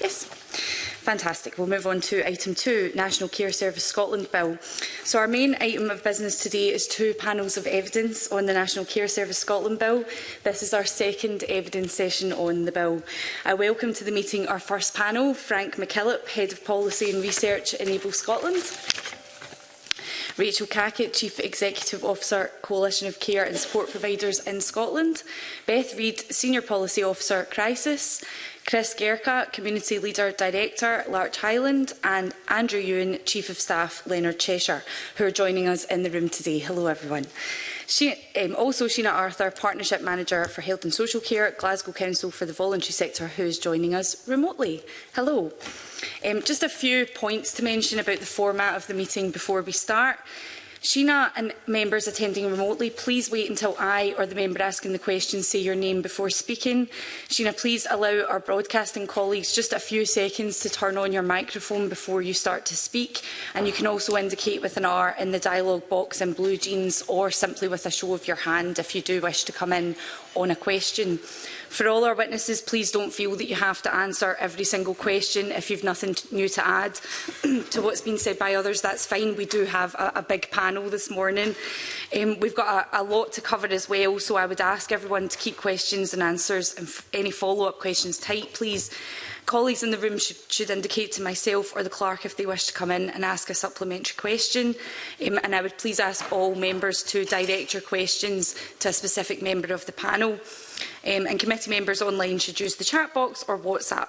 Yes. Fantastic. We'll move on to item two, National Care Service Scotland Bill. So our main item of business today is two panels of evidence on the National Care Service Scotland Bill. This is our second evidence session on the bill. I welcome to the meeting our first panel, Frank McKillop, Head of Policy and Research, in Able Scotland. Rachel Cackett, Chief Executive Officer, Coalition of Care and Support Providers in Scotland, Beth Reid, Senior Policy Officer, Crisis, Chris Gerka, Community Leader Director, Larch Highland, and Andrew Ewan, Chief of Staff, Leonard Cheshire, who are joining us in the room today. Hello, everyone. She, um, also Sheena Arthur, Partnership Manager for Health and Social Care, Glasgow Council for the Voluntary Sector, who is joining us remotely. Hello. Um, just a few points to mention about the format of the meeting before we start. Sheena and members attending remotely, please wait until I or the member asking the question say your name before speaking. Sheena, please allow our broadcasting colleagues just a few seconds to turn on your microphone before you start to speak. And you can also indicate with an R in the dialogue box in blue jeans or simply with a show of your hand if you do wish to come in on a question. For all our witnesses, please don't feel that you have to answer every single question if you've nothing new to add. to what's been said by others, that's fine. We do have a, a big panel this morning. Um, we've got a, a lot to cover as well, so I would ask everyone to keep questions and answers and any follow-up questions tight, please. Colleagues in the room should, should indicate to myself or the clerk if they wish to come in and ask a supplementary question. Um, and I would please ask all members to direct your questions to a specific member of the panel. Um, and committee members online should use the chat box or WhatsApp.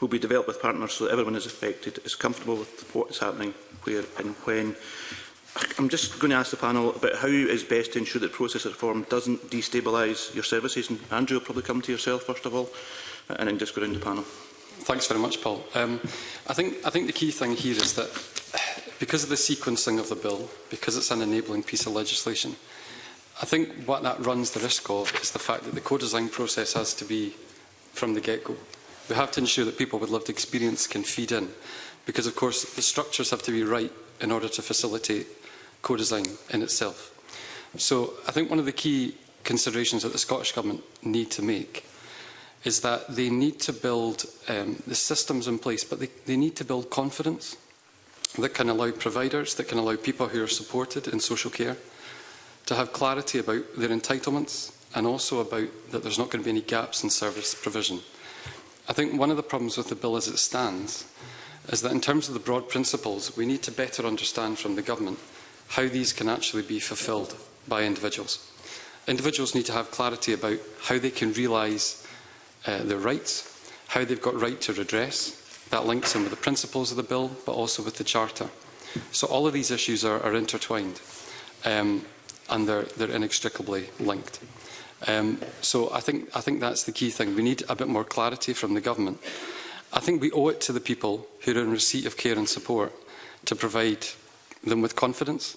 will be developed with partners so that everyone is affected, is comfortable with what is happening, where and when. I'm just going to ask the panel about how is best to ensure that process reform doesn't destabilise your services. And Andrew will probably come to yourself first of all, uh, and then just go round the panel. Thanks very much, Paul. Um, I, think, I think the key thing here is that because of the sequencing of the bill, because it's an enabling piece of legislation, I think what that runs the risk of is the fact that the co-design process has to be from the get-go. We have to ensure that people with lived experience can feed in, because of course the structures have to be right in order to facilitate co-design in itself. So I think one of the key considerations that the Scottish Government need to make is that they need to build um, the systems in place, but they, they need to build confidence that can allow providers, that can allow people who are supported in social care to have clarity about their entitlements and also about that there's not going to be any gaps in service provision. I think one of the problems with the bill as it stands is that in terms of the broad principles, we need to better understand from the government how these can actually be fulfilled by individuals. Individuals need to have clarity about how they can realise uh, their rights, how they've got right to redress. That links in with the principles of the bill, but also with the Charter. So all of these issues are, are intertwined um, and they're, they're inextricably linked. Um, so I think, I think that's the key thing. We need a bit more clarity from the government. I think we owe it to the people who are in receipt of care and support to provide them with confidence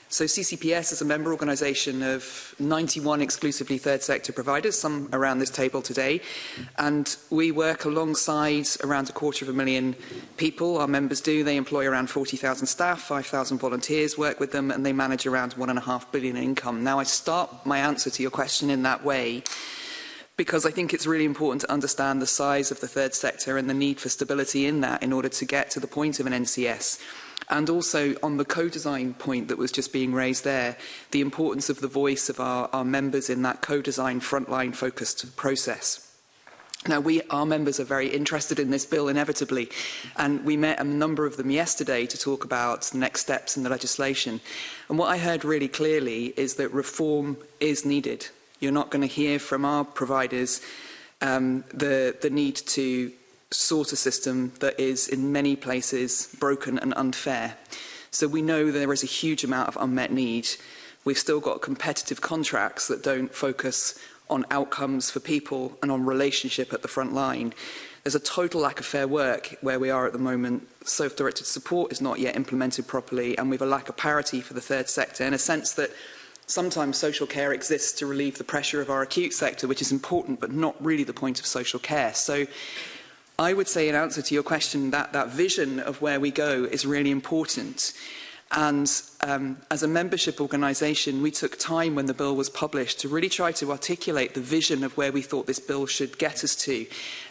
So CCPS is a member organisation of 91 exclusively third sector providers, some around this table today. And we work alongside around a quarter of a million people. Our members do. They employ around 40,000 staff, 5,000 volunteers work with them, and they manage around one and a half billion in income. Now, I start my answer to your question in that way because I think it's really important to understand the size of the third sector and the need for stability in that in order to get to the point of an NCS. And also on the co-design point that was just being raised there, the importance of the voice of our, our members in that co-design frontline focused process. Now, we, our members are very interested in this bill, inevitably, and we met a number of them yesterday to talk about the next steps in the legislation. And what I heard really clearly is that reform is needed. You're not going to hear from our providers um, the, the need to sort of system that is in many places broken and unfair. So we know there is a huge amount of unmet need. We've still got competitive contracts that don't focus on outcomes for people and on relationship at the front line. There's a total lack of fair work where we are at the moment. Self-directed support is not yet implemented properly and we have a lack of parity for the third sector in a sense that sometimes social care exists to relieve the pressure of our acute sector, which is important but not really the point of social care. So I would say in answer to your question that that vision of where we go is really important. And um, as a membership organisation, we took time when the bill was published to really try to articulate the vision of where we thought this bill should get us to.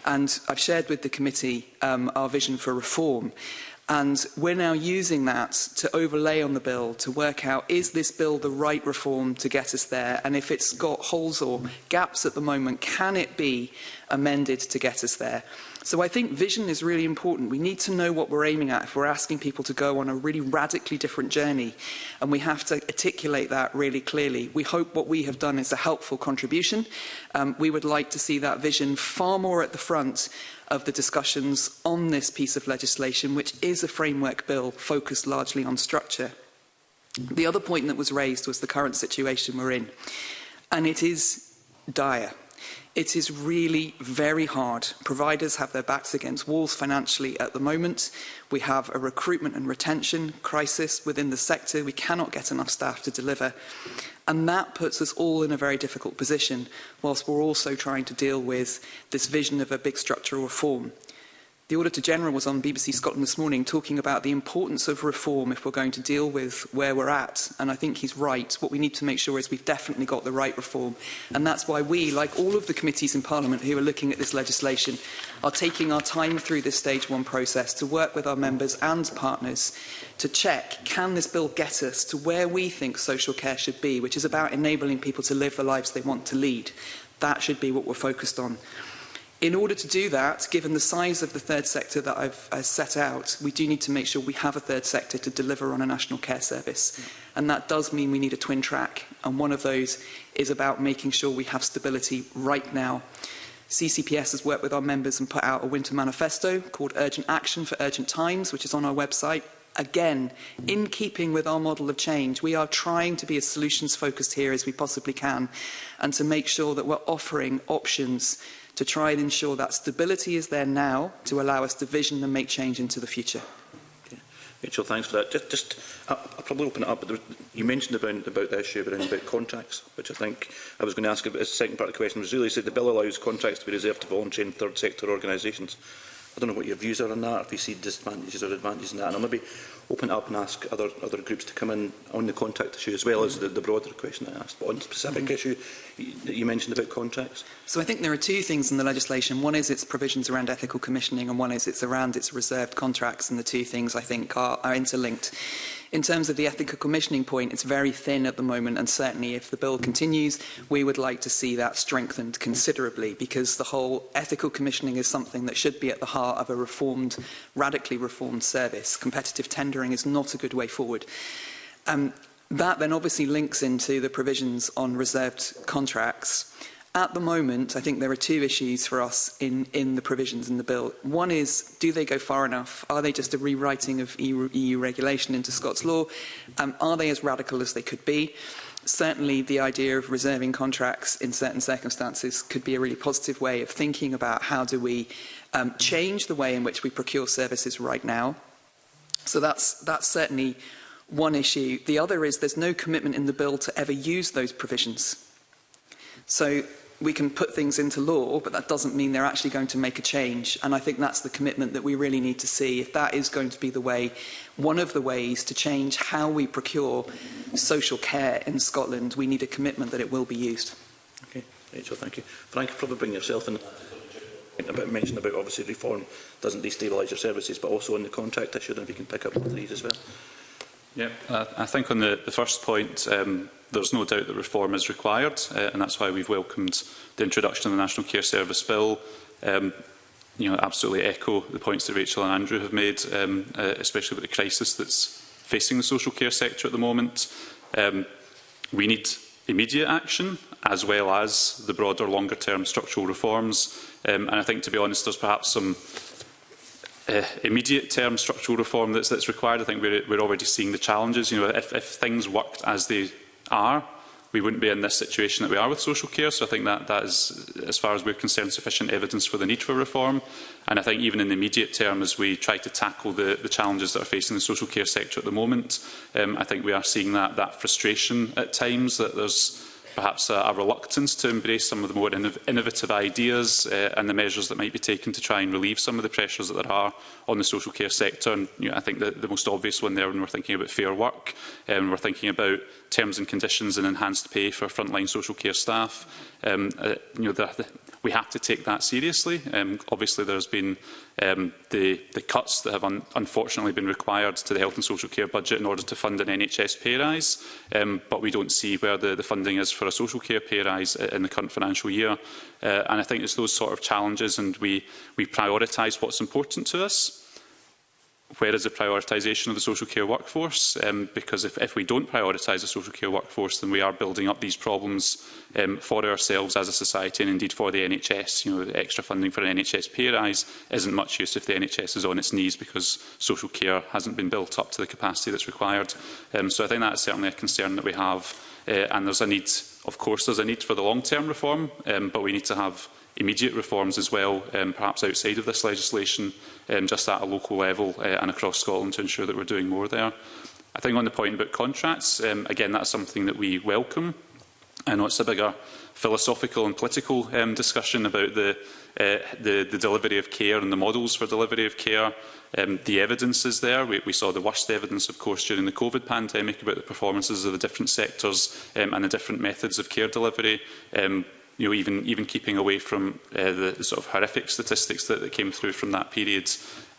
And I've shared with the committee um, our vision for reform. And we're now using that to overlay on the bill to work out, is this bill the right reform to get us there? And if it's got holes or gaps at the moment, can it be amended to get us there? So I think vision is really important. We need to know what we're aiming at if we're asking people to go on a really radically different journey. And we have to articulate that really clearly. We hope what we have done is a helpful contribution. Um, we would like to see that vision far more at the front of the discussions on this piece of legislation, which is a framework bill focused largely on structure. The other point that was raised was the current situation we're in. And it is dire. It is really very hard. Providers have their backs against walls financially at the moment. We have a recruitment and retention crisis within the sector. We cannot get enough staff to deliver. And that puts us all in a very difficult position, whilst we're also trying to deal with this vision of a big structural reform. The Auditor-General was on BBC Scotland this morning talking about the importance of reform if we're going to deal with where we're at, and I think he's right. What we need to make sure is we've definitely got the right reform, and that's why we, like all of the committees in Parliament who are looking at this legislation, are taking our time through this stage one process to work with our members and partners to check, can this bill get us to where we think social care should be, which is about enabling people to live the lives they want to lead. That should be what we're focused on. In order to do that, given the size of the third sector that I've uh, set out, we do need to make sure we have a third sector to deliver on a national care service. Mm. And that does mean we need a twin track. And one of those is about making sure we have stability right now. CCPS has worked with our members and put out a winter manifesto called Urgent Action for Urgent Times, which is on our website. Again, in keeping with our model of change, we are trying to be as solutions focused here as we possibly can and to make sure that we're offering options to try and ensure that stability is there now to allow us to vision and make change into the future. Okay. Rachel, thanks for that. Just, just I'll, I'll probably open it up, but there you mentioned about, about the issue around about contracts, which I think I was going to ask about the second part of the question was really said the bill allows contracts to be reserved to voluntary and third sector organisations. I don't know what your views are on that, if you see disadvantages or advantages in that. And I'll maybe open up and ask other, other groups to come in on the contract issue as well as the, the broader question I asked. But on the specific mm -hmm. issue that you mentioned about contracts. So I think there are two things in the legislation. One is its provisions around ethical commissioning and one is it's around its reserved contracts. And the two things I think are, are interlinked. In terms of the ethical commissioning point, it's very thin at the moment, and certainly if the bill continues, we would like to see that strengthened considerably, because the whole ethical commissioning is something that should be at the heart of a reformed, radically reformed service. Competitive tendering is not a good way forward. Um, that then obviously links into the provisions on reserved contracts. At the moment, I think there are two issues for us in, in the provisions in the bill. One is, do they go far enough? Are they just a rewriting of EU, EU regulation into Scots law? Um, are they as radical as they could be? certainly the idea of reserving contracts in certain circumstances could be a really positive way of thinking about how do we um, change the way in which we procure services right now. So that's, that's certainly one issue. The other is there's no commitment in the bill to ever use those provisions. So we can put things into law, but that doesn't mean they're actually going to make a change. And I think that's the commitment that we really need to see. If that is going to be the way, one of the ways to change how we procure social care in Scotland, we need a commitment that it will be used. Okay, Rachel, thank you. Frank, probably bring yourself in. About mentioned about obviously reform doesn't destabilise your services, but also on the contract issue, and if you can pick up these as well. Yeah, uh, I think on the, the first point, um, there's no doubt that reform is required, uh, and that's why we've welcomed the introduction of the National Care Service Bill. Um, you know, absolutely echo the points that Rachel and Andrew have made, um, uh, especially with the crisis that's facing the social care sector at the moment. Um, we need immediate action as well as the broader longer term structural reforms um, and I think to be honest there's perhaps some uh, immediate term structural reform that's, that's required. I think we're, we're already seeing the challenges. You know, if, if things worked as they are, we wouldn't be in this situation that we are with social care. So I think that, that is, as far as we're concerned, sufficient evidence for the need for reform. And I think even in the immediate term, as we try to tackle the, the challenges that are facing the social care sector at the moment, um, I think we are seeing that, that frustration at times, that there's perhaps a, a reluctance to embrace some of the more innov innovative ideas uh, and the measures that might be taken to try and relieve some of the pressures that there are on the social care sector. And, you know, I think the, the most obvious one there when we're thinking about fair work, um, we're thinking about terms and conditions and enhanced pay for frontline social care staff. Um, uh, you know, the, we have to take that seriously. Um, obviously, there's been um, the, the cuts that have un unfortunately been required to the health and social care budget in order to fund an NHS pay rise, um, but we don't see where the, the funding is for a social care pay rise in the current financial year. Uh, and I think it's those sort of challenges and we, we prioritise what's important to us where is the prioritisation of the social care workforce? Um, because if, if we don't prioritise the social care workforce, then we are building up these problems um, for ourselves as a society and indeed for the NHS. You know, extra funding for an NHS pay rise isn't much use if the NHS is on its knees because social care hasn't been built up to the capacity that's required. Um, so I think that's certainly a concern that we have. Uh, and there's a need, of course, there's a need for the long-term reform, um, but we need to have immediate reforms as well, um, perhaps outside of this legislation, um, just at a local level uh, and across Scotland to ensure that we're doing more there. I think on the point about contracts, um, again, that's something that we welcome. I know it's a bigger philosophical and political um, discussion about the, uh, the, the delivery of care and the models for delivery of care. Um, the evidence is there. We, we saw the worst evidence, of course, during the COVID pandemic about the performances of the different sectors um, and the different methods of care delivery. Um, you know, even even keeping away from uh, the, sort of horrific statistics that, that came through from that period,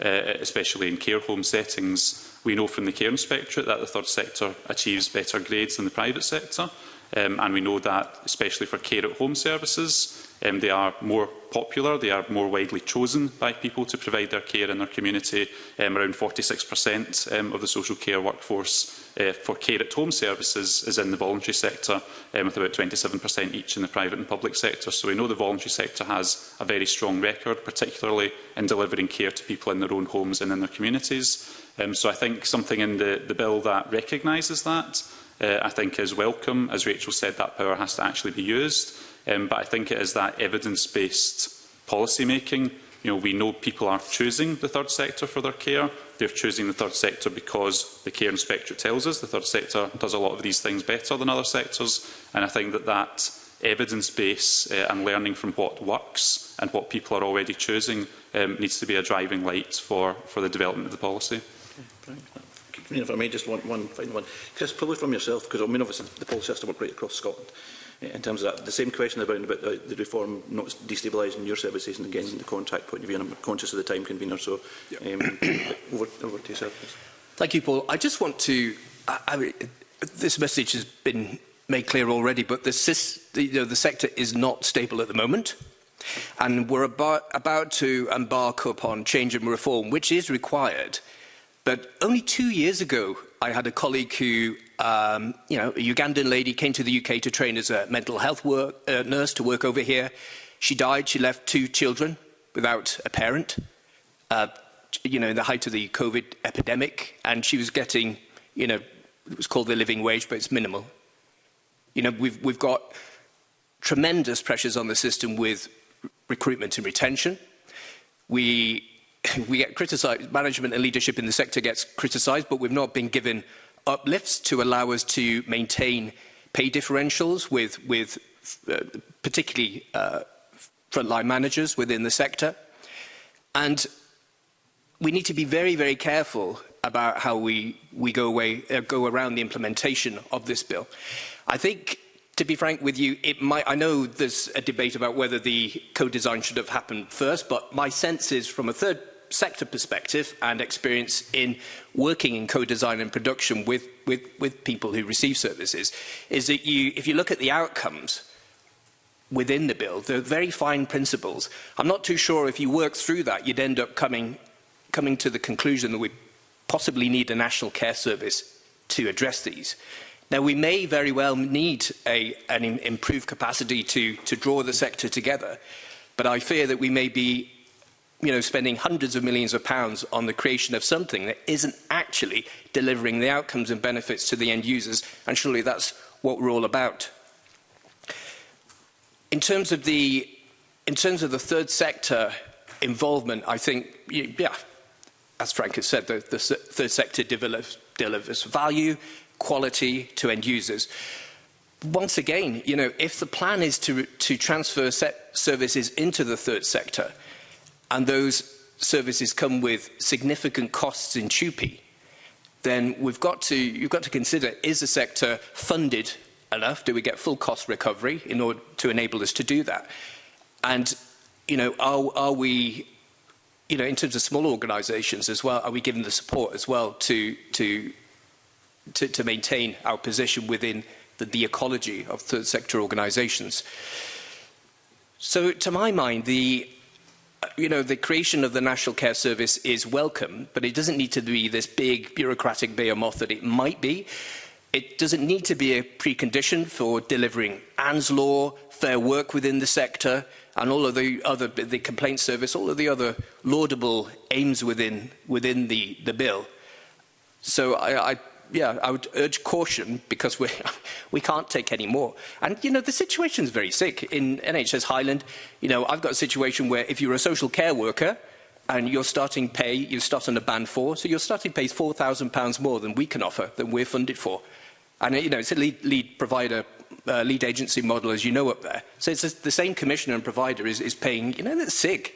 uh, especially in care home settings. We know from the Care Inspectorate that the third sector achieves better grades than the private sector, um, and we know that, especially for care at home services, Um, they are more popular, they are more widely chosen by people to provide their care in their community. Um, around 46% um, of the social care workforce uh, for care at home services is in the voluntary sector, um, with about 27% each in the private and public sector. So we know the voluntary sector has a very strong record, particularly in delivering care to people in their own homes and in their communities. Um, so I think something in the, the bill that recognises that, uh, I think is welcome. As Rachel said, that power has to actually be used. Um, but I think it is that evidence-based policy making. You know, we know people are choosing the third sector for their care. They're choosing the third sector because the care inspector tells us the third sector does a lot of these things better than other sectors. And I think that that evidence base uh, and learning from what works and what people are already choosing um, needs to be a driving light for, for the development of the policy. Okay, if I may, just one, one final one. Chris, probably from yourself, because I mean, obviously the policy has to work right across Scotland in terms of that. The same question about, about the, the reform not destabilising your service and again, the contract point of view, and I'm conscious of the time convener, so yep. um, over, over to yourself. Please. Thank you, Paul. I just want to... I, I mean, this message has been made clear already, but the, you know, the sector is not stable at the moment. And we're about, about to embark upon change and reform, which is required. But only two years ago, I had a colleague who, um, you know, a Ugandan lady came to the UK to train as a mental health work, uh, nurse to work over here. She died. She left two children without a parent, uh, you know, in the height of the COVID epidemic. And she was getting, you know, it was called the living wage, but it's minimal. You know, we've, we've got tremendous pressures on the system with recruitment and retention. We we get criticised, management and leadership in the sector gets criticised, but we've not been given uplifts to allow us to maintain pay differentials with, with uh, particularly uh, frontline managers within the sector. And we need to be very, very careful about how we, we go, away, uh, go around the implementation of this bill. I think, to be frank with you, it might, I know there's a debate about whether the co-design should have happened first, but my sense is from a third sector perspective and experience in working in co-design and production with, with, with people who receive services, is that you, if you look at the outcomes within the bill, are very fine principles. I'm not too sure if you work through that, you'd end up coming, coming to the conclusion that we possibly need a national care service to address these. Now, we may very well need a, an improved capacity to, to draw the sector together, but I fear that we may be you know, spending hundreds of millions of pounds on the creation of something that isn't actually delivering the outcomes and benefits to the end users, and surely that's what we're all about. In terms of the, in terms of the third sector involvement, I think, yeah, as Frank has said, the, the third sector develops, delivers value, quality to end users. Once again, you know, if the plan is to, to transfer services into the third sector, and those services come with significant costs in TUPE, then we've got to, you've got to consider, is the sector funded enough? Do we get full cost recovery in order to enable us to do that? And, you know, are, are we, you know, in terms of small organisations as well, are we given the support as well to, to, to, to maintain our position within the, the ecology of third sector organisations? So to my mind, the you know, the creation of the National Care Service is welcome, but it doesn't need to be this big bureaucratic behemoth that it might be. It doesn't need to be a precondition for delivering ANS law, fair work within the sector, and all of the other the complaint service, all of the other laudable aims within within the the bill. So I, I yeah, I would urge caution because we we can't take any more. And you know, the situation's very sick in NHS Highland. You know, I've got a situation where if you're a social care worker and you're starting pay, you start on a band four, so your starting pay is four thousand pounds more than we can offer, than we're funded for. And you know, it's a lead, lead provider. Uh, lead agency model, as you know, up there. So it's the same commissioner and provider is, is paying. You know, that's sick,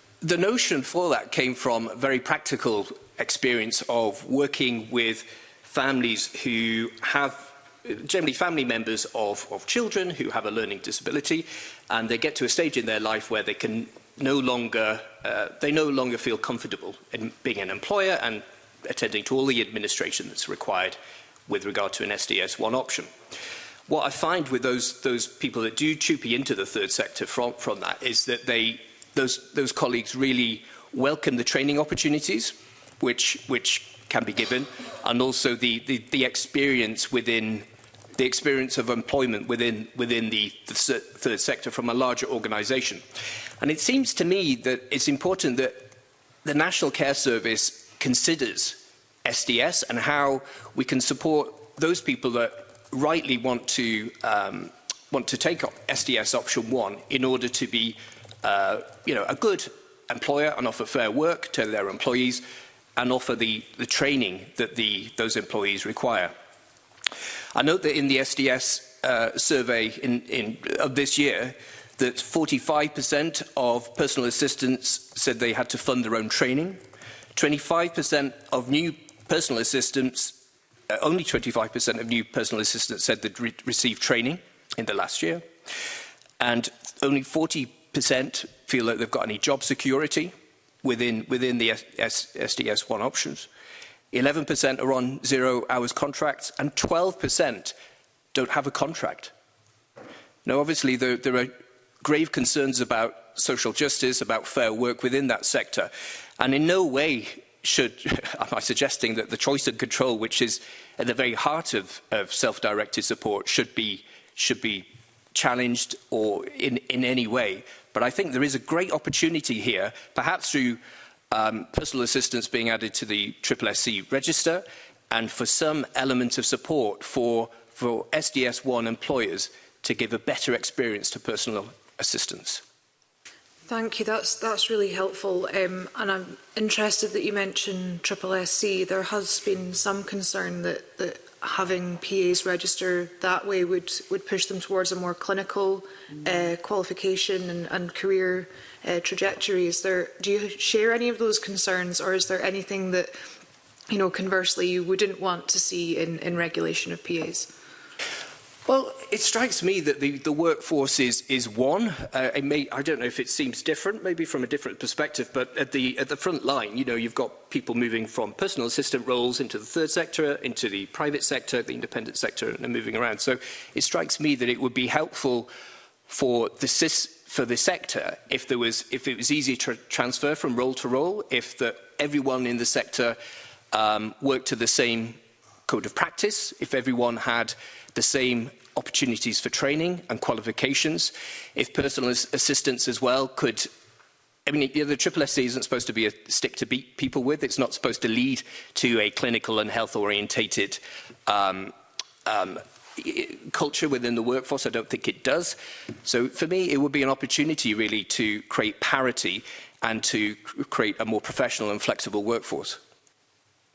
the notion for that came from very practical experience of working with families who have generally family members of, of children who have a learning disability and they get to a stage in their life where they can no longer uh, they no longer feel comfortable in being an employer and attending to all the administration that's required with regard to an sds one option. What I find with those, those people that do chupy into the third sector from, from that is that they those, those colleagues really welcome the training opportunities which, which can be given and also the, the, the experience within the experience of employment within, within the, the third sector from a larger organisation. And it seems to me that it's important that the National Care Service considers SDS and how we can support those people that rightly want to, um, want to take up SDS option one in order to be uh, you know, a good employer and offer fair work to their employees and offer the, the training that the, those employees require. I note that in the SDS uh, survey in, in, of this year, that 45% of personal assistants said they had to fund their own training. 25% of new personal assistants, uh, only 25% of new personal assistants said they'd re received training in the last year. And only 40 percent feel that they've got any job security within, within the S SDS1 options. 11% are on zero hours contracts and 12% don't have a contract. Now, obviously, there, there are grave concerns about social justice, about fair work within that sector. And in no way should, am I suggesting that the choice and control, which is at the very heart of, of self-directed support, should be, should be challenged or in, in any way. But I think there is a great opportunity here, perhaps through um, personal assistance being added to the SSC register and for some element of support for, for SDS1 employers to give a better experience to personal assistance. Thank you. That's, that's really helpful. Um, and I'm interested that you mentioned SSC. There has been some concern that, that having PAs register that way would, would push them towards a more clinical mm. uh, qualification and, and career uh, trajectory. Is there, do you share any of those concerns or is there anything that, you know, conversely you wouldn't want to see in, in regulation of PAs? Well, it strikes me that the, the workforce is, is one. Uh, it may, I don't know if it seems different, maybe from a different perspective, but at the, at the front line, you know, you've got people moving from personal assistant roles into the third sector, into the private sector, the independent sector, and they're moving around. So it strikes me that it would be helpful for the, for the sector if, there was, if it was easy to transfer from role to role, if the, everyone in the sector um, worked to the same code of practice, if everyone had the same opportunities for training and qualifications. If personal assistance as well could I mean, the triple S isn't supposed to be a stick to beat people with. It's not supposed to lead to a clinical and health orientated um, um, culture within the workforce. I don't think it does. So for me, it would be an opportunity really to create parity and to create a more professional and flexible workforce.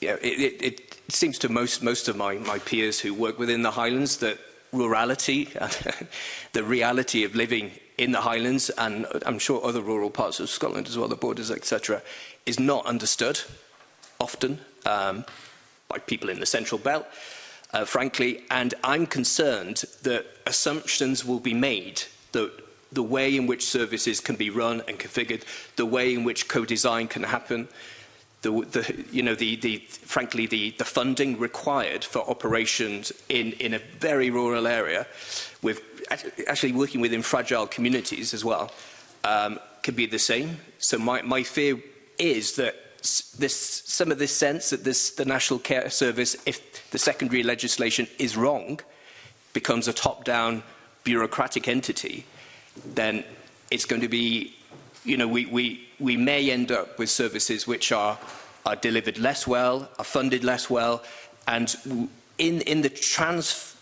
yeah, it, it, it, seems to most, most of my, my peers who work within the Highlands that rurality, the reality of living in the Highlands and I'm sure other rural parts of Scotland as well, the borders, etc., is not understood often um, by people in the Central Belt, uh, frankly, and I'm concerned that assumptions will be made that the way in which services can be run and configured, the way in which co-design can happen, the, the, you know, the, the, frankly, the, the funding required for operations in, in a very rural area, uh, with actually working within fragile communities as well um, can be the same. So my, my fear is that this, some of this sense that this, the National Care Service, if the secondary legislation is wrong, becomes a top-down bureaucratic entity, then it's going to be, you know, we, we, we may end up with services which are, are delivered less well, are funded less well, and in, in the trans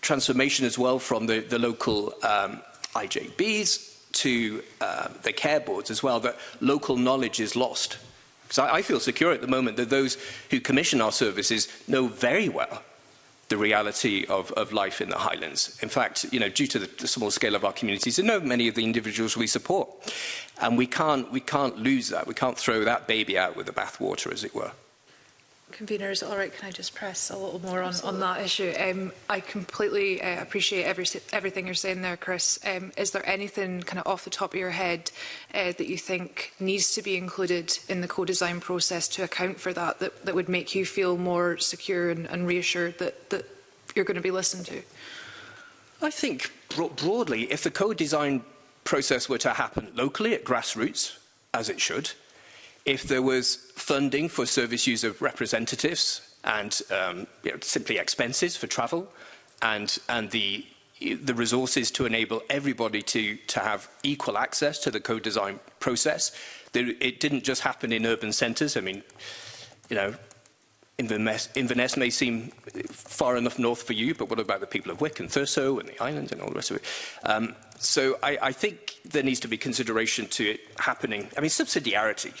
transformation as well from the, the local um, IJBs to uh, the care boards as well, that local knowledge is lost. Because I, I feel secure at the moment that those who commission our services know very well the reality of, of life in the Highlands. In fact, you know, due to the, the small scale of our communities, they know many of the individuals we support. And we can't, we can't lose that. We can't throw that baby out with the bathwater, as it were. Convener, is it all right? Can I just press a little more on, on that issue? Um, I completely uh, appreciate every, everything you're saying there, Chris. Um, is there anything kind of off the top of your head uh, that you think needs to be included in the co-design process to account for that, that, that would make you feel more secure and, and reassured that, that you're going to be listened to? I think bro broadly, if the co-design process were to happen locally at grassroots, as it should, If there was funding for service user representatives and um, you know, simply expenses for travel and, and the, the resources to enable everybody to, to have equal access to the co-design process, there, it didn't just happen in urban centres. I mean, you know, Inverness, Inverness may seem far enough north for you, but what about the people of Wick and Thurso and the islands and all the rest of it? Um, so I, I think there needs to be consideration to it happening. I mean, subsidiarity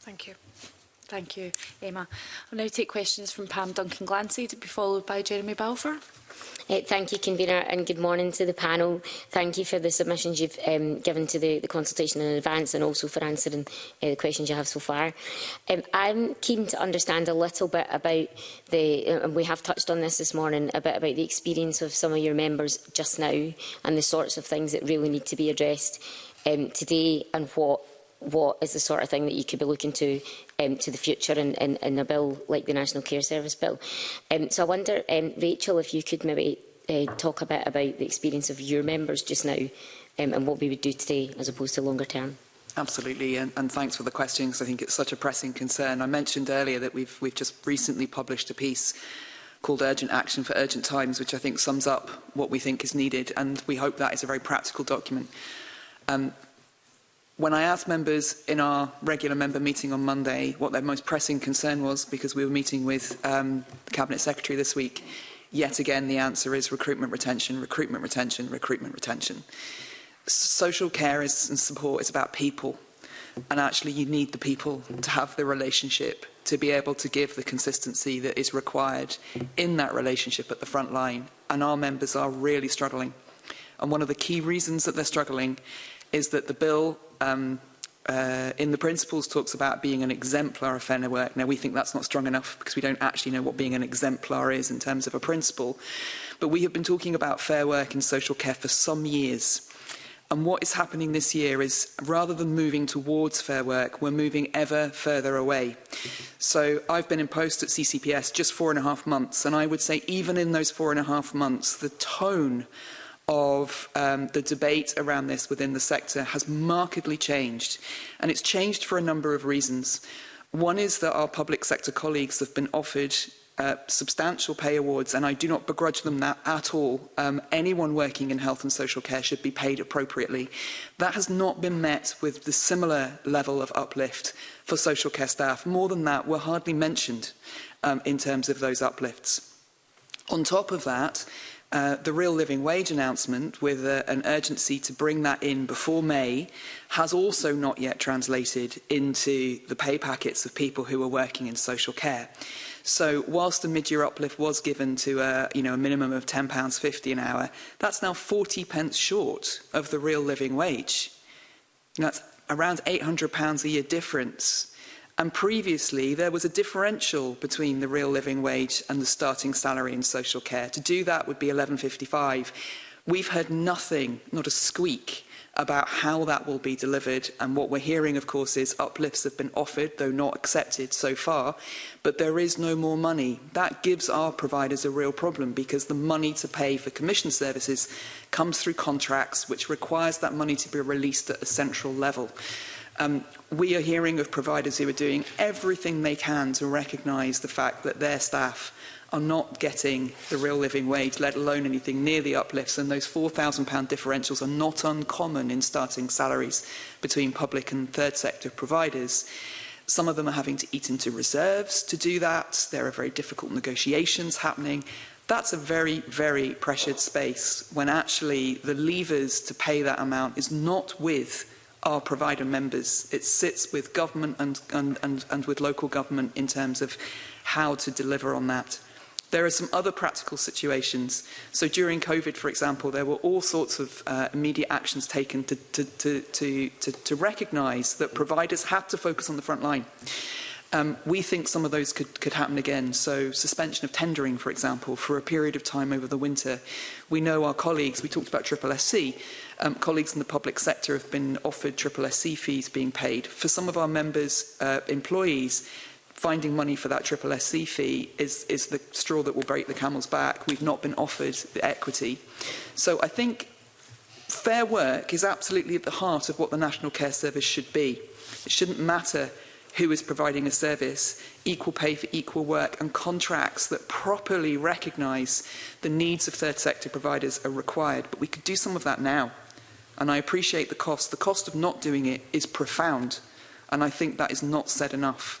Thank you. Thank you, Emma. I'll now take questions from Pam Duncan-Glancy to be followed by Jeremy Balfour. Uh, thank you, convener, and good morning to the panel. Thank you for the submissions you've um, given to the, the, consultation in advance and also for answering uh, the questions you have so far. Um, I'm keen to understand a little bit about the, uh, and we have touched on this this morning, a bit about the experience of some of your members just now and the sorts of things that really need to be addressed um, today and what what is the sort of thing that you could be looking to um, to the future in, in, in a bill like the National Care Service Bill. Um, so I wonder, um, Rachel, if you could maybe uh, talk a bit about the experience of your members just now um, and what we would do today as opposed to longer term. Absolutely, and, and thanks for the question because I think it's such a pressing concern. I mentioned earlier that we've, we've just recently published a piece called Urgent Action for Urgent Times, which I think sums up what we think is needed, and we hope that is a very practical document. Um, when I asked members in our regular member meeting on Monday what their most pressing concern was, because we were meeting with um, the Cabinet Secretary this week, yet again the answer is recruitment retention, recruitment retention, recruitment retention. Social care is, and support is about people. And actually you need the people to have the relationship to be able to give the consistency that is required in that relationship at the front line. And our members are really struggling. And one of the key reasons that they're struggling is that the bill um, uh, in the principles talks about being an exemplar of fair work. Now, we think that's not strong enough because we don't actually know what being an exemplar is in terms of a principle. But we have been talking about fair work in social care for some years. And what is happening this year is rather than moving towards fair work, we're moving ever further away. So I've been in post at CCPS just four and a half months. And I would say even in those four and a half months, the tone of um, the debate around this within the sector has markedly changed. And it's changed for a number of reasons. One is that our public sector colleagues have been offered uh, substantial pay awards, and I do not begrudge them that at all. Um, anyone working in health and social care should be paid appropriately. That has not been met with the similar level of uplift for social care staff. More than that, were hardly mentioned um, in terms of those uplifts. On top of that, uh, the real living wage announcement with uh, an urgency to bring that in before May has also not yet translated into the pay packets of people who are working in social care. So whilst the mid-year uplift was given to a, uh, you know, a minimum of £10.50 an hour, that's now 40 pence short of the real living wage. And that's around £800 a year difference and previously there was a differential between the real living wage and the starting salary in social care. To do that would be 11.55. We've heard nothing, not a squeak, about how that will be delivered. And what we're hearing, of course, is uplifts have been offered, though not accepted so far, but there is no more money. That gives our providers a real problem because the money to pay for commission services comes through contracts, which requires that money to be released at a central level. Um, we are hearing of providers who are doing everything they can to recognise the fact that their staff are not getting the real living wage, let alone anything near the uplifts, and those £4,000 differentials are not uncommon in starting salaries between public and third sector providers. Some of them are having to eat into reserves to do that. There are very difficult negotiations happening. That's a very, very pressured space when actually the levers to pay that amount is not with our provider members. It sits with government and, and, and, and with local government in terms of how to deliver on that. There are some other practical situations. So during COVID, for example, there were all sorts of uh, immediate actions taken to, to, to, to, to, to recognise that providers had to focus on the front line. Um, we think some of those could, could happen again. So suspension of tendering, for example, for a period of time over the winter. We know our colleagues, we talked about Triple SC, um, colleagues in the public sector have been offered triple SC fees being paid. For some of our members' uh, employees, finding money for that triple SC fee is, is the straw that will break the camel's back. We've not been offered the equity. So I think fair work is absolutely at the heart of what the National Care Service should be. It shouldn't matter who is providing a service, equal pay for equal work and contracts that properly recognise the needs of third sector providers are required. But we could do some of that now and I appreciate the cost. The cost of not doing it is profound, and I think that is not said enough.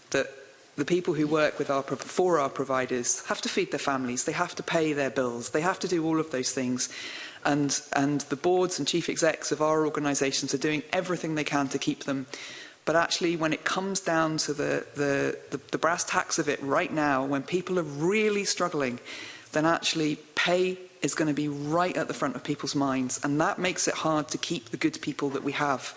that the people who work with our, for our providers have to feed their families, they have to pay their bills, they have to do all of those things. And, and the boards and chief execs of our organisations are doing everything they can to keep them. But actually, when it comes down to the, the, the, the brass tacks of it right now, when people are really struggling, then actually pay is going to be right at the front of people's minds. And that makes it hard to keep the good people that we have.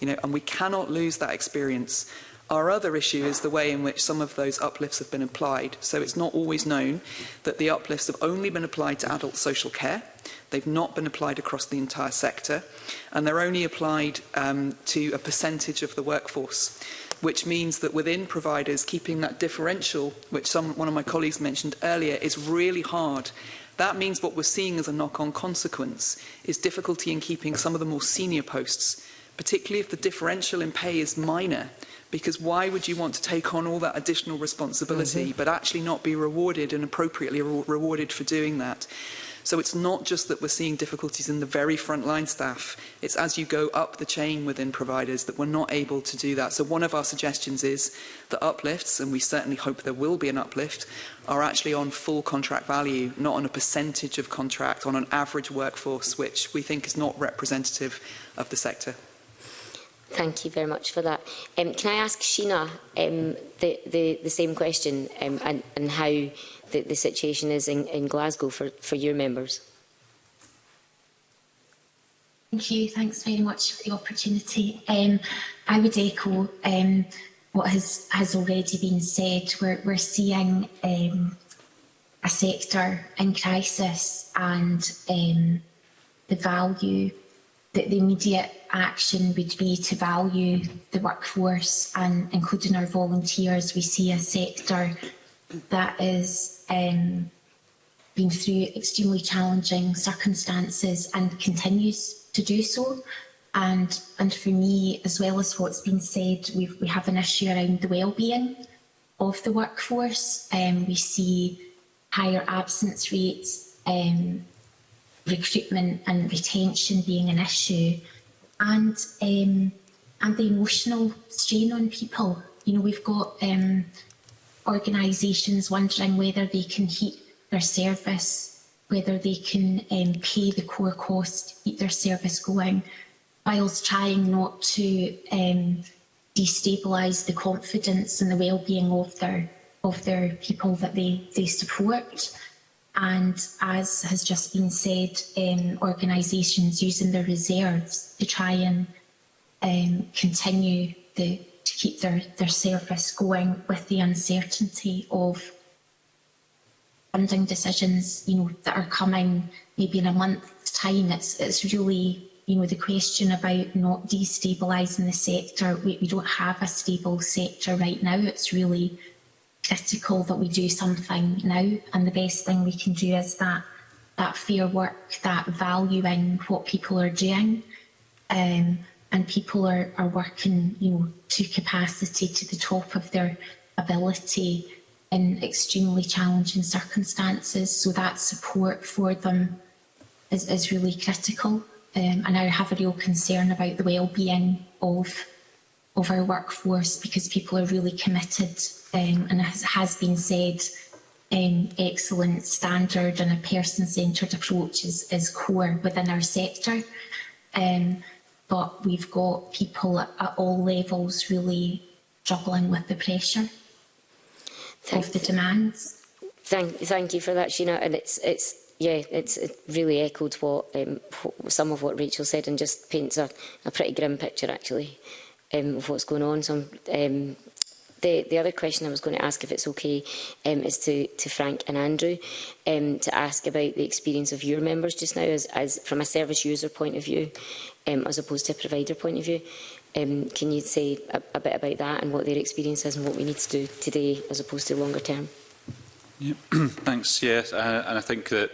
You know, and we cannot lose that experience. Our other issue is the way in which some of those uplifts have been applied. So it's not always known that the uplifts have only been applied to adult social care. They've not been applied across the entire sector. And they're only applied um, to a percentage of the workforce which means that within providers, keeping that differential, which some, one of my colleagues mentioned earlier, is really hard That means what we're seeing as a knock-on consequence is difficulty in keeping some of the more senior posts, particularly if the differential in pay is minor, because why would you want to take on all that additional responsibility mm -hmm. but actually not be rewarded and appropriately re rewarded for doing that? So it's not just that we're seeing difficulties in the very frontline staff, it's as you go up the chain within providers that we're not able to do that. So one of our suggestions is that uplifts, and we certainly hope there will be an uplift, are actually on full contract value, not on a percentage of contract, on an average workforce, which we think is not representative of the sector. Thank you very much for that. Um, can I ask Sheena um, the, the, the same question um, and, and how the, the situation is in, in Glasgow for, for your members. Thank you. Thanks very much for the opportunity. Um, I would echo um, what has, has already been said. We're, we're seeing um, a sector in crisis and um, the value that the immediate action would be to value the workforce and including our volunteers. We see a sector that is um, been through extremely challenging circumstances and continues to do so. And, and for me, as well as what's been said, we've, we have an issue around the well-being of the workforce. Um, we see higher absence rates, um, recruitment and retention being an issue, and um, and the emotional strain on people. You know, we've got um, organisations wondering whether they can heat their service, whether they can um, pay the core cost, keep their service going, whilst trying not to um, destabilise the confidence and the well-being of their of their people that they, they support. And as has just been said, um, organisations using their reserves to try and um, continue the, keep their, their service going with the uncertainty of funding decisions, you know, that are coming maybe in a month's time. It's, it's really, you know, the question about not destabilizing the sector. We, we don't have a stable sector right now. It's really critical that we do something now. And the best thing we can do is that, that fair work, that valuing what people are doing. Um, and people are, are working you know, to capacity, to the top of their ability in extremely challenging circumstances. So that support for them is, is really critical. Um, and I have a real concern about the well-being of, of our workforce because people are really committed um, and as has been said, um, excellent standard and a person-centred approach is, is core within our sector. Um, but we've got people at all levels really struggling with the pressure Thanks. of the demands. Thank, thank you for that, Sheena. And it's, it's, yeah, it's it really echoed what um, some of what Rachel said, and just paints a, a pretty grim picture actually um, of what's going on. So um, the, the other question I was going to ask, if it's okay, um, is to, to Frank and Andrew um, to ask about the experience of your members just now as, as from a service user point of view um, as opposed to a provider point of view. Um, can you say a, a bit about that and what their experience is and what we need to do today as opposed to longer term? Yeah. Thanks. Yes, uh, and I think that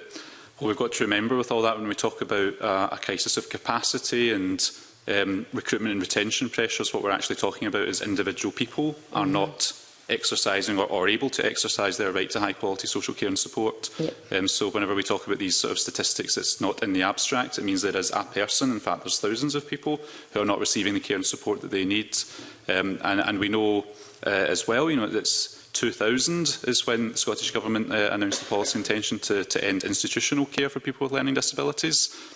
what we've got to remember with all that when we talk about uh, a crisis of capacity and um, recruitment and retention pressures, what we're actually talking about is individual people mm -hmm. are mm-hmm. not exercising or, or able to exercise their right to high quality social care and support. Yep. Um, so whenever we talk about these sort of statistics, it's not in the abstract. It means there is a person, in fact, there's thousands of people who are not receiving the care and support that they need. Um, and, and we know uh, as well, you know, that's 2000 is when the Scottish Government uh, announced the policy intention to, to end institutional care for people with learning disabilities.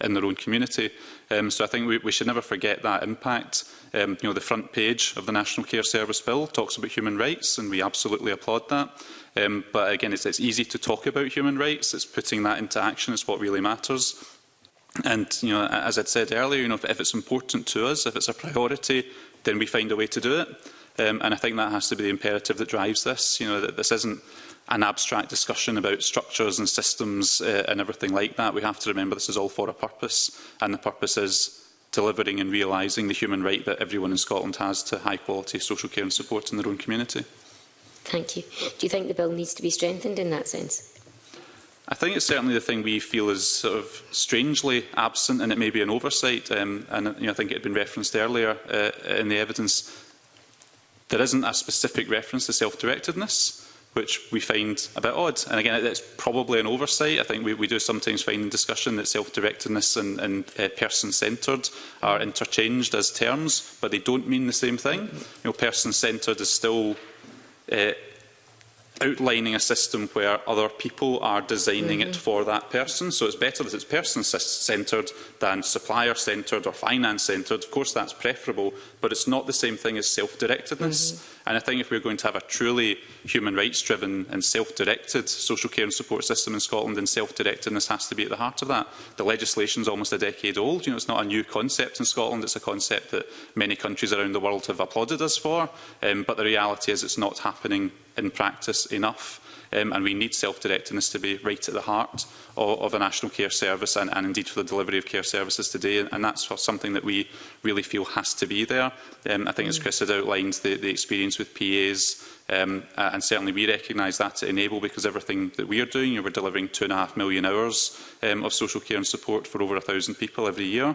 in their own community. Um, so I think we, we should never forget that impact. Um, you know, the front page of the National Care Service Bill talks about human rights, and we absolutely applaud that. Um, but again, it's, it's easy to talk about human rights. It's putting that into action is what really matters. And you know, as I'd said earlier, you know, if, if it's important to us, if it's a priority, then we find a way to do it. Um, and I think that has to be the imperative that drives this. You know, that this isn't an abstract discussion about structures and systems uh, and everything like that. We have to remember this is all for a purpose, and the purpose is delivering and realising the human right that everyone in Scotland has to high quality social care and support in their own community. Thank you. Do you think the bill needs to be strengthened in that sense? I think it's certainly the thing we feel is sort of strangely absent, and it may be an oversight. Um, and you know, I think it had been referenced earlier uh, in the evidence. There isn't a specific reference to self-directedness which we find a bit odd. And again, it's probably an oversight. I think we, we do sometimes find in discussion that self-directedness and, and uh, person-centred are interchanged as terms, but they don't mean the same thing. You know, person-centred is still uh, outlining a system where other people are designing mm -hmm. it mm-hmm. for that person. So it's better that it's person-centred than supplier-centred or finance-centred. Of course, that's preferable, but it's not the same thing as self-directedness. Mm -hmm. And I think if we're going to have a truly human rights-driven and self-directed social care and support system in Scotland and self-directedness has to be at the heart of that. The legislation is almost a decade old. You know, it's not a new concept in Scotland. It's a concept that many countries around the world have applauded us for. Um, but the reality is it's not happening in practice enough um, and we need self-directedness to be right at the heart of, of a national care service and, and indeed for the delivery of care services today. And, and that's something that we really feel has to be there. Um, I think, as mm. Chris had outlined, the, the experience with PAs Um, uh, and certainly we recognise that at enable because everything that we are doing, you know, we're delivering two and a half million hours um, of social care and support for over a thousand people every year.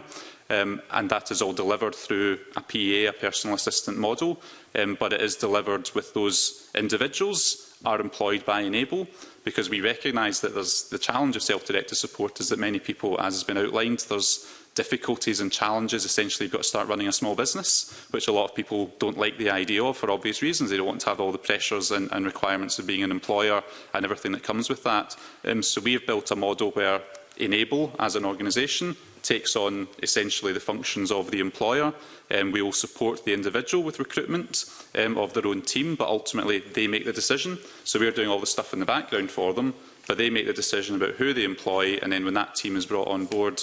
Um, and that is all delivered through a PA, a personal assistant model, um, but it is delivered with those individuals are employed by Enable, because we recognise that there's the challenge of self-directed support is that many people, as has been outlined, there's difficulties and challenges. Essentially, you've got to start running a small business, which a lot of people don't like the idea of for obvious reasons. They don't want to have all the pressures and, and requirements of being an employer and everything that comes with that. Um, so we have built a model where Enable, as an organisation, takes on essentially the functions of the employer. Um, we will support the individual with recruitment um, of their own team, but ultimately they make the decision. So we're doing all the stuff in the background for them, but they make the decision about who they employ, and then when that team is brought on board,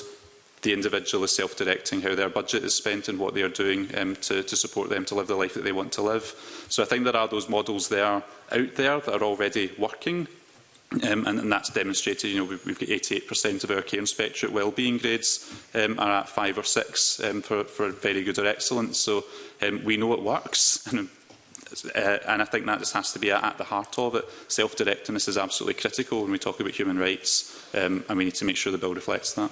the individual is self-directing how their budget is spent and what they are doing um, to, to support them to live the life that they want to live. So I think there are those models there out there that are already working Um, and, and that's demonstrated, you know, we've, we've got 88% of our care inspectorate wellbeing grades um, are at five or six um, for, for very good or excellent. So um, we know it works. And, uh, and I think that just has to be at, at the heart of it. Self-directedness is absolutely critical when we talk about human rights, um, and we need to make sure the bill reflects that.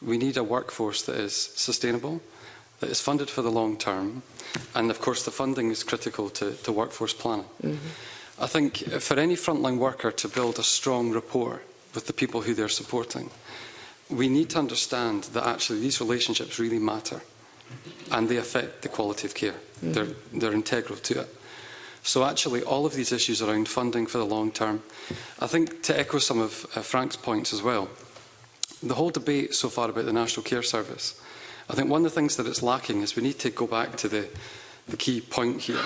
we need a workforce that is sustainable, that is funded for the long term, and of course the funding is critical to, to workforce planning. Mm -hmm. I think for any frontline worker to build a strong rapport with the people who they're supporting, we need to understand that actually these relationships really matter and they affect the quality of care. Mm -hmm. They're, they're integral to it. So actually all of these issues around funding for the long term, I think to echo some of uh, Frank's points as well, the whole debate so far about the National Care Service I think one of the things that it's lacking is we need to go back to the, the key point here.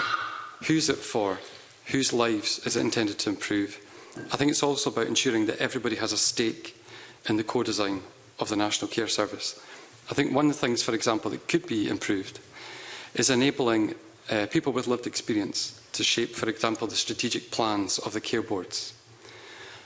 Who's it for? Whose lives is it intended to improve? I think it's also about ensuring that everybody has a stake in the co-design of the National Care Service. I think one of the things, for example, that could be improved is enabling uh, people with lived experience to shape, for example, the strategic plans of the care boards.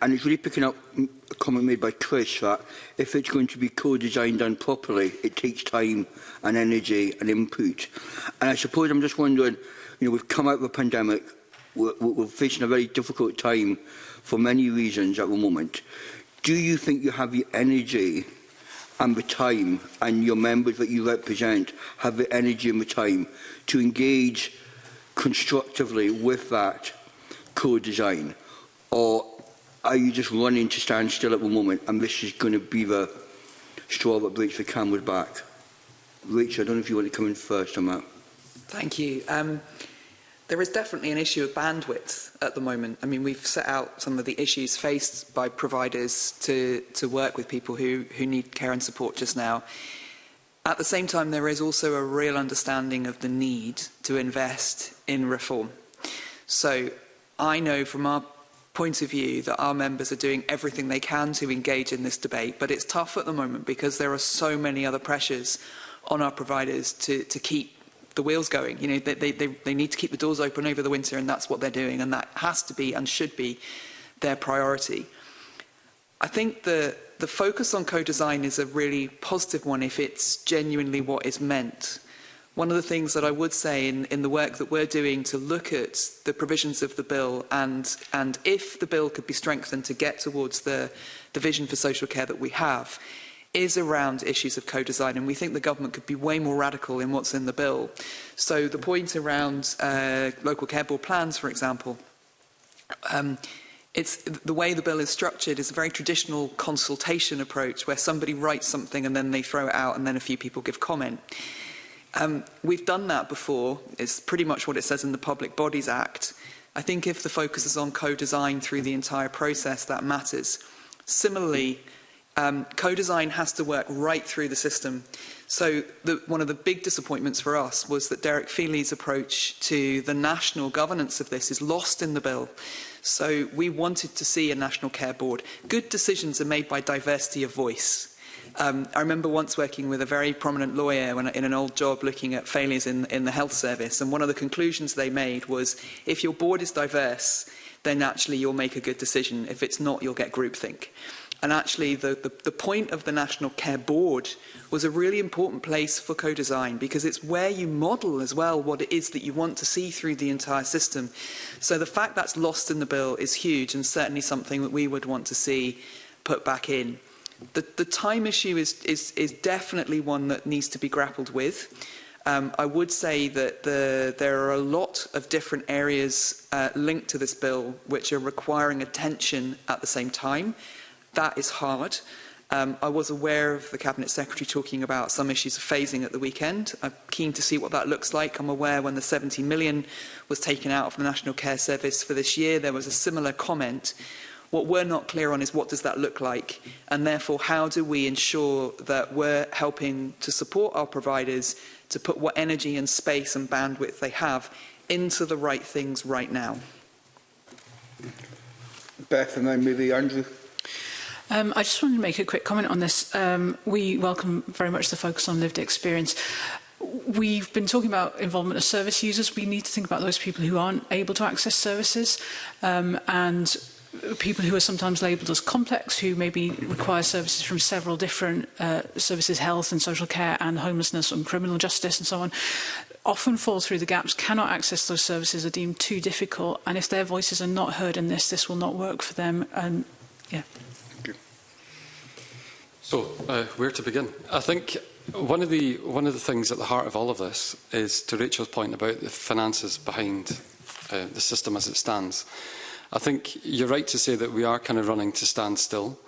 and it's really picking up a comment made by Chris that if it's going to be co-designed and properly, it takes time and energy and input. And I suppose I'm just wondering, you know, we've come out of a pandemic, we're, we're facing a very difficult time for many reasons at the moment. Do you think you have the energy and the time, and your members that you represent have the energy and the time to engage constructively with that co-design? Or are you just running to stand still at the moment and this is going to be the straw that breaks the camel's back? Rachel, I don't know if you want to come in first on that. Thank you. Um, There is definitely an issue of bandwidth at the moment. I mean, we've set out some of the issues faced by providers to, to work with people who, who need care and support just now. At the same time, there is also a real understanding of the need to invest in reform. So I know from our point of view that our members are doing everything they can to engage in this debate, but it's tough at the moment because there are so many other pressures on our providers to, to keep the wheels going. You know, they, they, they, they need to keep the doors open over the winter, and that's what they're doing, and that has to be and should be their priority. I think the, the focus on co-design is a really positive one if it's genuinely what is meant. One of the things that I would say in, in the work that we're doing to look at the provisions of the bill and, and if the bill could be strengthened to get towards the, the vision for social care that we have is around issues of co-design and we think the government could be way more radical in what's in the bill. So the point around uh, local care board plans, for example, um, it's the way the bill is structured is a very traditional consultation approach where somebody writes something and then they throw it out and then a few people give comment. Um, we've done that before. It's pretty much what it says in the Public Bodies Act. I think if the focus is on co-design through the entire process, that matters. Similarly, mm -hmm um, co-design has to work right through the system. So the, one of the big disappointments for us was that Derek Feely's approach to the national governance of this is lost in the bill. So we wanted to see a national care board. Good decisions are made by diversity of voice. Um, I remember once working with a very prominent lawyer when, in an old job looking at failures in, in the health service, and one of the conclusions they made was if your board is diverse, then actually you'll make a good decision. If it's not, you'll get groupthink and actually the, the, the point of the National Care Board was a really important place for co-design because it's where you model as well what it is that you want to see through the entire system. So the fact that's lost in the bill is huge and certainly something that we would want to see put back in. The, the time issue is, is, is definitely one that needs to be grappled with. Um, I would say that the, there are a lot of different areas uh, linked to this bill which are requiring attention at the same time. That is hard. Um, I was aware of the Cabinet Secretary talking about some issues of phasing at the weekend. I'm keen to see what that looks like. I'm aware when the 70 million was taken out of the National Care Service for this year, there was a similar comment. What we're not clear on is what does that look like? And therefore, how do we ensure that we're helping to support our providers to put what energy and space and bandwidth they have into the right things right now? Beth and then maybe Andrew. Um, I just wanted to make a quick comment on this. Um, we welcome very much the focus on lived experience. We've been talking about involvement of service users. We need to think about those people who aren't able to access services um, and people who are sometimes labelled as complex, who maybe require services from several different uh, services, health and social care and homelessness and criminal justice and so on, often fall through the gaps, cannot access those services, are deemed too difficult. And if their voices are not heard in this, this will not work for them. And yeah. So, uh, where to begin? I think one of the one of the things at the heart of all of this is to Rachel's point about the finances behind uh, the system as it stands. I think you're right to say that we are kind of running to stand still.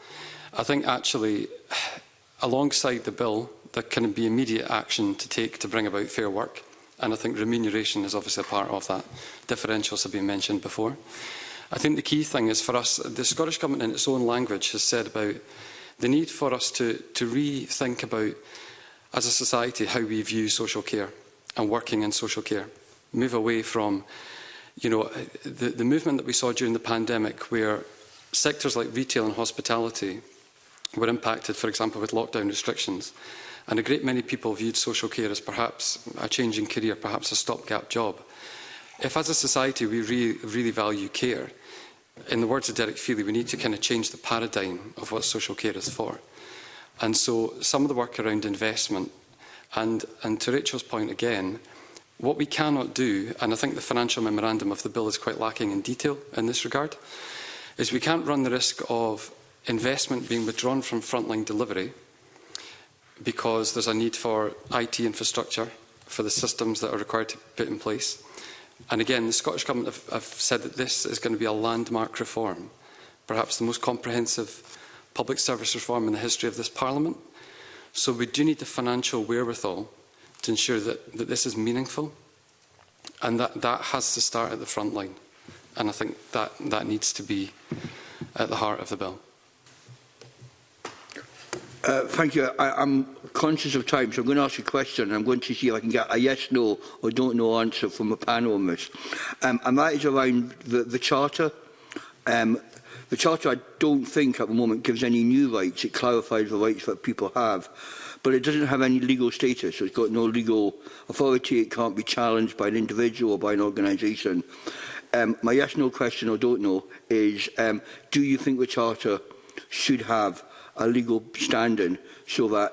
I think actually, alongside the bill, there can be immediate action to take to bring about fair work. And I think remuneration is obviously a part of that. Differentials have been mentioned before. I think the key thing is for us, the Scottish Government in its own language has said about the need for us to, to rethink about, as a society, how we view social care and working in social care. Move away from, you know, the, the movement that we saw during the pandemic where sectors like retail and hospitality were impacted, for example, with lockdown restrictions. And a great many people viewed social care as perhaps a changing career, perhaps a stopgap job. If as a society we re really value care, in the words of Derek Feely, we need to kind of change the paradigm of what social care is for. And so some of the work around investment, and, and to Rachel's point again, what we cannot do, and I think the financial memorandum of the bill is quite lacking in detail in this regard, is we can't run the risk of investment being withdrawn from frontline delivery because there's a need for IT infrastructure, for the systems that are required to put in place, And again, the Scottish Government have, have said that this is going to be a landmark reform, perhaps the most comprehensive public service reform in the history of this Parliament. So we do need the financial wherewithal to ensure that, that this is meaningful and that, that has to start at the front line. And I think that, that needs to be at the heart of the bill. Uh, thank you. I, I'm conscious of time, so I'm going to ask a question. And I'm going to see if I can get a yes, no, or don't know answer from a panel on this. Um, and that is around the, the Charter. Um, the Charter, I don't think at the moment gives any new rights. It clarifies the rights that people have. But it doesn't have any legal status. So it's got no legal authority. It can't be challenged by an individual or by an organisation. Um, my yes, no question, or don't know, is um, do you think the Charter should have a legal standing so that,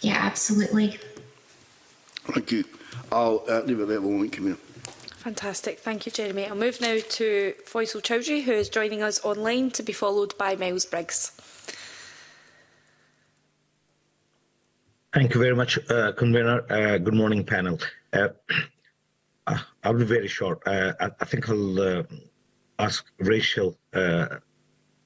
Yeah, absolutely. Thank you. I'll uh, leave it there at the moment, Camille. Fantastic. Thank you, Jeremy. I'll move now to Faisal Chowdhury, who is joining us online, to be followed by Miles Briggs. Thank you very much, uh, Convener. Uh, good morning, panel. Uh, uh I'll be very short. Uh, I, I think I'll uh, ask Rachel uh,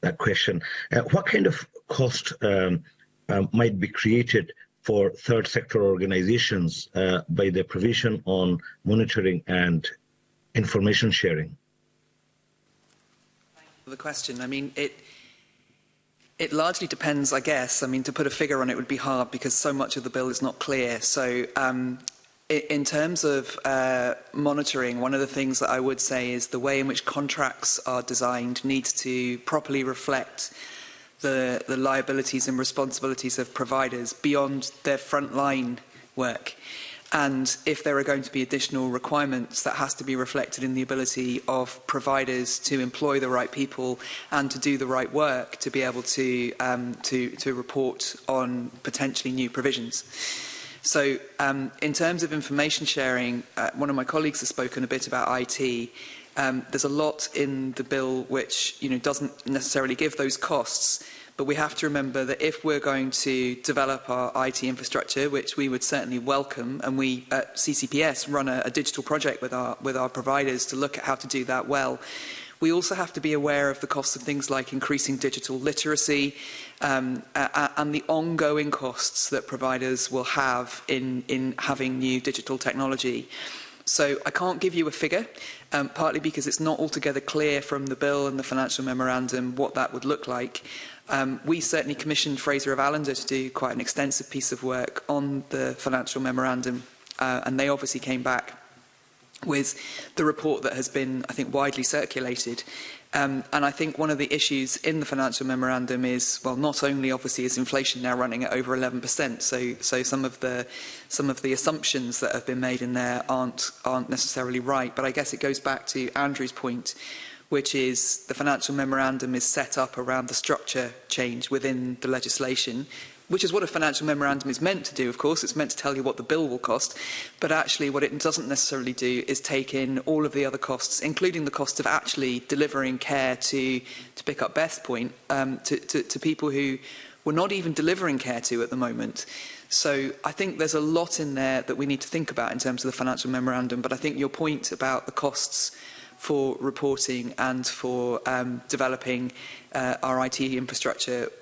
that question. Uh, what kind of cost um, um, might be created for third sector organizations uh, by the provision on monitoring and information sharing? The question, I mean, it, it largely depends, I guess. I mean, to put a figure on it would be hard because so much of the bill is not clear. So um, in terms of uh, monitoring, one of the things that I would say is the way in which contracts are designed needs to properly reflect the, the liabilities and responsibilities of providers beyond their frontline work. And if there are going to be additional requirements, that has to be reflected in the ability of providers to employ the right people and to do the right work to be able to, um, to, to report on potentially new provisions. So um, in terms of information sharing, uh, one of my colleagues has spoken a bit about IT. Um, there's a lot in the bill which you know, doesn't necessarily give those costs, but we have to remember that if we're going to develop our IT infrastructure, which we would certainly welcome, and we at CCPS run a, a digital project with our, with our providers to look at how to do that well, We also have to be aware of the costs of things like increasing digital literacy um, uh, and the ongoing costs that providers will have in, in having new digital technology. So I can't give you a figure, um, partly because it's not altogether clear from the bill and the financial memorandum what that would look like. Um, we certainly commissioned Fraser of Allender to do quite an extensive piece of work on the financial memorandum, uh, and they obviously came back with the report that has been, I think, widely circulated. Um, and I think one of the issues in the financial memorandum is, well, not only obviously is inflation now running at over 11%, so so some of the some of the assumptions that have been made in there aren't aren't necessarily right. But I guess it goes back to Andrew's point, which is the financial memorandum is set up around the structure change within the legislation which is what a financial memorandum is meant to do, of course. It's meant to tell you what the bill will cost. But actually, what it doesn't necessarily do is take in all of the other costs, including the cost of actually delivering care to, to pick up Beth's point, um, to, to, to people who we're not even delivering care to at the moment. So I think there's a lot in there that we need to think about in terms of the financial memorandum, but I think your point about the costs for reporting and for um, developing uh, our IT infrastructure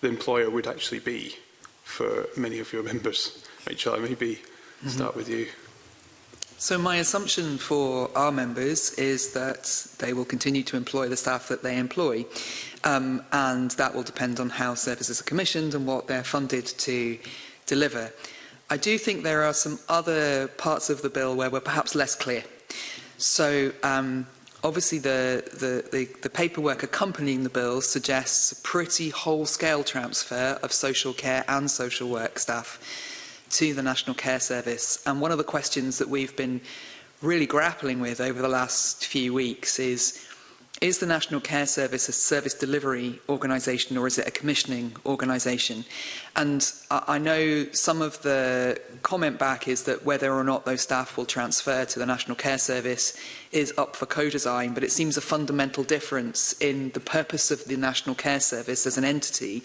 the employer would actually be for many of your members? Rachel, I maybe mm -hmm. start with you. So my assumption for our members is that they will continue to employ the staff that they employ. Um, and that will depend on how services are commissioned and what they're funded to deliver. I do think there are some other parts of the bill where we're perhaps less clear. So um, obviously the, the, the, the paperwork accompanying the bill suggests a pretty whole-scale transfer of social care and social work staff to the National Care Service. And one of the questions that we've been really grappling with over the last few weeks is, is the National Care Service a service delivery organisation or is it a commissioning organisation? And I know some of the comment back is that whether or not those staff will transfer to the National Care Service is up for co-design, but it seems a fundamental difference in the purpose of the National Care Service as an entity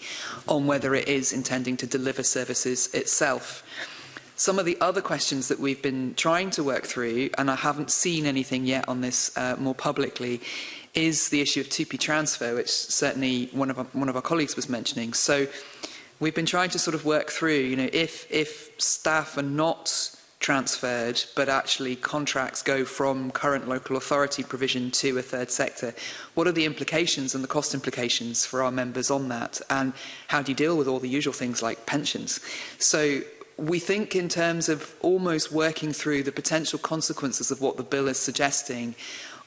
on whether it is intending to deliver services itself. Some of the other questions that we've been trying to work through, and I haven't seen anything yet on this uh, more publicly, is the issue of 2P transfer, which certainly one of our, one of our colleagues was mentioning. So we've been trying to sort of work through, you know, if, if staff are not transferred, but actually contracts go from current local authority provision to a third sector. What are the implications and the cost implications for our members on that? And how do you deal with all the usual things like pensions? So we think in terms of almost working through the potential consequences of what the bill is suggesting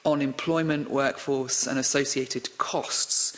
on employment, workforce and associated costs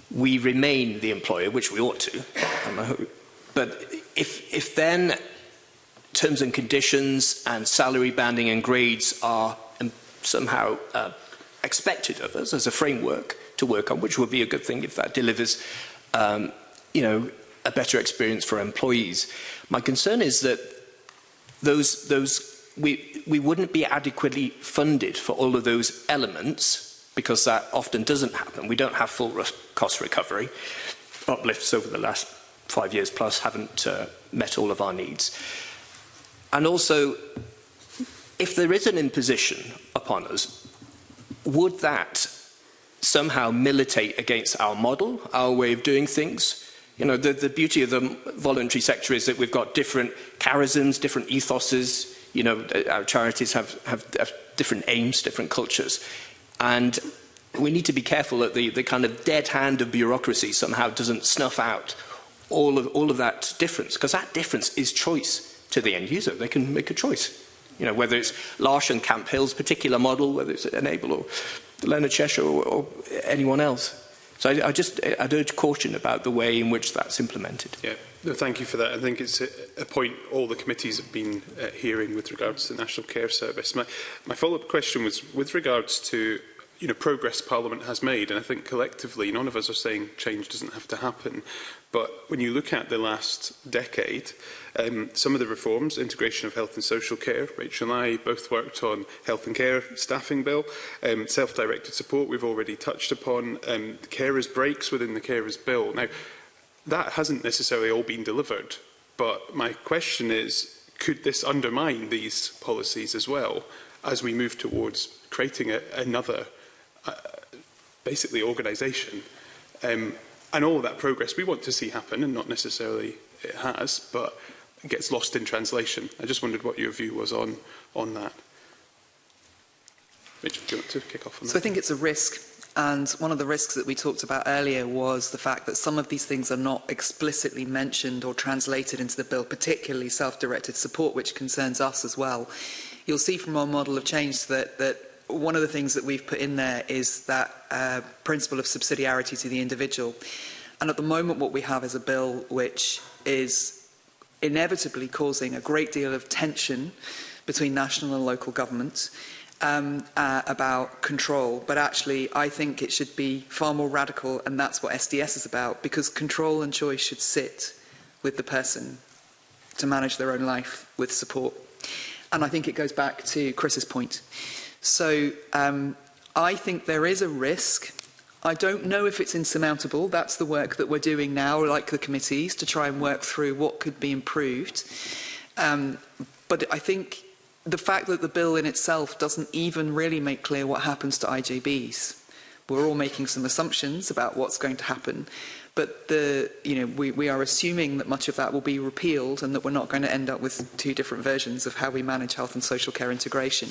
we remain the employer, which we ought to, but if, if then terms and conditions and salary banding and grades are um, somehow uh, expected of us as a framework to work on, which would be a good thing if that delivers, um, you know, a better experience for employees. My concern is that those, those we, we wouldn't be adequately funded for all of those elements because that often doesn't happen. We don't have full re cost recovery. Uplifts over the last five years plus haven't uh, met all of our needs. And also, if there is an imposition upon us, would that somehow militate against our model, our way of doing things? You know, the, the beauty of the voluntary sector is that we've got different charisms, different ethoses, you know, uh, our charities have, have, have different aims, different cultures. And we need to be careful that the, the kind of dead hand of bureaucracy somehow doesn't snuff out all of, all of that difference, because that difference is choice to the end user. They can make a choice. You know, whether it's Larsh and Camp Hill's particular model, whether it's Enable or Leonard Cheshire or, or anyone else. So I, I just, I'd urge caution about the way in which that's implemented. Yeah. No, thank you for that. I think it's a, a point all the committees have been uh, hearing with regards to the National Care Service. My, my follow-up question was with regards to you know, progress Parliament has made, and I think collectively none of us are saying change doesn't have to happen. But when you look at the last decade, Um, some of the reforms, integration of health and social care, Rachel and I both worked on health and care staffing bill, um, self-directed support we've already touched upon, um, carers breaks within the carers bill. Now, that hasn't necessarily all been delivered, but my question is, could this undermine these policies as well as we move towards creating a, another, uh, basically, organisation? Um, and all that progress we want to see happen, and not necessarily it has, but gets lost in translation. I just wondered what your view was on, on that. Richard, do you want to kick off on so that? So I think it's a risk and one of the risks that we talked about earlier was the fact that some of these things are not explicitly mentioned or translated into the bill, particularly self-directed support, which concerns us as well. You'll see from our model of change that, that one of the things that we've put in there is that uh, principle of subsidiarity to the individual. And at the moment, what we have is a bill which is inevitably causing a great deal of tension between national and local governments um, uh, about control, but actually I think it should be far more radical, and that's what SDS is about, because control and choice should sit with the person to manage their own life with support. And I think it goes back to Chris's point. So um, I think there is a risk I don't know if it's insurmountable. That's the work that we're doing now, like the committees, to try and work through what could be improved. Um, but I think the fact that the bill in itself doesn't even really make clear what happens to IJBs. We're all making some assumptions about what's going to happen, but the, you know, we, we are assuming that much of that will be repealed and that we're not going to end up with two different versions of how we manage health and social care integration.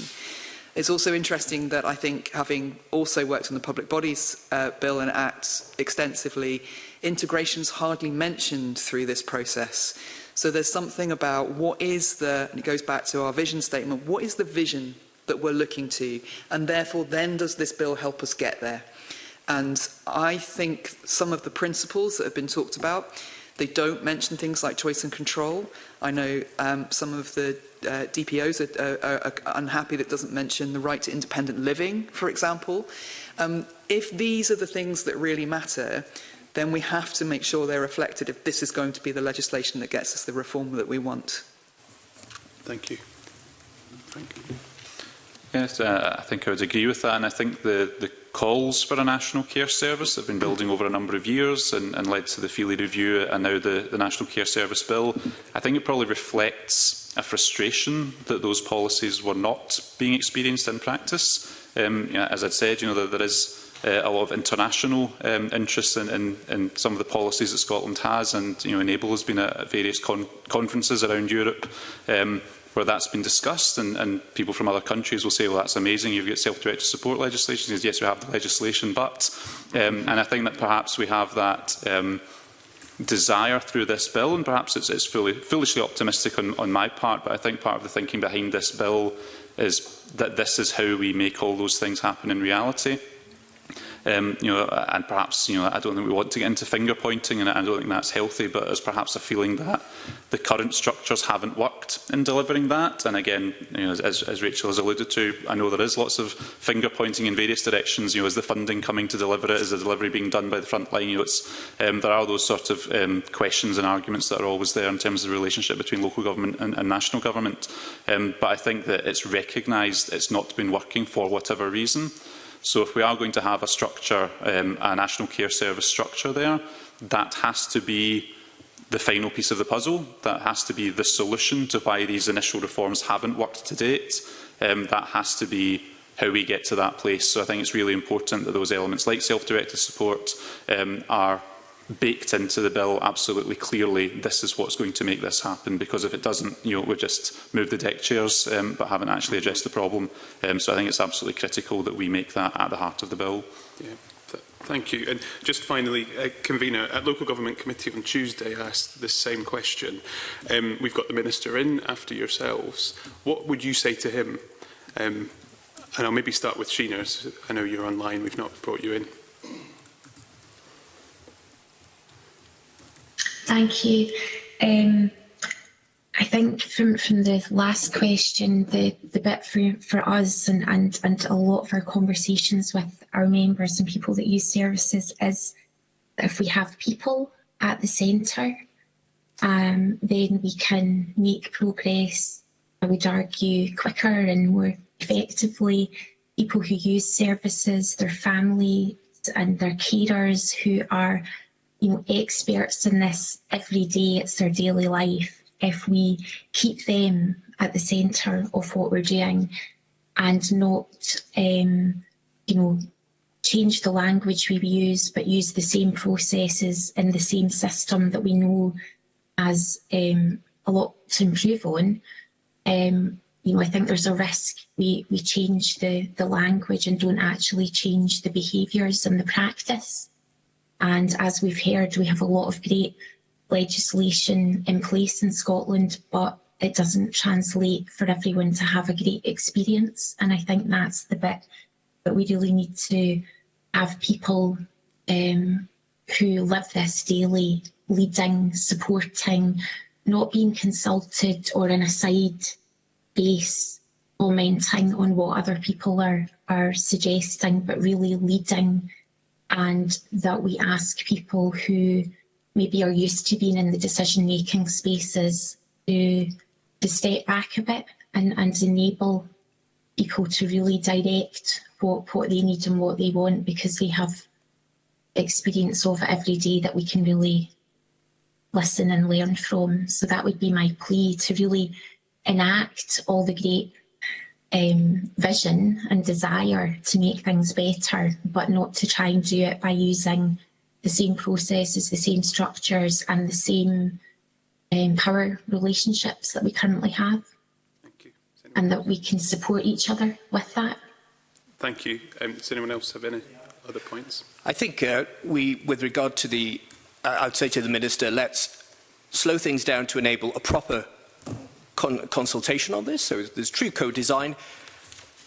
It's also interesting that I think, having also worked on the Public Bodies uh, Bill and Act extensively, integration's hardly mentioned through this process. So there's something about what is the, and it goes back to our vision statement, what is the vision that we're looking to? And therefore, then does this bill help us get there? And I think some of the principles that have been talked about, they don't mention things like choice and control. I know um, some of the uh, DPOs are, are, are unhappy that doesn't mention the right to independent living, for example. Um, if these are the things that really matter, then we have to make sure they're reflected if this is going to be the legislation that gets us the reform that we want. Thank you. Thank you. Yes, uh, I think I would agree with that, and I think the, the calls for a national care service have been building over a number of years and, and led to the Feely review and now the, the National Care Service Bill, I think it probably reflects a frustration that those policies were not being experienced in practice. Um, you know, as I'd said, you know, there, there is uh, a lot of international um, interest in, in, in some of the policies that Scotland has, and you know, Enable has been at various con conferences around Europe um, where that's been discussed, and, and people from other countries will say, well, that's amazing, you've got self-directed support legislation. Says, yes, we have the legislation, but... Um, and I think that perhaps we have that... Um, desire through this bill, and perhaps it's, it's fully, foolishly optimistic on, on my part, but I think part of the thinking behind this bill is that this is how we make all those things happen in reality. Um, you know, and perhaps you know, I don't think we want to get into finger pointing, and I don't think that's healthy. But there's perhaps a feeling that the current structures haven't worked in delivering that. And again, you know, as, as Rachel has alluded to, I know there is lots of finger pointing in various directions. You know, is the funding coming to deliver it? Is the delivery being done by the front line? You know, it's, um, there are those sort of um, questions and arguments that are always there in terms of the relationship between local government and, and national government. Um, but I think that it's recognised it's not been working for whatever reason. So if we are going to have a structure, um, a national care service structure there, that has to be the final piece of the puzzle. That has to be the solution to why these initial reforms haven't worked to date. Um, that has to be how we get to that place. So I think it's really important that those elements like self-directed support um, are baked into the bill absolutely clearly this is what's going to make this happen because if it doesn't you know we've just moved the deck chairs um, but haven't actually addressed the problem um, so I think it's absolutely critical that we make that at the heart of the bill. Yeah. thank you. And just finally, uh, convener, at Local Government Committee on Tuesday asked the same question. Um, we've got the Minister in after yourselves. What would you say to him? Um, and I'll maybe start with Sheena. I know you're online, we've not brought you in. Thank you. Um, I think from, from the last question, the, the bit for, for us and, and, and a lot of our conversations with our members and people that use services is if we have people at the centre, um, then we can make progress, I would argue, quicker and more effectively. People who use services, their families and their carers who are you know, experts in this every day, it's their daily life. If we keep them at the centre of what we're doing and not, um, you know, change the language we use, but use the same processes in the same system that we know as um, a lot to improve on, um, you know, I think there's a risk we, we change the, the language and don't actually change the behaviours and the practice. And as we've heard, we have a lot of great legislation in place in Scotland, but it doesn't translate for everyone to have a great experience. And I think that's the bit that we really need to have people um, who live this daily leading, supporting, not being consulted or in a side base commenting on what other people are, are suggesting, but really leading and that we ask people who maybe are used to being in the decision-making spaces to, to step back a bit and, and enable people to really direct what, what they need and what they want because they have experience of it every day that we can really listen and learn from. So that would be my plea to really enact all the great um, vision and desire to make things better, but not to try and do it by using the same processes, the same structures and the same um, power relationships that we currently have. Thank you. And that we can support each other with that. Thank you. Um, does anyone else have any other points? I think uh, we, with regard to the, uh, I'd say to the Minister, let's slow things down to enable a proper con consultation on this, so there's true co-design,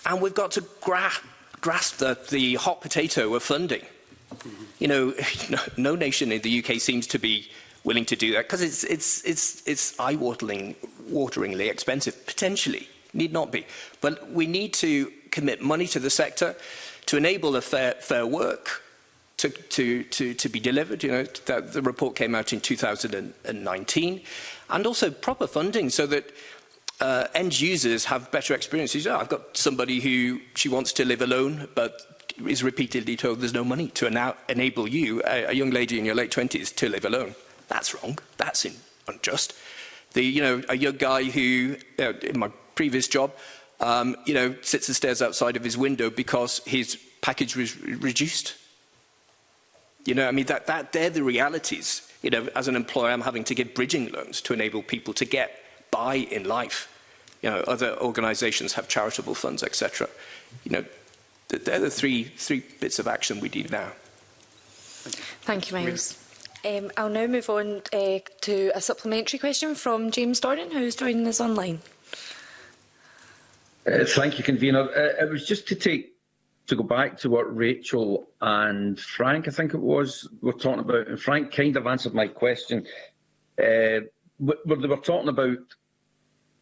and we've got to gra grasp the, the hot potato of funding. You know, no, nation in the UK seems to be willing to do that because it's, it's, it's, it's eye-wateringly -watering, expensive, potentially, need not be. But we need to commit money to the sector to enable a fair, fair work to, to, to, to be delivered. You know, that, the report came out in 2019 and also proper funding so that uh, end users have better experiences. Oh, I've got somebody who she wants to live alone, but is repeatedly told there's no money to enable you, a, a young lady in your late 20s, to live alone. That's wrong. That's in, unjust. The, you know, a young guy who, uh, in my previous job, um, you know, sits and stares outside of his window because his package was re reduced. You know, I mean, that, that, they're the realities you know, as an employer, I'm having to give bridging loans to enable people to get by in life. You know, other organisations have charitable funds, etc. You know, they're the three, three bits of action we need now. Thank you, Miles. Um, I'll now move on uh, to a supplementary question from James Dornan, who's joining us online. Uh, thank you, Convener. Uh, it was just to take to go back to what Rachel and Frank, I think it was, were talking about, and Frank kind of answered my question, uh, where they were talking about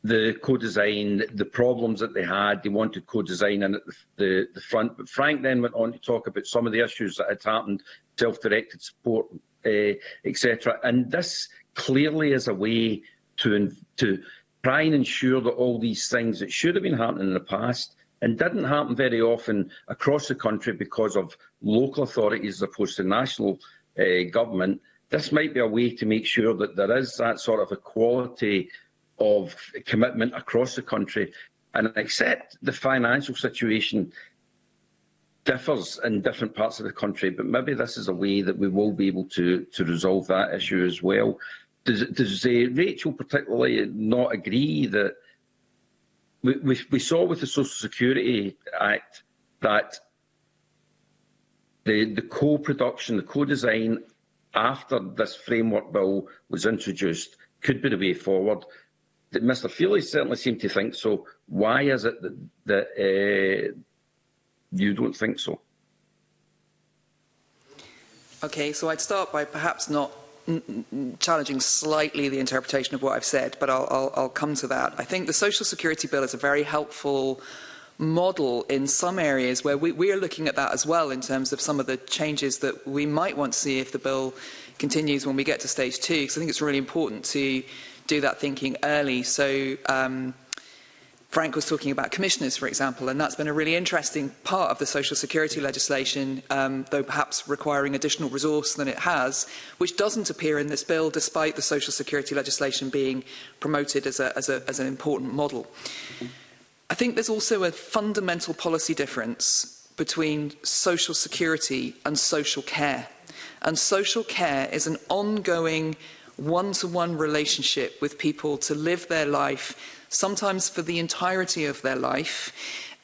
the co-design, the problems that they had, they wanted co-design in at the, the, the, front. But Frank then went on to talk about some of the issues that had happened, self-directed support, uh, etc. And this clearly is a way to, to try and ensure that all these things that should have been happening in the past and didn't happen very often across the country because of local authorities as opposed to national uh, government, this might be a way to make sure that there is that sort of equality of commitment across the country and accept the financial situation differs in different parts of the country, but maybe this is a way that we will be able to, to resolve that issue as well. Does, does uh, Rachel particularly not agree that we, we, saw with the Social Security Act that the, the co-production, the co-design after this framework bill was introduced could be the way forward. That Mr Feely certainly seemed to think so. Why is it that, that uh, you don't think so? Okay, so I'd start by perhaps not challenging slightly the interpretation of what I've said, but I'll, I'll, I'll come to that. I think the Social Security Bill is a very helpful model in some areas where we, we are looking at that as well in terms of some of the changes that we might want to see if the bill continues when we get to stage two, because I think it's really important to do that thinking early. So um, Frank was talking about commissioners, for example, and that's been a really interesting part of the social security legislation, um, though perhaps requiring additional resource than it has, which doesn't appear in this bill, despite the social security legislation being promoted as, a, as, a, as an important model. I think there's also a fundamental policy difference between social security and social care. And social care is an ongoing one-to-one -one relationship with people to live their life sometimes for the entirety of their life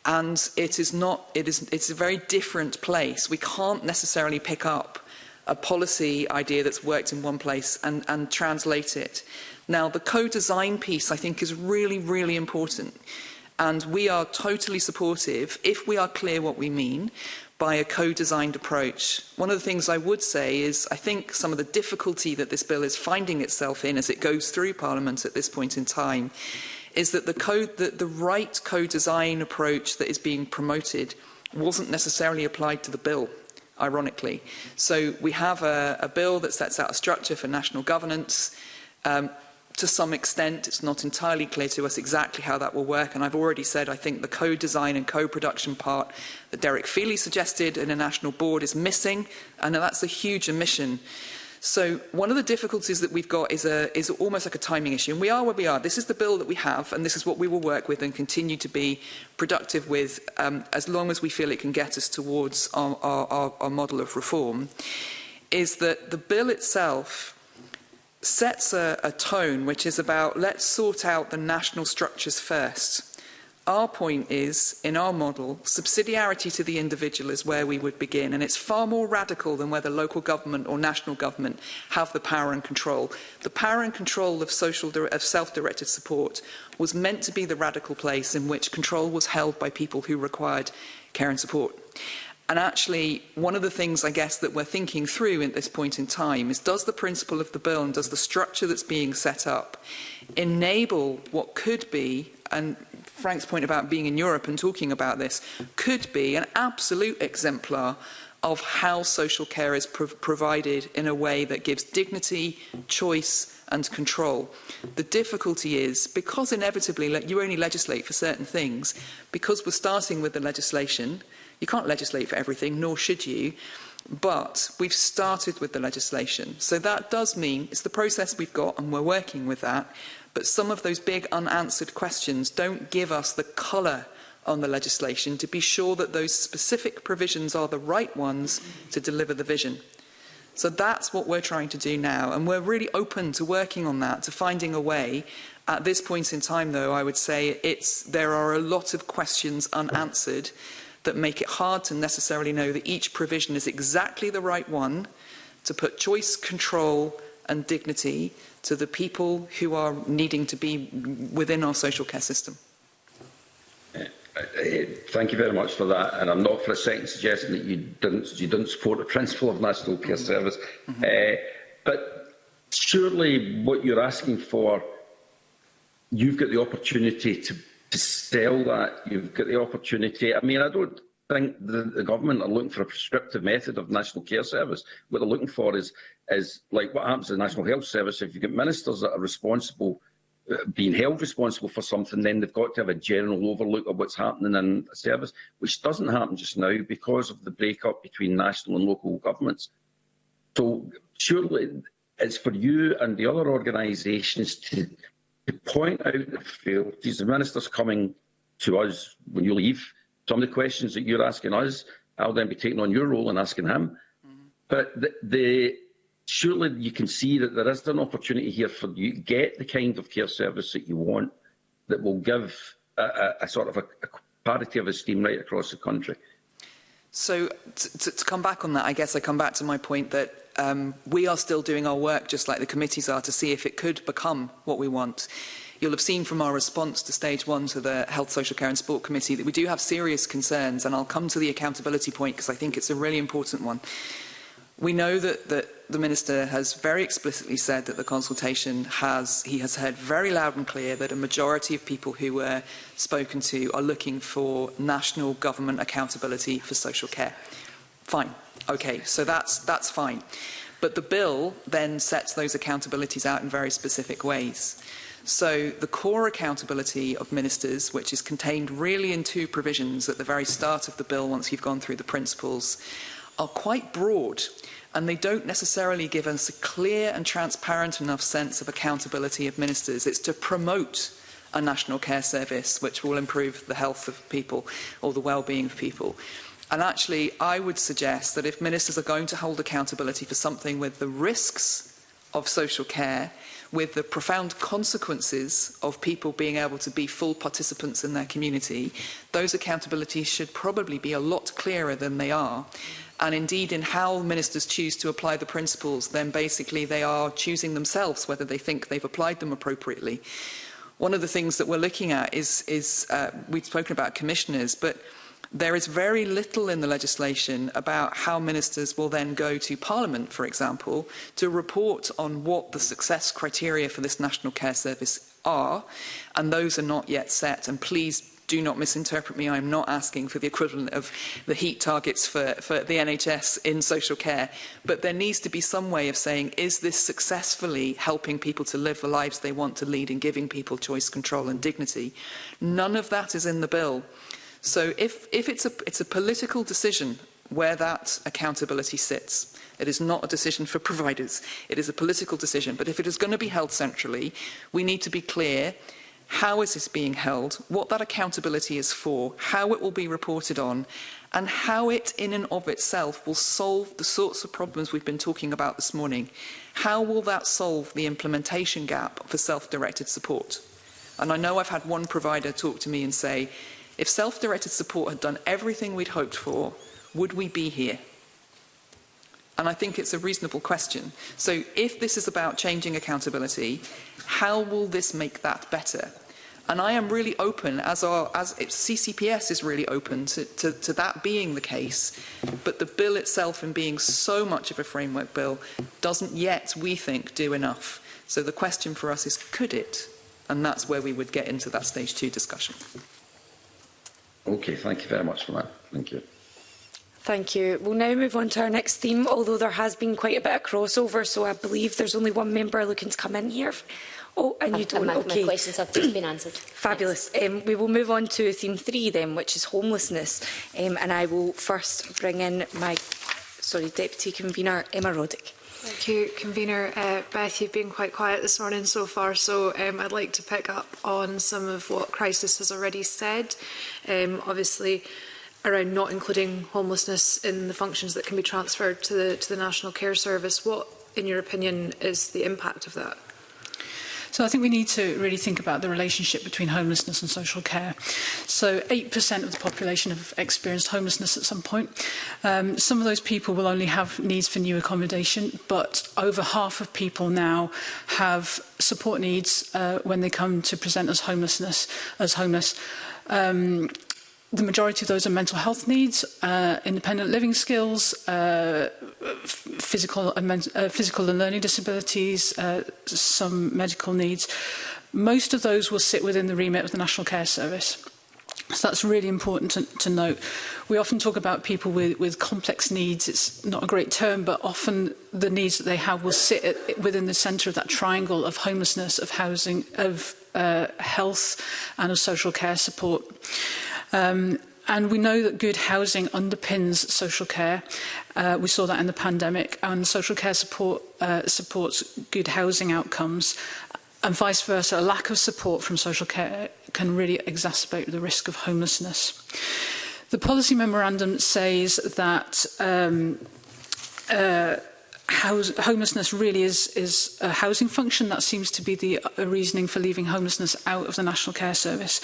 and it is not it is it's a very different place we can't necessarily pick up a policy idea that's worked in one place and and translate it now the co-design piece i think is really really important and we are totally supportive if we are clear what we mean by a co-designed approach. One of the things I would say is I think some of the difficulty that this bill is finding itself in as it goes through Parliament at this point in time is that the, code, the, the right co-design approach that is being promoted wasn't necessarily applied to the bill, ironically. So we have a, a bill that sets out a structure for national governance. Um, to some extent, it's not entirely clear to us exactly how that will work. And I've already said I think the co-design and co-production part that Derek Feely suggested in a national board is missing. And that's a huge omission. So one of the difficulties that we've got is, a, is almost like a timing issue. And we are where we are. This is the bill that we have, and this is what we will work with and continue to be productive with um, as long as we feel it can get us towards our, our, our model of reform, is that the bill itself sets a, a tone which is about let's sort out the national structures first. Our point is, in our model, subsidiarity to the individual is where we would begin, and it's far more radical than whether local government or national government have the power and control. The power and control of, social, of self-directed support was meant to be the radical place in which control was held by people who required care and support. And actually, one of the things I guess that we're thinking through at this point in time is does the principle of the bill and does the structure that's being set up enable what could be, and Frank's point about being in Europe and talking about this, could be an absolute exemplar of how social care is pro provided in a way that gives dignity, choice and control. The difficulty is, because inevitably you only legislate for certain things, because we're starting with the legislation, you can't legislate for everything, nor should you, but we've started with the legislation. So that does mean it's the process we've got and we're working with that, But some of those big unanswered questions don't give us the colour on the legislation to be sure that those specific provisions are the right ones to deliver the vision. So that's what we're trying to do now, and we're really open to working on that, to finding a way. At this point in time, though, I would say it's, there are a lot of questions unanswered that make it hard to necessarily know that each provision is exactly the right one to put choice, control and dignity to the people who are needing to be within our social care system. Uh, uh, thank you very much for that, and I'm not for a second suggesting that you didn't you don't support the principle of national care mm -hmm. service, mm -hmm. uh, but surely what you're asking for, you've got the opportunity to, to sell that. You've got the opportunity. I mean, I don't think the, the government are looking for a prescriptive method of national care service. What they're looking for is, is like what happens to the National Health Service if you get ministers that are responsible uh, being held responsible for something, then they've got to have a general overlook of what's happening in the service, which doesn't happen just now because of the break-up between national and local governments. So surely it's for you and the other organisations to, to point out the failures. The Minister's coming to us when you leave Some of the questions that you're asking us, I'll then be taking on your role and asking him. Mm-hmm. But the, the, surely you can see that there is an opportunity here for you to get the kind of care service that you want that will give a, a, a sort of a, a parity of esteem right across the country. So to, to come back on that, I guess I come back to my point that um, we are still doing our work, just like the committees are, to see if it could become what we want. You'll have seen from our response to stage one to the Health, Social Care and Sport Committee that we do have serious concerns, and I'll come to the accountability point because I think it's a really important one. We know that, that the Minister has very explicitly said that the consultation has, he has heard very loud and clear that a majority of people who were spoken to are looking for national government accountability for social care. Fine. Okay, so that's, that's fine. But the bill then sets those accountabilities out in very specific ways. So the core accountability of ministers, which is contained really in two provisions at the very start of the bill once you've gone through the principles, are quite broad and they don't necessarily give us a clear and transparent enough sense of accountability of ministers. It's to promote a national care service which will improve the health of people or the well-being of people. And actually, I would suggest that if ministers are going to hold accountability for something with the risks of social care, with the profound consequences of people being able to be full participants in their community, those accountabilities should probably be a lot clearer than they are. And indeed, in how ministers choose to apply the principles, then basically they are choosing themselves whether they think they've applied them appropriately. One of the things that we're looking at is, is uh, we've spoken about commissioners, but There is very little in the legislation about how ministers will then go to Parliament, for example, to report on what the success criteria for this National Care Service are, and those are not yet set. And please do not misinterpret me, I'm not asking for the equivalent of the heat targets for, for the NHS in social care, but there needs to be some way of saying, is this successfully helping people to live the lives they want to lead and giving people choice, control and dignity? None of that is in the bill. So if, if it's, a, it's a political decision where that accountability sits. It is not a decision for providers. It is a political decision. But if it is going to be held centrally, we need to be clear how is this being held, what that accountability is for, how it will be reported on, and how it in and of itself will solve the sorts of problems we've been talking about this morning. How will that solve the implementation gap for self-directed support? And I know I've had one provider talk to me and say, If self-directed support had done everything we'd hoped for, would we be here? And I think it's a reasonable question. So if this is about changing accountability, how will this make that better? And I am really open, as, our, as CCPS is really open to, to, to that being the case, but the bill itself in being so much of a framework bill doesn't yet, we think, do enough. So the question for us is, could it? And that's where we would get into that stage two discussion. Okay, thank you very much for that. Thank you. Thank you. We'll now move on to our next theme, although there has been quite a bit of crossover, so I believe there's only one member looking to come in here. Oh, and you don't. okay. my questions have just been answered. Fabulous. Um, we will move on to theme three then, which is homelessness. Um, and I will first bring in my, sorry, Deputy Convener Emma Roddick. Thank you, Convener. Uh, Beth, you've been quite quiet this morning so far, so um, I'd like to pick up on some of what Crisis has already said. Um, obviously, around not including homelessness in the functions that can be transferred to the, to the National Care Service. What, in your opinion, is the impact of that? So I think we need to really think about the relationship between homelessness and social care. So 8% of the population have experienced homelessness at some point. Um, some of those people will only have needs for new accommodation, but over half of people now have support needs uh, when they come to present as homelessness, as homeless. Um, the majority of those are mental health needs, uh, independent living skills, uh, physical, and uh, physical and learning disabilities, uh, some medical needs. Most of those will sit within the remit of the National Care Service. So that's really important to, to note. We often talk about people with, with complex needs. It's not a great term, but often the needs that they have will sit at, within the centre of that triangle of homelessness, of housing, of uh, health and of social care support. Um, and we know that good housing underpins social care. Uh, we saw that in the pandemic, and social care support uh, supports good housing outcomes. And vice versa, a lack of support from social care can really exacerbate the risk of homelessness. The policy memorandum says that um, uh, house, homelessness really is, is a housing function. That seems to be the uh, reasoning for leaving homelessness out of the National Care Service.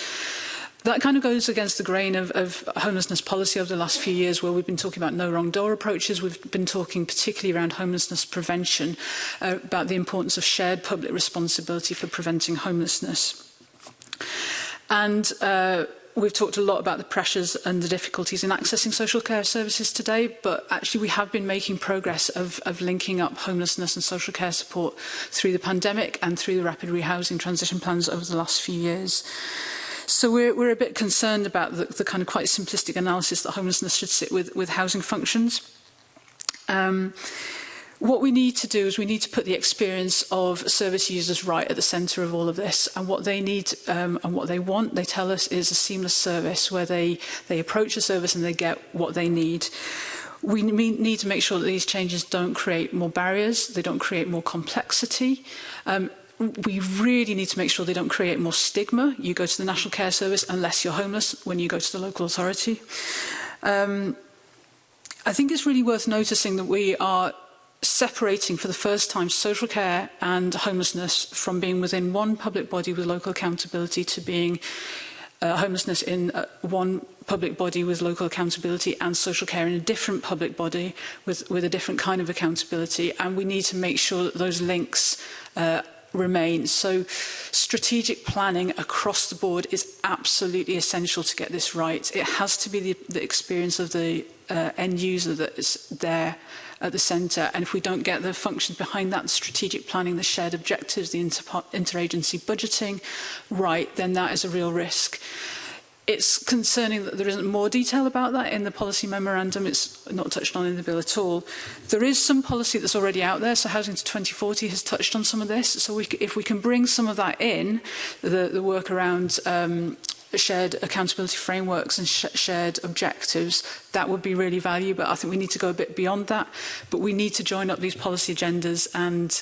That kind of goes against the grain of, of homelessness policy over the last few years where we've been talking about no wrong door approaches. We've been talking particularly around homelessness prevention, uh, about the importance of shared public responsibility for preventing homelessness. And uh, we've talked a lot about the pressures and the difficulties in accessing social care services today, but actually we have been making progress of, of linking up homelessness and social care support through the pandemic and through the rapid rehousing transition plans over the last few years. So we're, we're a bit concerned about the, the kind of quite simplistic analysis that homelessness should sit with, with housing functions. Um, what we need to do is we need to put the experience of service users right at the centre of all of this and what they need um, and what they want they tell us is a seamless service where they they approach a service and they get what they need we need to make sure that these changes don't create more barriers they don't create more complexity um, we really need to make sure they don't create more stigma. You go to the National Care Service unless you're homeless when you go to the local authority. Um, I think it's really worth noticing that we are separating for the first time social care and homelessness from being within one public body with local accountability to being uh, homelessness in uh, one public body with local accountability and social care in a different public body with, with a different kind of accountability. And we need to make sure that those links uh, remain. So strategic planning across the board is absolutely essential to get this right. It has to be the, the experience of the uh, end user that is there at the centre. And if we don't get the functions behind that, the strategic planning, the shared objectives, the inter interagency budgeting right, then that is a real risk. It's concerning that there isn't more detail about that in the policy memorandum. It's not touched on in the bill at all. There is some policy that's already out there, so Housing to 2040 has touched on some of this. So we, if we can bring some of that in, the, the work around um, shared accountability frameworks and sh shared objectives, that would be really valuable. I think we need to go a bit beyond that, but we need to join up these policy agendas and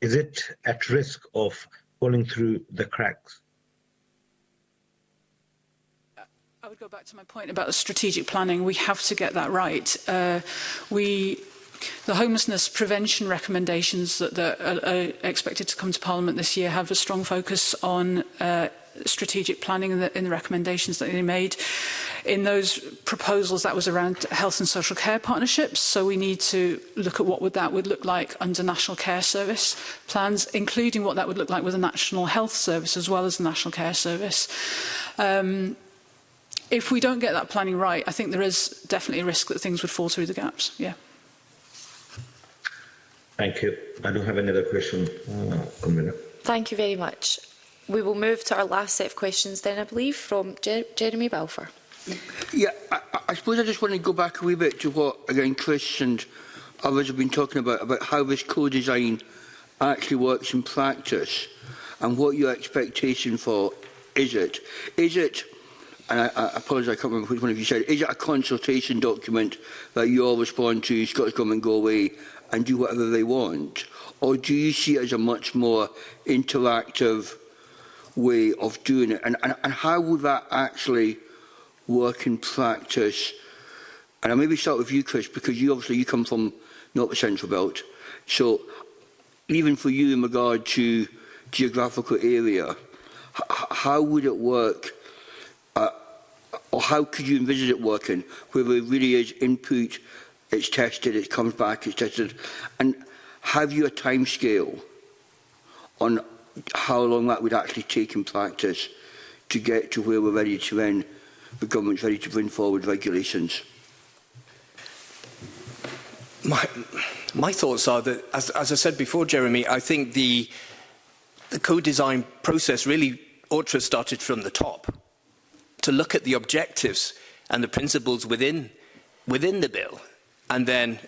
is it at risk of falling through the cracks? back to my point about the strategic planning. We have to get that right. Uh, we The homelessness prevention recommendations that, that are, are expected to come to Parliament this year have a strong focus on uh, strategic planning in the, in the recommendations that they made. In those proposals, that was around health and social care partnerships. So we need to look at what would that would look like under National Care Service plans, including what that would look like with a National Health Service as well as the National Care Service. Um, if we don't get that planning right, I think there is definitely a risk that things would fall through the gaps. Yeah. Thank you. I don't have another question, uh, Thank you very much. We will move to our last set of questions then, I believe, from Jer Jeremy Balfour. Yeah, I, I suppose I just want to go back a wee bit to what, again, Chris and others have been talking about, about how this co-design actually works in practice and what your expectation for is it. Is it and I, I apologise, I can't remember which one of you said, is it a consultation document that you all respond to, Scottish Government go away and do whatever they want? Or do you see it as a much more interactive way of doing it? And, and, and how would that actually work in practice? And I maybe start with you, Chris, because you obviously you come from not the Central Belt. So even for you in regard to geographical area, how would it work Or how could you envisage it working where it really is input, it's tested, it comes back, it's tested? And have you a time scale on how long that would actually take in practice to get to where we're ready to end, the government's ready to bring forward regulations? My, my thoughts are that, as, as I said before, Jeremy, I think the, the co-design process really ought to have started from the top to look at the objectives and the principles within, within the bill and then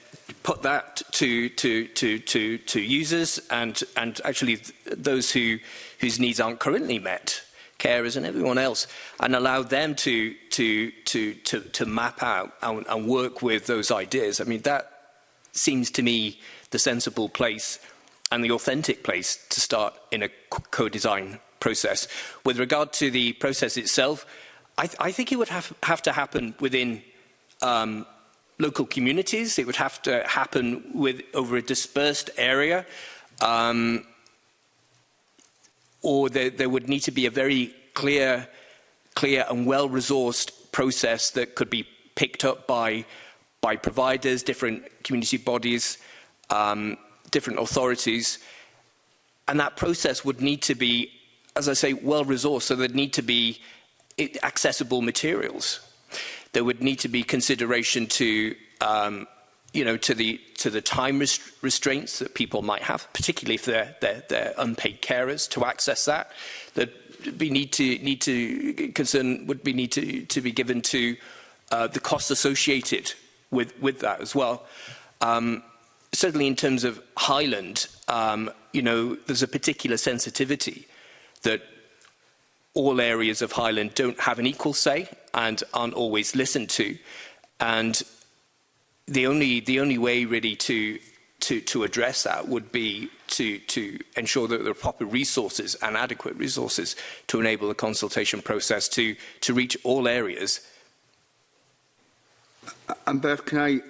put that to, to, to, to, to users and, and actually those who, whose needs aren't currently met, carers and everyone else, and allow them to, to, to, to, to map out and, and work with those ideas. I mean, that seems to me the sensible place and the authentic place to start in a co-design process. With regard to the process itself, I, th I think it would have, have to happen within um, local communities. It would have to happen with over a dispersed area. Um, or there, there would need to be a very clear, clear and well-resourced process that could be picked up by, by providers, different community bodies, um, different authorities. And that process would need to be, as I say, well-resourced. So there'd need to be accessible materials. There would need to be consideration to um, you know, to the to the time rest restraints that people might have, particularly if they're, they're, they're unpaid carers to access that. That we need to need to concern would be need to to be given to uh, the costs associated with with that as well. Um, certainly in terms of Highland, um, you know, there's a particular sensitivity that all areas of Highland don't have an equal say and aren't always listened to. And the only, the only way really to, to, to address that would be to, to ensure that there are proper resources and adequate resources to enable the consultation process to, to reach all areas. And Beth, can I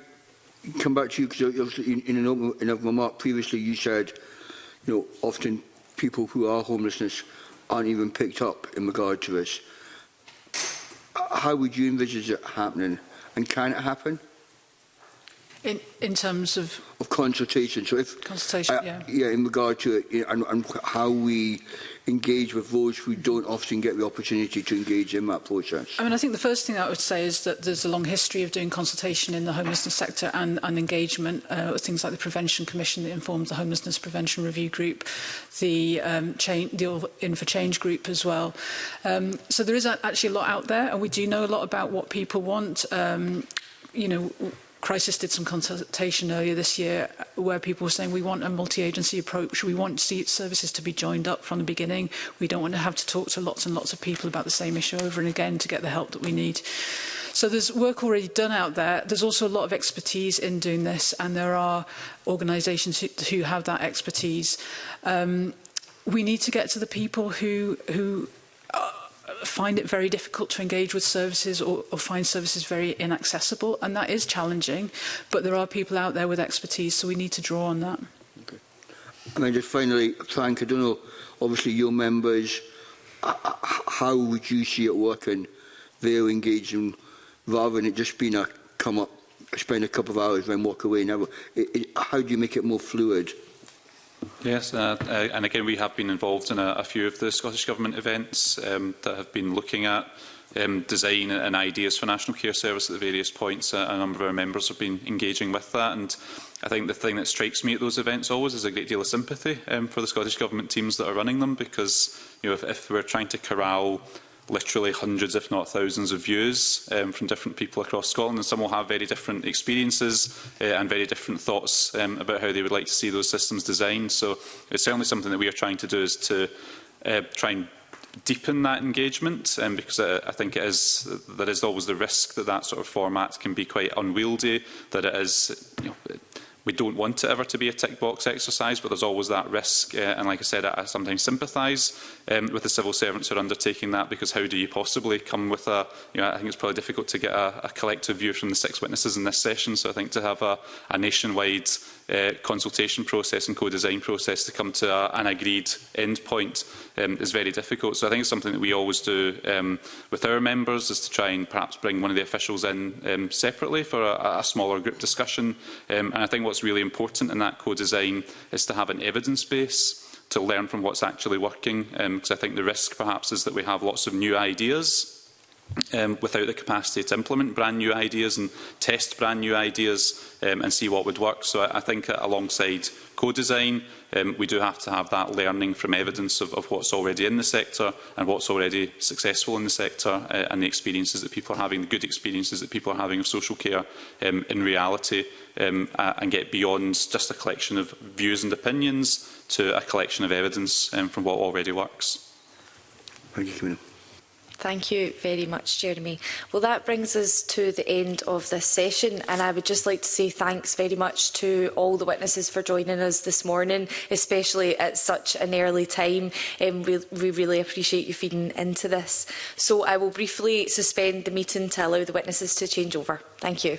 come back to you? Because in, in, an open, in a remark previously you said, you know, often people who are homelessness aren't even picked up in regard to this. How would you envisage it happening and can it happen? In, in terms of... Of consultation. So if... Consultation, uh, yeah. Yeah, in regard to it, you know, and, and how we engage with those who don't often get the opportunity to engage in that process? I mean, I think the first thing I would say is that there's a long history of doing consultation in the homelessness sector and, and engagement, uh, things like the Prevention Commission that informs the Homelessness Prevention Review Group, the, um, change, the In for Change group as well. Um, so there is actually a lot out there, and we do know a lot about what people want. Um, you know, Crisis did some consultation earlier this year where people were saying we want a multi-agency approach, we want services to be joined up from the beginning, we don't want to have to talk to lots and lots of people about the same issue over and again to get the help that we need. So there's work already done out there. There's also a lot of expertise in doing this, and there are organisations who, who have that expertise. Um, we need to get to the people who, who find it very difficult to engage with services or, or find services very inaccessible. And that is challenging, but there are people out there with expertise, so we need to draw on that. Okay. And then just finally, Frank, I don't know, obviously your members, how would you see it working? They're engaging rather than it just being a come up, spend a couple of hours, then walk away. Never. how do you make it more fluid? Yes, uh, uh, and again, we have been involved in a, a few of the Scottish Government events um, that have been looking at um, design and ideas for National Care Service at the various points. Uh, a, a number of our members have been engaging with that. And I think the thing that strikes me at those events always is a great deal of sympathy um, for the Scottish Government teams that are running them, because you know, if, if we're trying to corral literally hundreds, if not thousands, of views um, from different people across Scotland, and some will have very different experiences uh, and very different thoughts um, about how they would like to see those systems designed. So it's certainly something that we are trying to do is to uh, try and deepen that engagement um, because uh, I think it is there is always the risk that that sort of format can be quite unwieldy that it is you know, We don't want it ever to be a tick box exercise, but there's always that risk. Uh, and like I said, I, sometimes sympathise um, with the civil servants who are undertaking that because how do you possibly come with a, you know, I think it's probably difficult to get a, a collective view from the six witnesses in this session. So I think to have a, a nationwide uh, consultation process and co-design process to come to a, an agreed end point um, is very difficult. So I think it's something that we always do um, with our members is to try and perhaps bring one of the officials in um, separately for a, a smaller group discussion. Um, and I think what's really important in that co-design is to have an evidence base to learn from what's actually working because um, I think the risk perhaps is that we have lots of new ideas um, without the capacity to implement brand new ideas and test brand new ideas um, and see what would work. So I, I think uh, alongside co-design, um, we do have to have that learning from evidence of, of what's already in the sector and what's already successful in the sector uh, and the experiences that people are having, the good experiences that people are having of social care um, in reality um, uh, and get beyond just a collection of views and opinions to a collection of evidence um, from what already works. Thank you, Camino. Thank you very much, Jeremy. Well, that brings us to the end of this session, and I would just like to say thanks very much to all the witnesses for joining us this morning, especially at such an early time. Um, we, we really appreciate you feeding into this. So I will briefly suspend the meeting to allow the witnesses to change over. Thank you.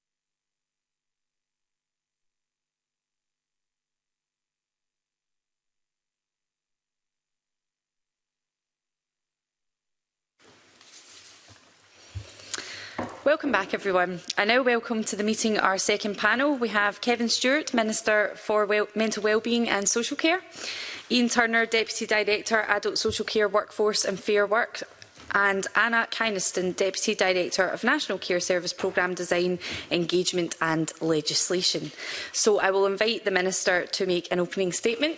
Welcome back everyone. I now welcome to the meeting our second panel. We have Kevin Stewart, Minister for well Mental Wellbeing and Social Care, Ian Turner, Deputy Director, Adult Social Care Workforce and Fair Work, and Anna Kynaston, Deputy Director of National Care Service Programme Design, Engagement and Legislation. So I will invite the Minister to make an opening statement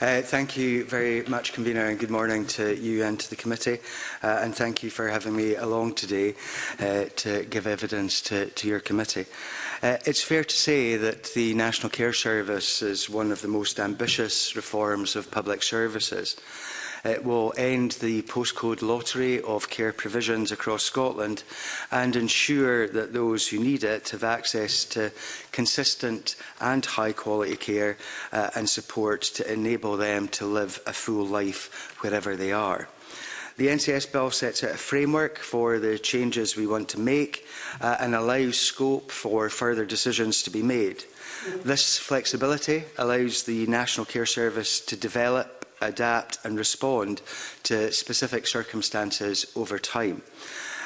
Uh, thank you very much, Convener, and good morning to you and to the committee. Uh, and thank you for having me along today uh, to give evidence to, to your committee. Uh, it's fair to say that the National Care Service is one of the most ambitious reforms of public services. It will end the postcode lottery of care provisions across Scotland and ensure that those who need it have access to consistent and high quality care uh, and support to enable them to live a full life wherever they are. The NCS bill sets out a framework for the changes we want to make uh, and allows scope for further decisions to be made. This flexibility allows the National Care Service to develop adapt and respond to specific circumstances over time.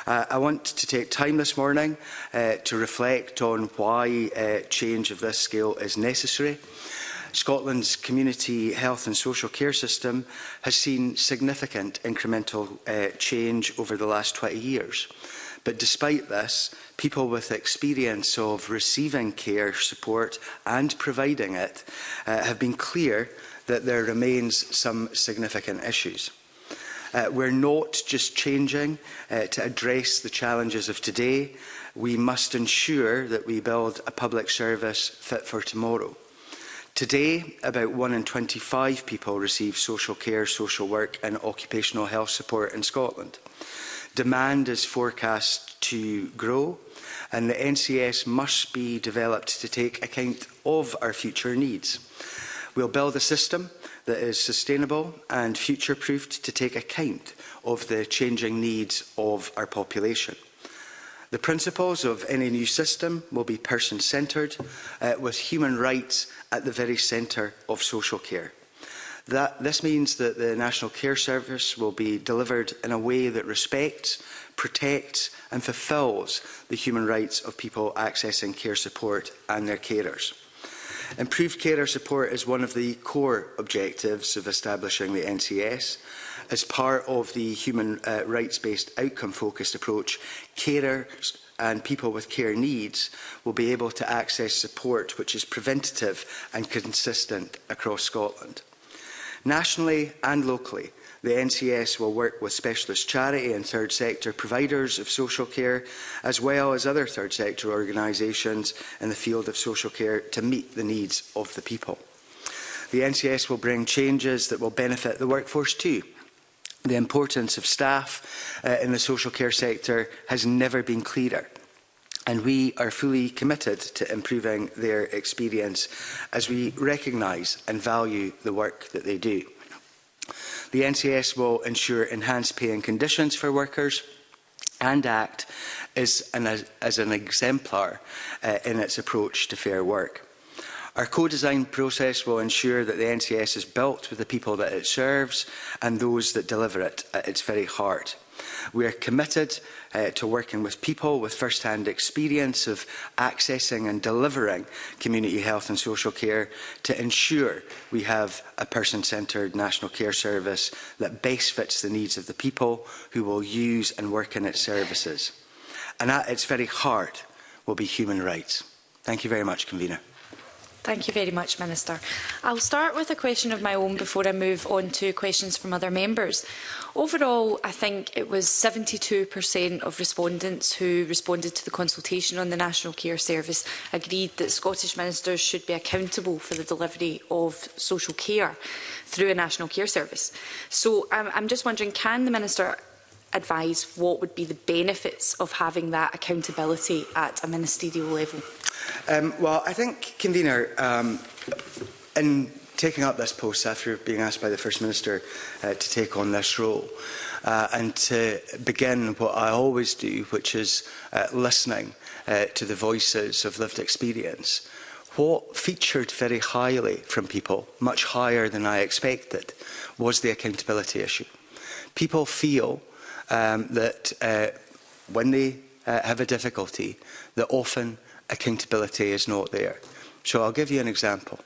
Uh, I want to take time this morning uh, to reflect on why uh, change of this scale is necessary. Scotland's community health and social care system has seen significant incremental uh, change over the last 20 years. But despite this, people with experience of receiving care, support and providing it uh, have been clear that there remains some significant issues. Uh, we're not just changing uh, to address the challenges of today. We must ensure that we build a public service fit for tomorrow. Today, about 1 in 25 people receive social care, social work and occupational health support in Scotland. Demand is forecast to grow and the NCS must be developed to take account of our future needs. We'll build a system that is sustainable and future-proofed to take account of the changing needs of our population. The principles of any new system will be person-centred, uh, with human rights at the very centre of social care. That, this means that the National Care Service will be delivered in a way that respects, protects and fulfils the human rights of people accessing care support and their carers. Improved carer support is one of the core objectives of establishing the NCS. As part of the human uh, rights-based outcome-focused approach, carers and people with care needs will be able to access support which is preventative and consistent across Scotland. Nationally and locally, The NCS will work with specialist charity and third sector providers of social care, as well as other third sector organisations in the field of social care to meet the needs of the people. The NCS will bring changes that will benefit the workforce too. The importance of staff uh, in the social care sector has never been clearer and we are fully committed to improving their experience as we recognise and value the work that they do the NCS will ensure enhanced pay and conditions for workers and act as an, as an exemplar uh, in its approach to fair work. Our co-design process will ensure that the NCS is built with the people that it serves and those that deliver it at its very heart. We are committed uh, to working with people with first-hand experience of accessing and delivering community health and social care to ensure we have a person-centred national care service that best fits the needs of the people who will use and work in its services. And at its very heart will be human rights. Thank you very much, Convener. Thank you very much, Minister. I'll start with a question of my own before I move on to questions from other members. Overall, I think it was 72% of respondents who responded to the consultation on the National Care Service agreed that Scottish ministers should be accountable for the delivery of social care through a National Care Service. So I'm, um, I'm just wondering, can the Minister advise what would be the benefits of having that accountability at a ministerial level? Um, well, I think, convener, um, in taking up this post after being asked by the First Minister uh, to take on this role uh, and to begin what I always do, which is uh, listening uh, to the voices of lived experience, what featured very highly from people, much higher than I expected, was the accountability issue. People feel um, that uh, when they uh, have a difficulty, that often accountability is not there. So I'll give you an example.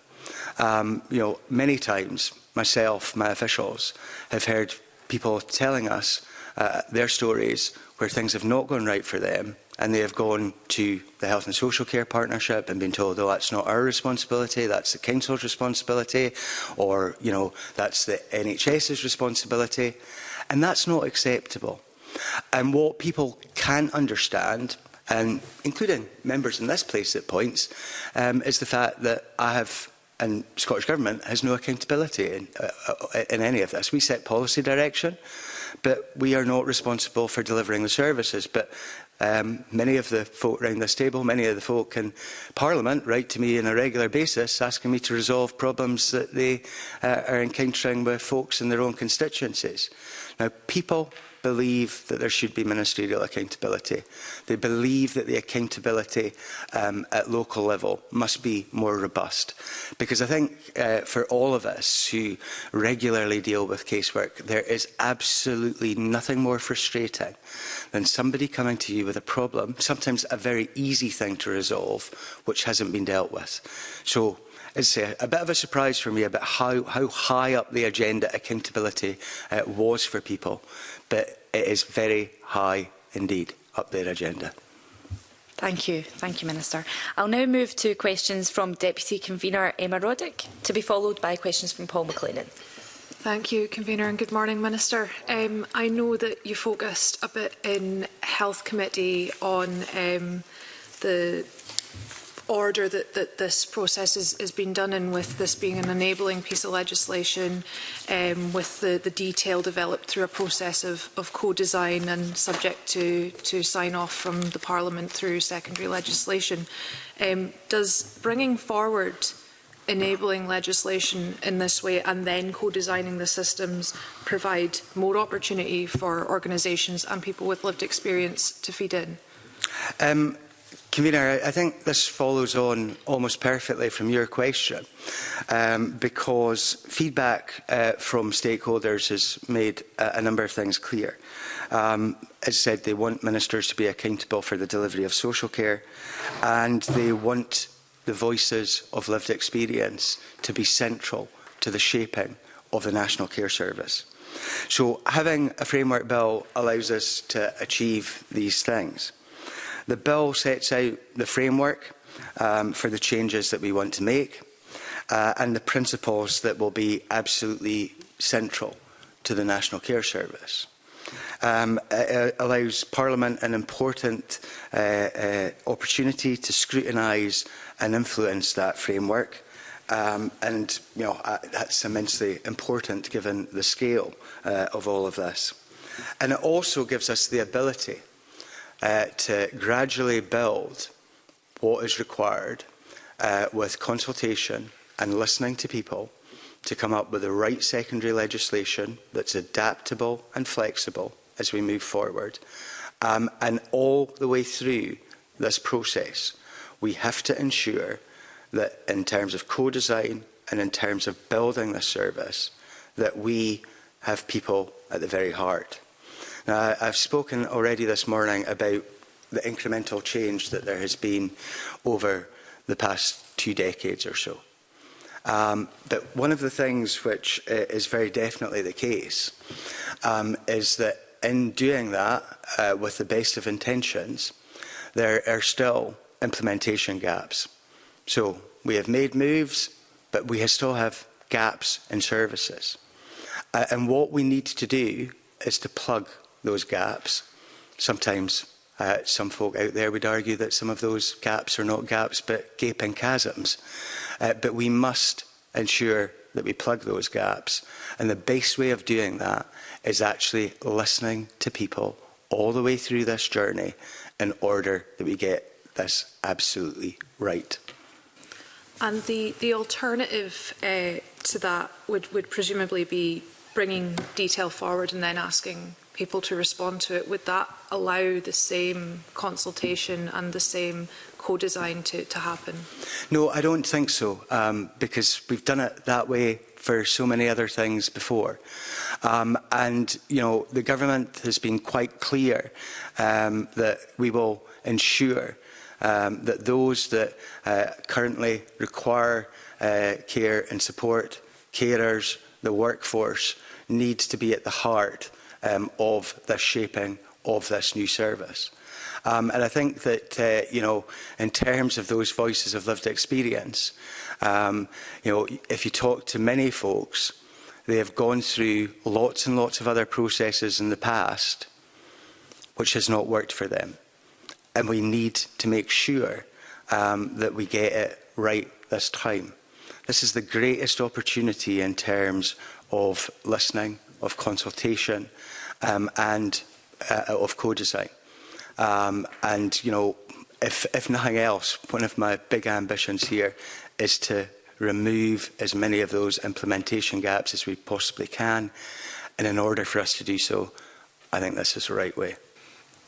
Um, you know, many times myself, my officials, have heard people telling us uh, their stories where things have not gone right for them and they have gone to the Health and Social Care Partnership and been told, oh, that's not our responsibility, that's the council's responsibility, or, you know, that's the NHS's responsibility. And that's not acceptable. And what people can't understand um, including members in this place at points, um, is the fact that I have and Scottish Government has no accountability in, uh, uh, in any of this. We set policy direction, but we are not responsible for delivering the services. But um, many of the folk around this table, many of the folk in Parliament write to me on a regular basis asking me to resolve problems that they uh, are encountering with folks in their own constituencies. Now, people believe that there should be ministerial accountability. They believe that the accountability um, at local level must be more robust. Because I think uh, for all of us who regularly deal with casework, there is absolutely nothing more frustrating than somebody coming to you with a problem, sometimes a very easy thing to resolve, which hasn't been dealt with. So it's a, a bit of a surprise for me about how, how high up the agenda accountability uh, was for people but it is very high indeed up their agenda. Thank you. Thank you, Minister. I'll now move to questions from Deputy Convener Emma Roddick, to be followed by questions from Paul McLennan. Thank you, Convener, and good morning, Minister. Um, I know that you focused a bit in Health Committee on um, the order that, that this process has, is being done in with this being an enabling piece of legislation um, with the, the detail developed through a process of, of co-design and subject to, to sign off from the Parliament through secondary legislation. Um, does bringing forward enabling legislation in this way and then co-designing the systems provide more opportunity for organisations and people with lived experience to feed in? Um, Convener, I think this follows on almost perfectly from your question um, because feedback uh, from stakeholders has made a, a number of things clear. Um, as said, they want ministers to be accountable for the delivery of social care and they want the voices of lived experience to be central to the shaping of the National Care Service. So having a framework bill allows us to achieve these things. The bill sets out the framework um, for the changes that we want to make uh, and the principles that will be absolutely central to the National Care Service. Um, it allows Parliament an important uh, uh, opportunity to scrutinise and influence that framework. Um, and you know, uh, that's immensely important given the scale uh, of all of this. And it also gives us the ability uh, to gradually build what is required uh, with consultation and listening to people to come up with the right secondary legislation that's adaptable and flexible as we move forward. Um, and all the way through this process, we have to ensure that in terms of co-design and in terms of building this service, that we have people at the very heart. Now, I've spoken already this morning about the incremental change that there has been over the past two decades or so. Um, but one of the things which uh, is very definitely the case um, is that in doing that, uh, with the best of intentions, there are still implementation gaps. So we have made moves, but we still have gaps in services. Uh, and what we need to do is to plug those gaps. Sometimes uh, some folk out there would argue that some of those gaps are not gaps but gaping chasms. Uh, but we must ensure that we plug those gaps. And the best way of doing that is actually listening to people all the way through this journey in order that we get this absolutely right. And the, the alternative uh, to that would, would presumably be bringing detail forward and then asking people to respond to it, would that allow the same consultation and the same co-design to, to happen? No, I don't think so, um, because we've done it that way for so many other things before. Um, and, you know, the government has been quite clear um, that we will ensure um, that those that uh, currently require uh, care and support, carers, the workforce, needs to be at the heart um, of the shaping of this new service. Um, and I think that, uh, you know, in terms of those voices of lived experience, um, you know, if you talk to many folks, they have gone through lots and lots of other processes in the past, which has not worked for them. And we need to make sure um, that we get it right this time. This is the greatest opportunity in terms of listening, of consultation, um, and uh, of co-design. Um, and, you know, if, if nothing else, one of my big ambitions here is to remove as many of those implementation gaps as we possibly can. And in order for us to do so, I think this is the right way.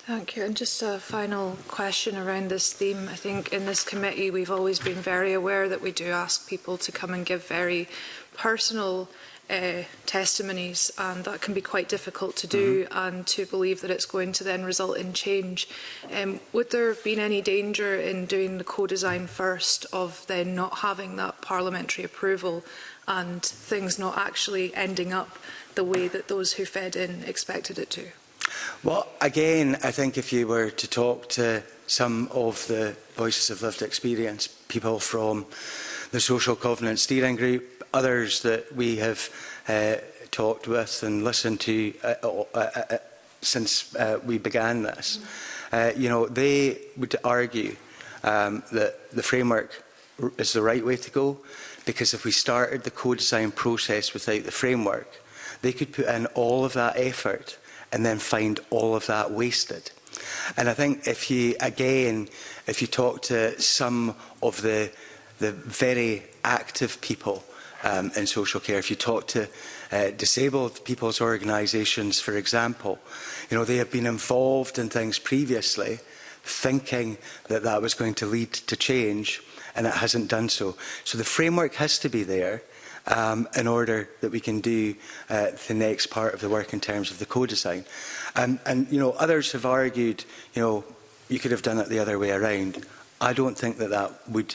Thank you. And just a final question around this theme. I think in this committee, we've always been very aware that we do ask people to come and give very personal uh, testimonies and that can be quite difficult to do mm -hmm. and to believe that it's going to then result in change. Um, would there have been any danger in doing the co-design first of then not having that parliamentary approval and things not actually ending up the way that those who fed in expected it to? Well, again, I think if you were to talk to some of the voices of lived experience, people from the Social Covenant Steering Group, others that we have uh, talked with and listened to uh, uh, uh, uh, since uh, we began this, uh, you know, they would argue um, that the framework is the right way to go because if we started the co-design process without the framework, they could put in all of that effort and then find all of that wasted. And I think if you, again, if you talk to some of the, the very active people um, in social care. If you talk to uh, disabled people's organisations, for example, you know, they have been involved in things previously thinking that that was going to lead to change and it hasn't done so. So the framework has to be there um, in order that we can do uh, the next part of the work in terms of the co-design. And, and, you know, others have argued, you know, you could have done it the other way around. I don't think that that would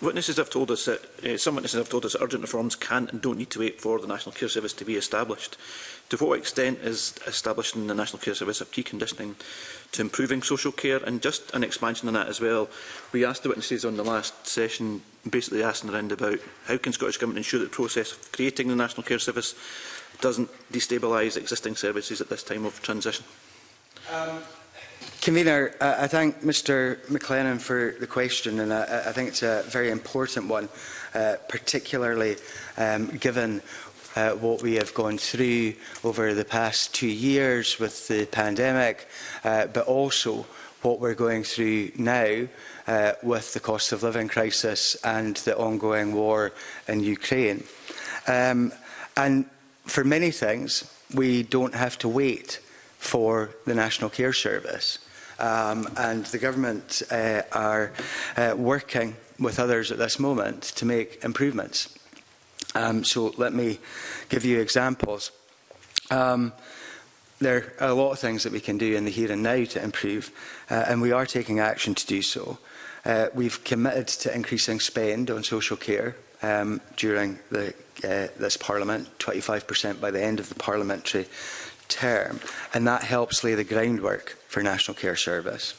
witnesses have told us that uh, some witnesses have told us that urgent reforms can and don't need to wait for the National Care Service to be established. To what extent is establishing the National Care Service a key conditioning to improving social care? And just an expansion on that as well, we asked the witnesses on the last session, basically asking around about how can Scottish Government ensure that the process of creating the National Care Service doesn't destabilise existing services at this time of transition. Um, Convener, uh, I thank Mr McLennan for the question and I, I think it's a very important one, uh, particularly um, given uh, what we have gone through over the past two years with the pandemic, uh, but also what we're going through now uh, with the cost of living crisis and the ongoing war in Ukraine. Um, and for many things, we don't have to wait for the National Care Service. Um, and the government uh, are uh, working with others at this moment to make improvements. Um, so let me give you examples. Um, there are a lot of things that we can do in the here and now to improve, uh, and we are taking action to do so. Uh, we've committed to increasing spend on social care um, during the, uh, this Parliament, 25% by the end of the parliamentary term. And that helps lay the groundwork for National Care Service.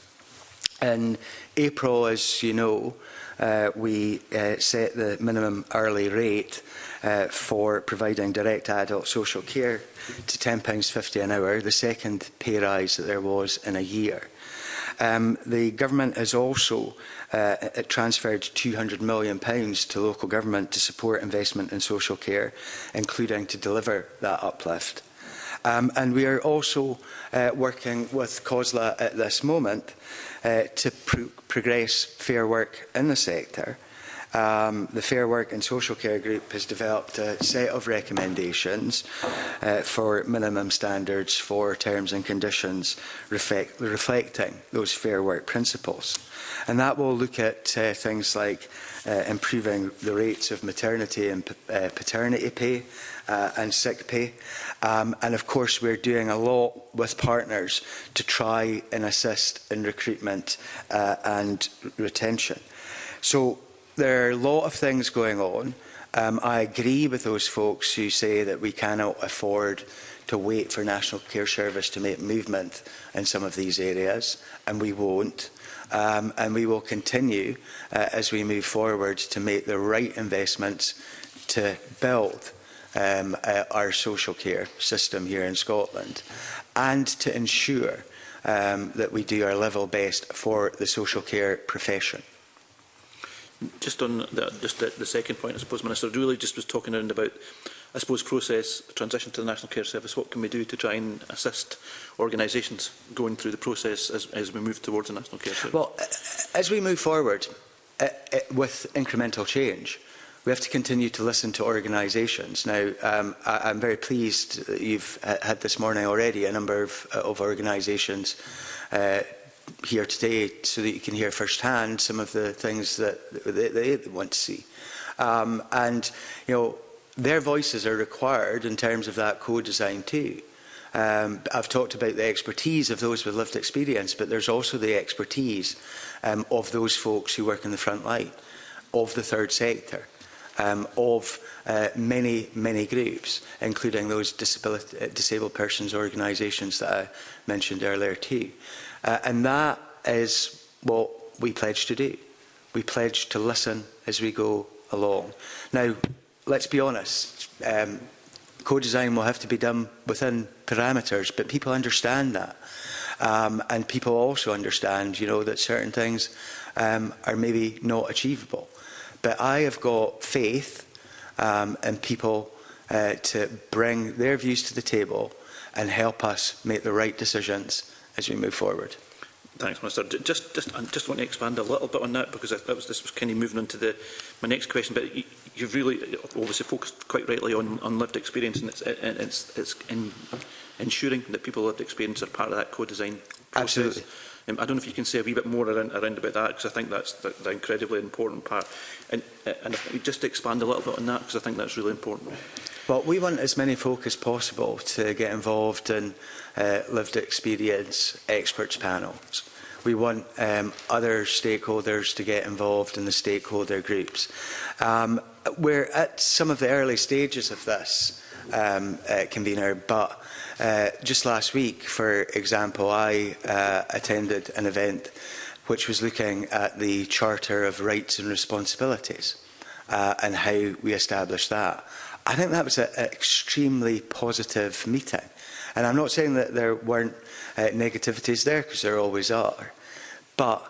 In April, as you know, uh, we uh, set the minimum hourly rate uh, for providing direct adult social care to £10.50 an hour, the second pay rise that there was in a year. Um, the government has also uh, it transferred £200 million pounds to local government to support investment in social care, including to deliver that uplift. Um, and we are also uh, working with COSLA at this moment uh, to pro progress fair work in the sector. Uh, um, the Fair Work and Social Care Group has developed a set of recommendations uh, for minimum standards for terms and conditions reflect, reflecting those fair work principles. And that will look at uh, things like uh, improving the rates of maternity and uh, paternity pay uh, and sick pay. Um, and of course, we're doing a lot with partners to try and assist in recruitment uh, and retention. So there are a lot of things going on. Um, I agree with those folks who say that we cannot afford to wait for National Care Service to make movement in some of these areas, and we won't. Um, and we will continue uh, as we move forward to make the right investments to build um, uh, our social care system here in Scotland and to ensure um, that we do our level best for the social care profession just on the, just the, the second point, I suppose, Minister, really just was talking around about, I suppose, process transition to the National Care Service. What can we do to try and assist organisations going through the process as, as we move towards the National Care Service? Well, as we move forward uh, with incremental change, we have to continue to listen to organisations. Now, um, I, I'm very pleased that you've uh, had this morning already a number of, uh, of organisations uh, here today so that you can hear firsthand some of the things that they, they want to see. Um, and, you know, their voices are required in terms of that co-design too. Um, I've talked about the expertise of those with lived experience, but there's also the expertise um, of those folks who work in the front line, of the third sector, um, of uh, many, many groups, including those disability, disabled persons organisations that I mentioned earlier too. Uh, and that is what we pledge to do. We pledge to listen as we go along. Now, let's be honest, um, co-design will have to be done within parameters, but people understand that. Um, and people also understand, you know, that certain things um, are maybe not achievable. But I have got faith um, in people uh, to bring their views to the table and help us make the right decisions as we move forward. Thanks, Minister. Just, just, I just want to expand a little bit on that because I, that was this was kind of moving on to the my next question. But you, you've really obviously focused quite rightly on, on lived experience, and it's, it, it's, it's in, ensuring that people lived experience are part of that co-design process. Absolutely. Um, I don't know if you can say a wee bit more around, around about that, because I think that's the, the incredibly important part. And, uh, and just expand a little bit on that, because I think that's really important. Well, we want as many folk as possible to get involved in uh, lived experience experts panels. We want um, other stakeholders to get involved in the stakeholder groups. Um, we're at some of the early stages of this, um, uh, convener, but Uh, just last week, for example, I uh, attended an event which was looking at the Charter of Rights and Responsibilities uh, and how we establish that. I think that was an extremely positive meeting. And I'm not saying that there weren't uh, negativities there, because there always are. But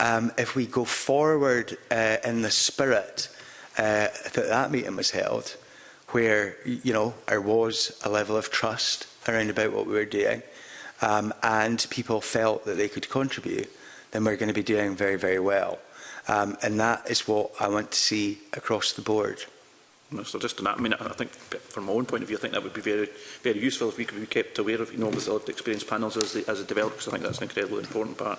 um, if we go forward uh, in the spirit uh, that that meeting was held, where, you know, there was a level of trust, around about what we were doing um, and people felt that they could contribute, then we're going to be doing very, very well. Um, and that is what I want to see across the board. So just on that, I mean, I think from my own point of view, I think that would be very, very useful if we could be kept aware of, you know, with the experience panels as, the, as a developer, because I think that's an incredibly important part.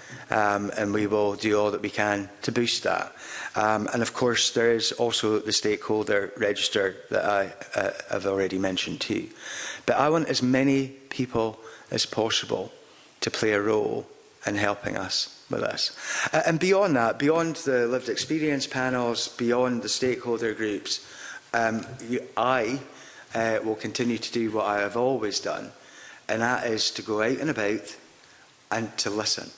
Um, and we will do all that we can to boost that. Um, and of course, there is also the stakeholder register that I uh, have already mentioned too. But I want as many people as possible to play a role in helping us with this. Uh, and beyond that, beyond the lived experience panels, beyond the stakeholder groups, um, you, I uh, will continue to do what I have always done, and that is to go out and about and to listen.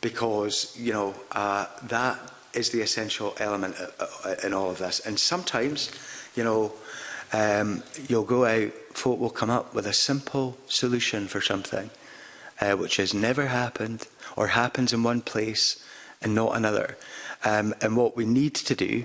Because, you know, uh, that is the essential element uh, uh, uh, in all of this. And sometimes, you know, um, you'll go out, folk will come up with a simple solution for something, uh, which has never happened, or happens in one place and not another. Um, and what we need to do,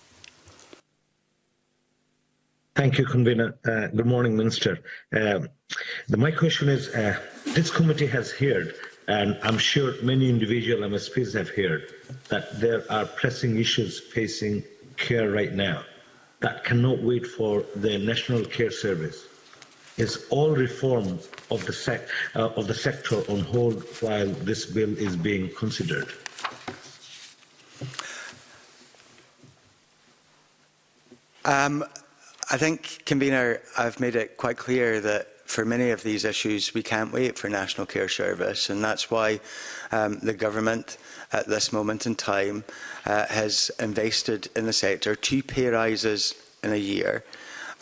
Thank you, Convener. Uh, good morning, Minister. Um, the, my question is, uh, this committee has heard, and I'm sure many individual MSPs have heard, that there are pressing issues facing care right now that cannot wait for the National Care Service is all reform of the, sec uh, of the sector on hold while this bill is being considered? Um, I think, convener, I've made it quite clear that for many of these issues, we can't wait for National Care Service, and that's why um, the government at this moment in time uh, has invested in the sector two pay rises in a year.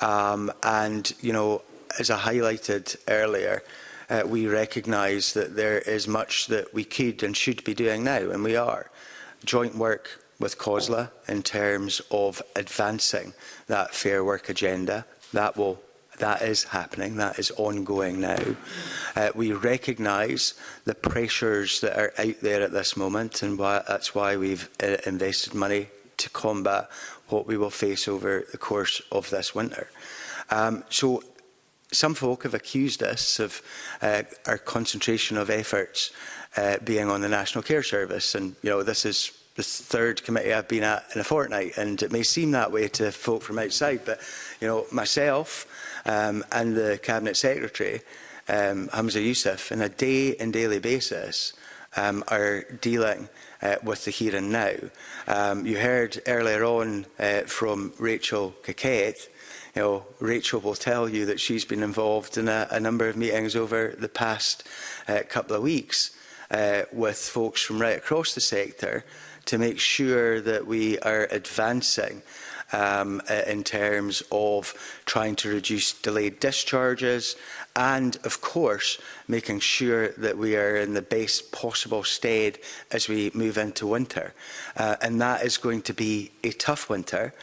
Um, and, you know, as I highlighted earlier, uh, we recognise that there is much that we could and should be doing now, and we are. Joint work with COSLA in terms of advancing that fair work agenda. That will that is happening, that is ongoing now. Uh, we recognise the pressures that are out there at this moment and why, that's why we've uh, invested money to combat what we will face over the course of this winter. Um, so some folk have accused us of uh, our concentration of efforts uh, being on the National Care Service. And, you know, this is the third committee I've been at in a fortnight, and it may seem that way to folk from outside, but, you know, myself um, and the Cabinet Secretary, um, Hamza Youssef, on a day and daily basis, um, are dealing uh, with the here and now. Um, you heard earlier on uh, from Rachel Caquette, you know, Rachel will tell you that she's been involved in a, a number of meetings over the past uh, couple of weeks uh, with folks from right across the sector to make sure that we are advancing um, in terms of trying to reduce delayed discharges and, of course, making sure that we are in the best possible state as we move into winter. Uh, and that is going to be a tough winter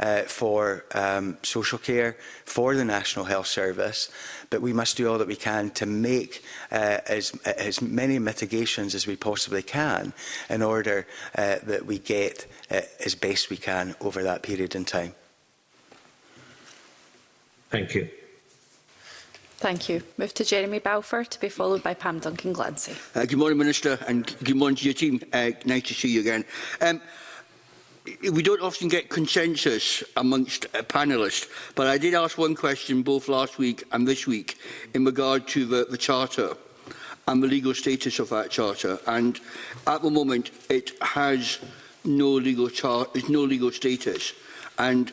uh, for um, social care, for the National Health Service, but we must do all that we can to make uh, as, as many mitigations as we possibly can in order uh, that we get uh, as best we can over that period in time. Thank you. Thank you. Move to Jeremy Balfour to be followed by Pam Duncan Glancy. Uh, good morning, Minister, and good morning to your team. Uh, nice to see you again. Um, we don't often get consensus amongst uh, panellists, but I did ask one question both last week and this week in regard to the, the Charter and the legal status of that Charter. And at the moment, it has no legal, char no legal status. And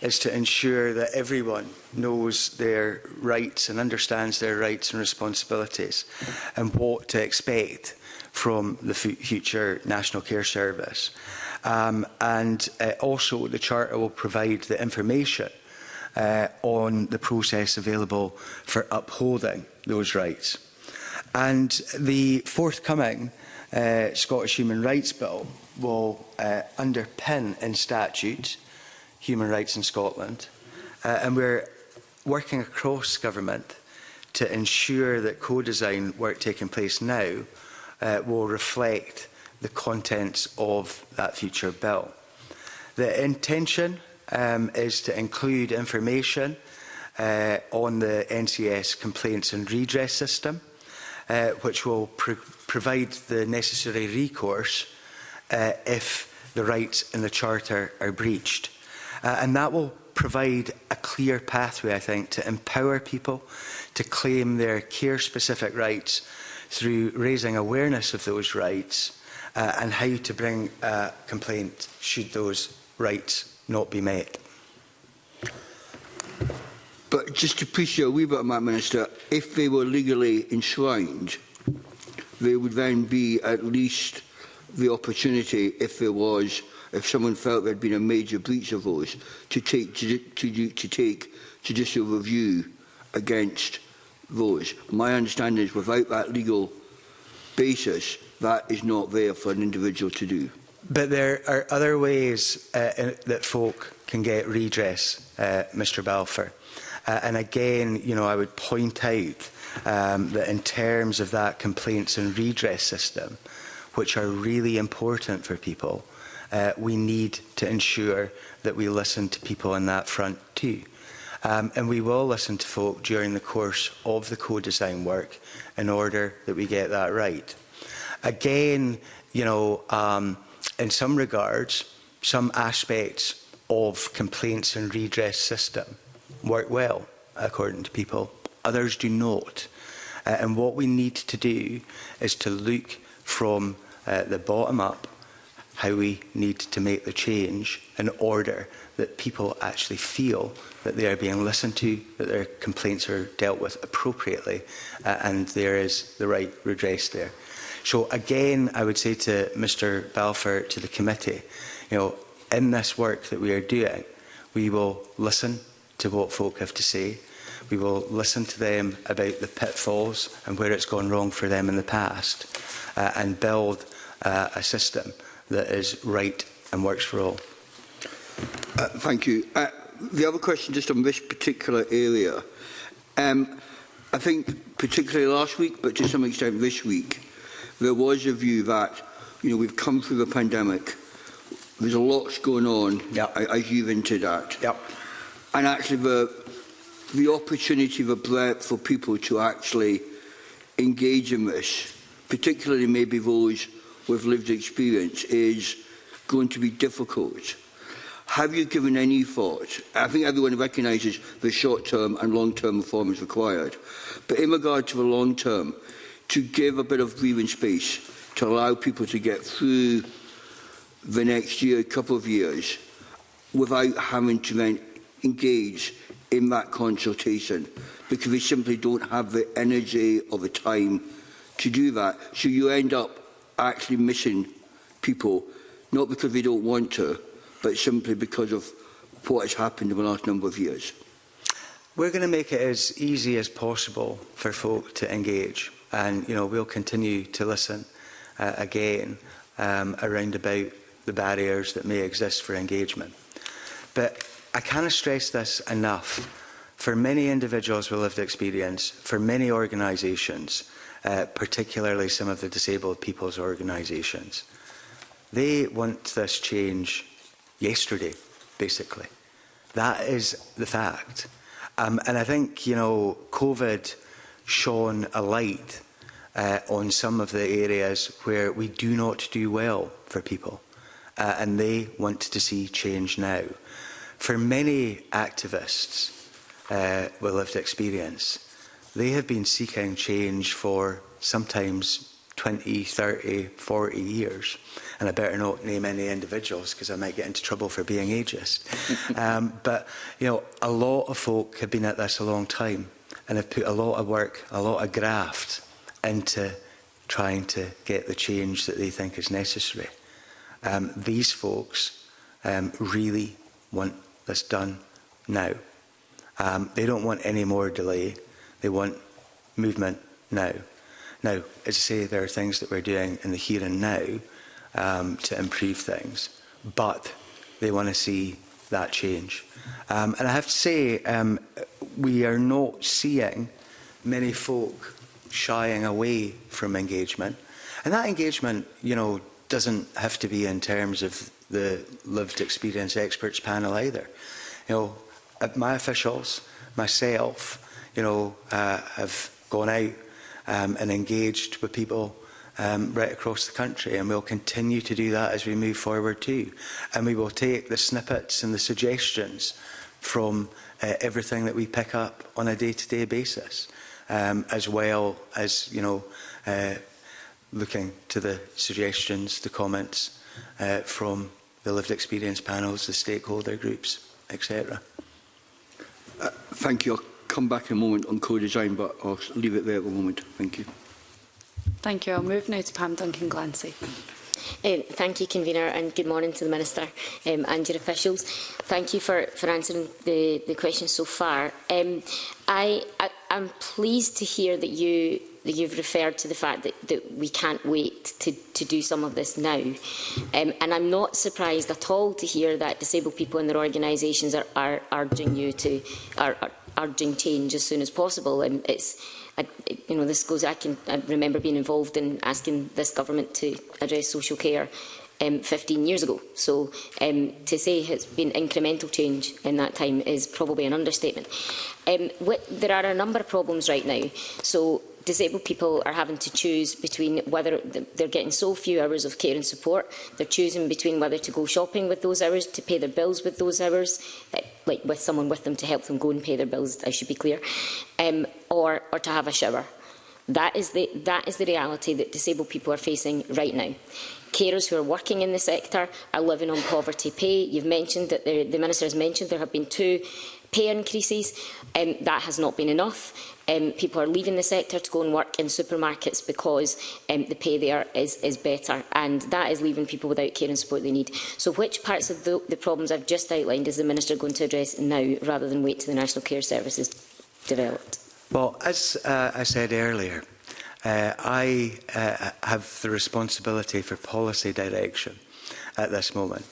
is to ensure that everyone knows their rights and understands their rights and responsibilities and what to expect from the future National Care Service. Um, and uh, also the Charter will provide the information uh, on the process available for upholding those rights. And the forthcoming uh, Scottish Human Rights Bill will uh, underpin in statute human rights in Scotland. Uh, and we're working across government to ensure that co-design work taking place now uh, will reflect the contents of that future bill. The intention um, is to include information uh, on the NCS complaints and redress system, uh, which will pro provide the necessary recourse uh, if the rights in the Charter are breached. Uh, and that will provide a clear pathway, I think, to empower people to claim their care-specific rights through raising awareness of those rights uh, and how to bring a complaint should those rights not be met. But just to push you a wee bit on Minister, if they were legally enshrined, there would then be at least the opportunity, if there was, if someone felt there had been a major breach of those, to take, to, to, to take judicial review against those. My understanding is without that legal basis, that is not there for an individual to do. But there are other ways uh, in, that folk can get redress, uh, Mr Balfour. Uh, and again, you know, I would point out um, that in terms of that complaints and redress system, which are really important for people, uh, we need to ensure that we listen to people on that front too. Um, and we will listen to folk during the course of the co-design work in order that we get that right again, you know, um, in some regards, some aspects of complaints and redress system work well, according to people. Others do not. Uh, and what we need to do is to look from uh, the bottom up how we need to make the change in order that people actually feel that they are being listened to, that their complaints are dealt with appropriately, uh, and there is the right redress there. So again, I would say to Mr Balfour, to the committee, you know, in this work that we are doing, we will listen to what folk have to say. We will listen to them about the pitfalls and where it's gone wrong for them in the past uh, and build uh, a system that is right and works for all. Uh, thank you. Uh, the other question just on this particular area. Um, I think particularly last week, but to some extent this week, there was a view that, you know, we've come through the pandemic, there's a lot going on, yep. as you've hinted at. Yep. And actually the, the opportunity, the breadth for people to actually engage in this, particularly maybe those with lived experience, is going to be difficult. Have you given any thought? I think everyone recognises the short-term and long-term reform is required. But in regard to the long-term, to give a bit of breathing space to allow people to get through the next year, couple of years, without having to then engage in that consultation because they simply don't have the energy or the time to do that. So you end up actually missing people, not because they don't want to, but simply because of what has happened in the last number of years. We're going to make it as easy as possible for folk to engage. And, you know, we'll continue to listen uh, again um, around about the barriers that may exist for engagement. But I cannot stress this enough. For many individuals with lived experience, for many organisations, uh, particularly some of the disabled people's organisations, they want this change yesterday, basically. That is the fact. Um, and I think, you know, COVID shone a light uh, on some of the areas where we do not do well for people uh, and they want to see change now. For many activists uh, with lived experience, they have been seeking change for sometimes 20, 30, 40 years. And I better not name any individuals because I might get into trouble for being ageist. um, but, you know, a lot of folk have been at this a long time and have put a lot of work, a lot of graft into trying to get the change that they think is necessary. Um, these folks um, really want this done now. Um, they don't want any more delay. They want movement now. Now, as I say, there are things that we're doing in the here and now um, to improve things, but they want to see that change. Um, and I have to say, um, we are not seeing many folk shying away from engagement. And that engagement, you know, doesn't have to be in terms of the lived experience experts panel either. You know, uh, my officials, myself, you know, uh, have gone out um, and engaged with people um, right across the country and we'll continue to do that as we move forward too. And we will take the snippets and the suggestions from uh, everything that we pick up on a day-to-day -day basis um, as well as, you know, uh, looking to the suggestions, the comments uh, from the lived experience panels, the stakeholder groups, etc. Uh, thank you. I'll come back in a moment on co-design, but I'll leave it there at the moment. Thank you. Thank you. I'll move now to Pam Duncan-Glancy. Um, thank you, Convener, and good morning to the Minister um, and your officials. Thank you for, for answering the, the questions so far. Um, I, I, I'm pleased to hear that you that you've referred to the fact that, that we can't wait to, to do some of this now. Um, and I'm not surprised at all to hear that disabled people and their organisations are, are urging you to are, are urging change as soon as possible. And it's I, you know, this goes. I can I remember being involved in asking this government to address social care um, 15 years ago. So um, to say it's been incremental change in that time is probably an understatement. Um, what, there are a number of problems right now. So disabled people are having to choose between whether they're getting so few hours of care and support, they're choosing between whether to go shopping with those hours, to pay their bills with those hours, eh, like with someone with them to help them go and pay their bills, I should be clear, um, or, or to have a shower. That is, the, that is the reality that disabled people are facing right now carers who are working in the sector are living on poverty pay. You've mentioned that there, the Minister has mentioned there have been two pay increases. Um, that has not been enough. Um, people are leaving the sector to go and work in supermarkets because um, the pay there is, is better. And that is leaving people without care and support they need. So which parts of the, the problems I've just outlined is the Minister going to address now rather than wait till the National Care Service is developed? Well, as uh, I said earlier, Uh, I uh, have the responsibility for policy direction at this moment.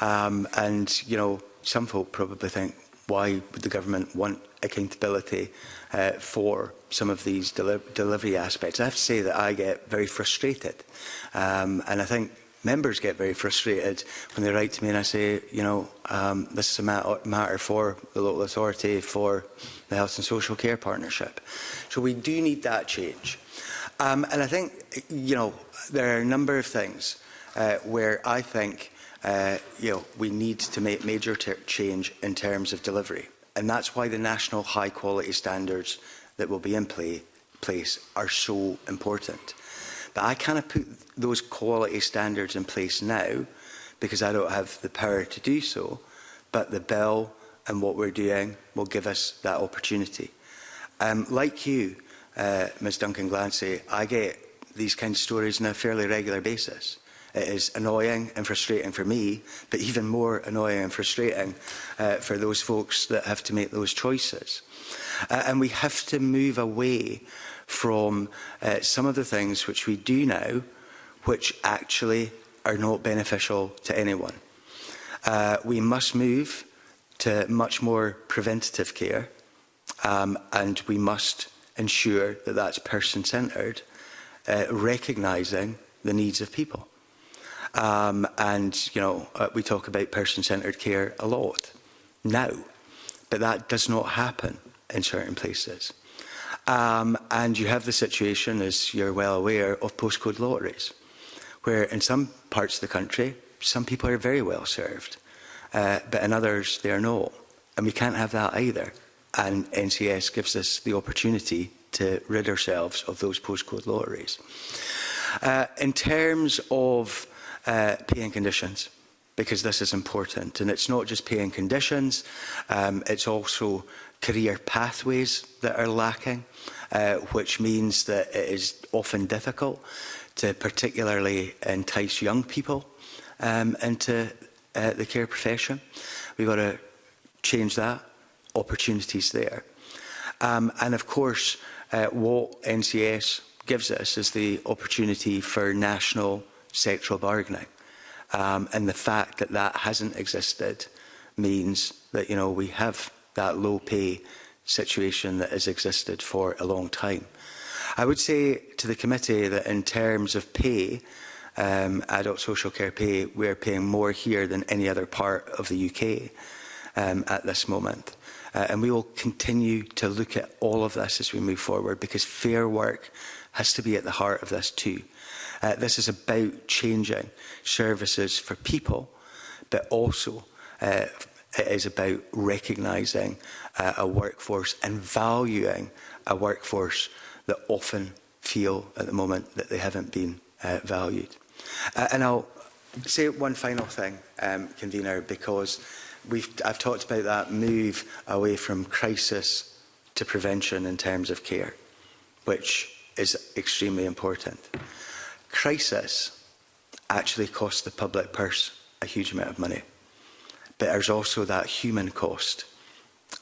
Um, and, you know, some folk probably think, why would the government want accountability uh, for some of these deli delivery aspects? I have to say that I get very frustrated. Um, and I think members get very frustrated when they write to me and I say, you know, um, this is a mat matter for the local authority, for the Health and Social Care Partnership. So we do need that change. Um, and I think, you know, there are a number of things uh, where I think, uh, you know, we need to make major change in terms of delivery. And that's why the national high quality standards that will be in play, place are so important. But I cannot put those quality standards in place now because I don't have the power to do so. But the bill and what we're doing will give us that opportunity. Um, like you, uh, Ms Duncan Glancy, I get these kind of stories on a fairly regular basis. It is annoying and frustrating for me, but even more annoying and frustrating uh, for those folks that have to make those choices. Uh, and we have to move away from uh, some of the things which we do now, which actually are not beneficial to anyone. Uh, we must move to much more preventative care, um, and we must ensure that that's person-centred, uh, recognising the needs of people. Um, and, you know, uh, we talk about person-centred care a lot now, but that does not happen in certain places. Um, and you have the situation, as you're well aware, of postcode lotteries, where in some parts of the country, some people are very well served, uh, but in others, they're not. And we can't have that either and NCS gives us the opportunity to rid ourselves of those postcode lotteries. Uh, in terms of uh, pay and conditions, because this is important, and it's not just pay and conditions, um, it's also career pathways that are lacking, uh, which means that it is often difficult to particularly entice young people um, into uh, the care profession. We've got to change that opportunities there. Um, and of course, uh, what NCS gives us is the opportunity for national sectoral bargaining. Um, and the fact that that hasn't existed means that you know we have that low pay situation that has existed for a long time. I would say to the committee that in terms of pay, um, adult social care pay, we're paying more here than any other part of the UK um, at this moment. Uh, and we will continue to look at all of this as we move forward because fair work has to be at the heart of this too. Uh, this is about changing services for people, but also uh, it is about recognising uh, a workforce and valuing a workforce that often feel at the moment that they haven't been uh, valued. Uh, and I'll say one final thing, um, convener, because we've, I've talked about that move away from crisis to prevention in terms of care, which is extremely important. Crisis actually costs the public purse a huge amount of money, but there's also that human cost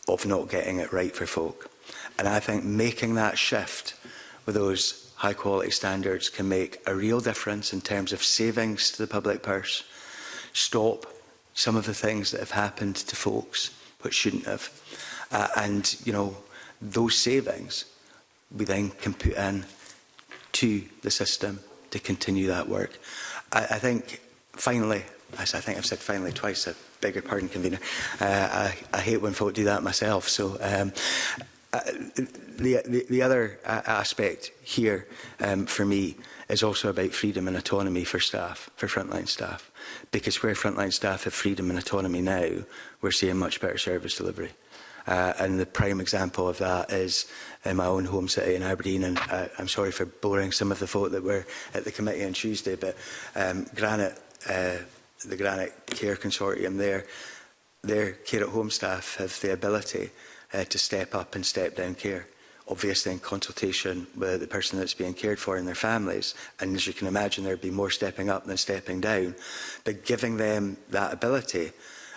of not getting it right for folk. And I think making that shift with those high quality standards can make a real difference in terms of savings to the public purse, stop some of the things that have happened to folks which shouldn't have. Uh, and, you know, those savings we then can put in to the system to continue that work. I, I think, finally, as I think I've said finally twice, I beg your pardon, convener, uh, I, I hate when folk do that myself. So um, uh, the, the, the other uh, aspect here um, for me is also about freedom and autonomy for staff, for frontline staff. Because where frontline staff have freedom and autonomy now, we're seeing much better service delivery. Uh, and the prime example of that is in my own home city in Aberdeen. And uh, I'm sorry for boring some of the folk that were at the committee on Tuesday, but um, Granite, uh, the Granite Care Consortium there, their care at home staff have the ability uh, to step up and step down care obviously in consultation with the person that's being cared for and their families. And as you can imagine, there'd be more stepping up than stepping down. But giving them that ability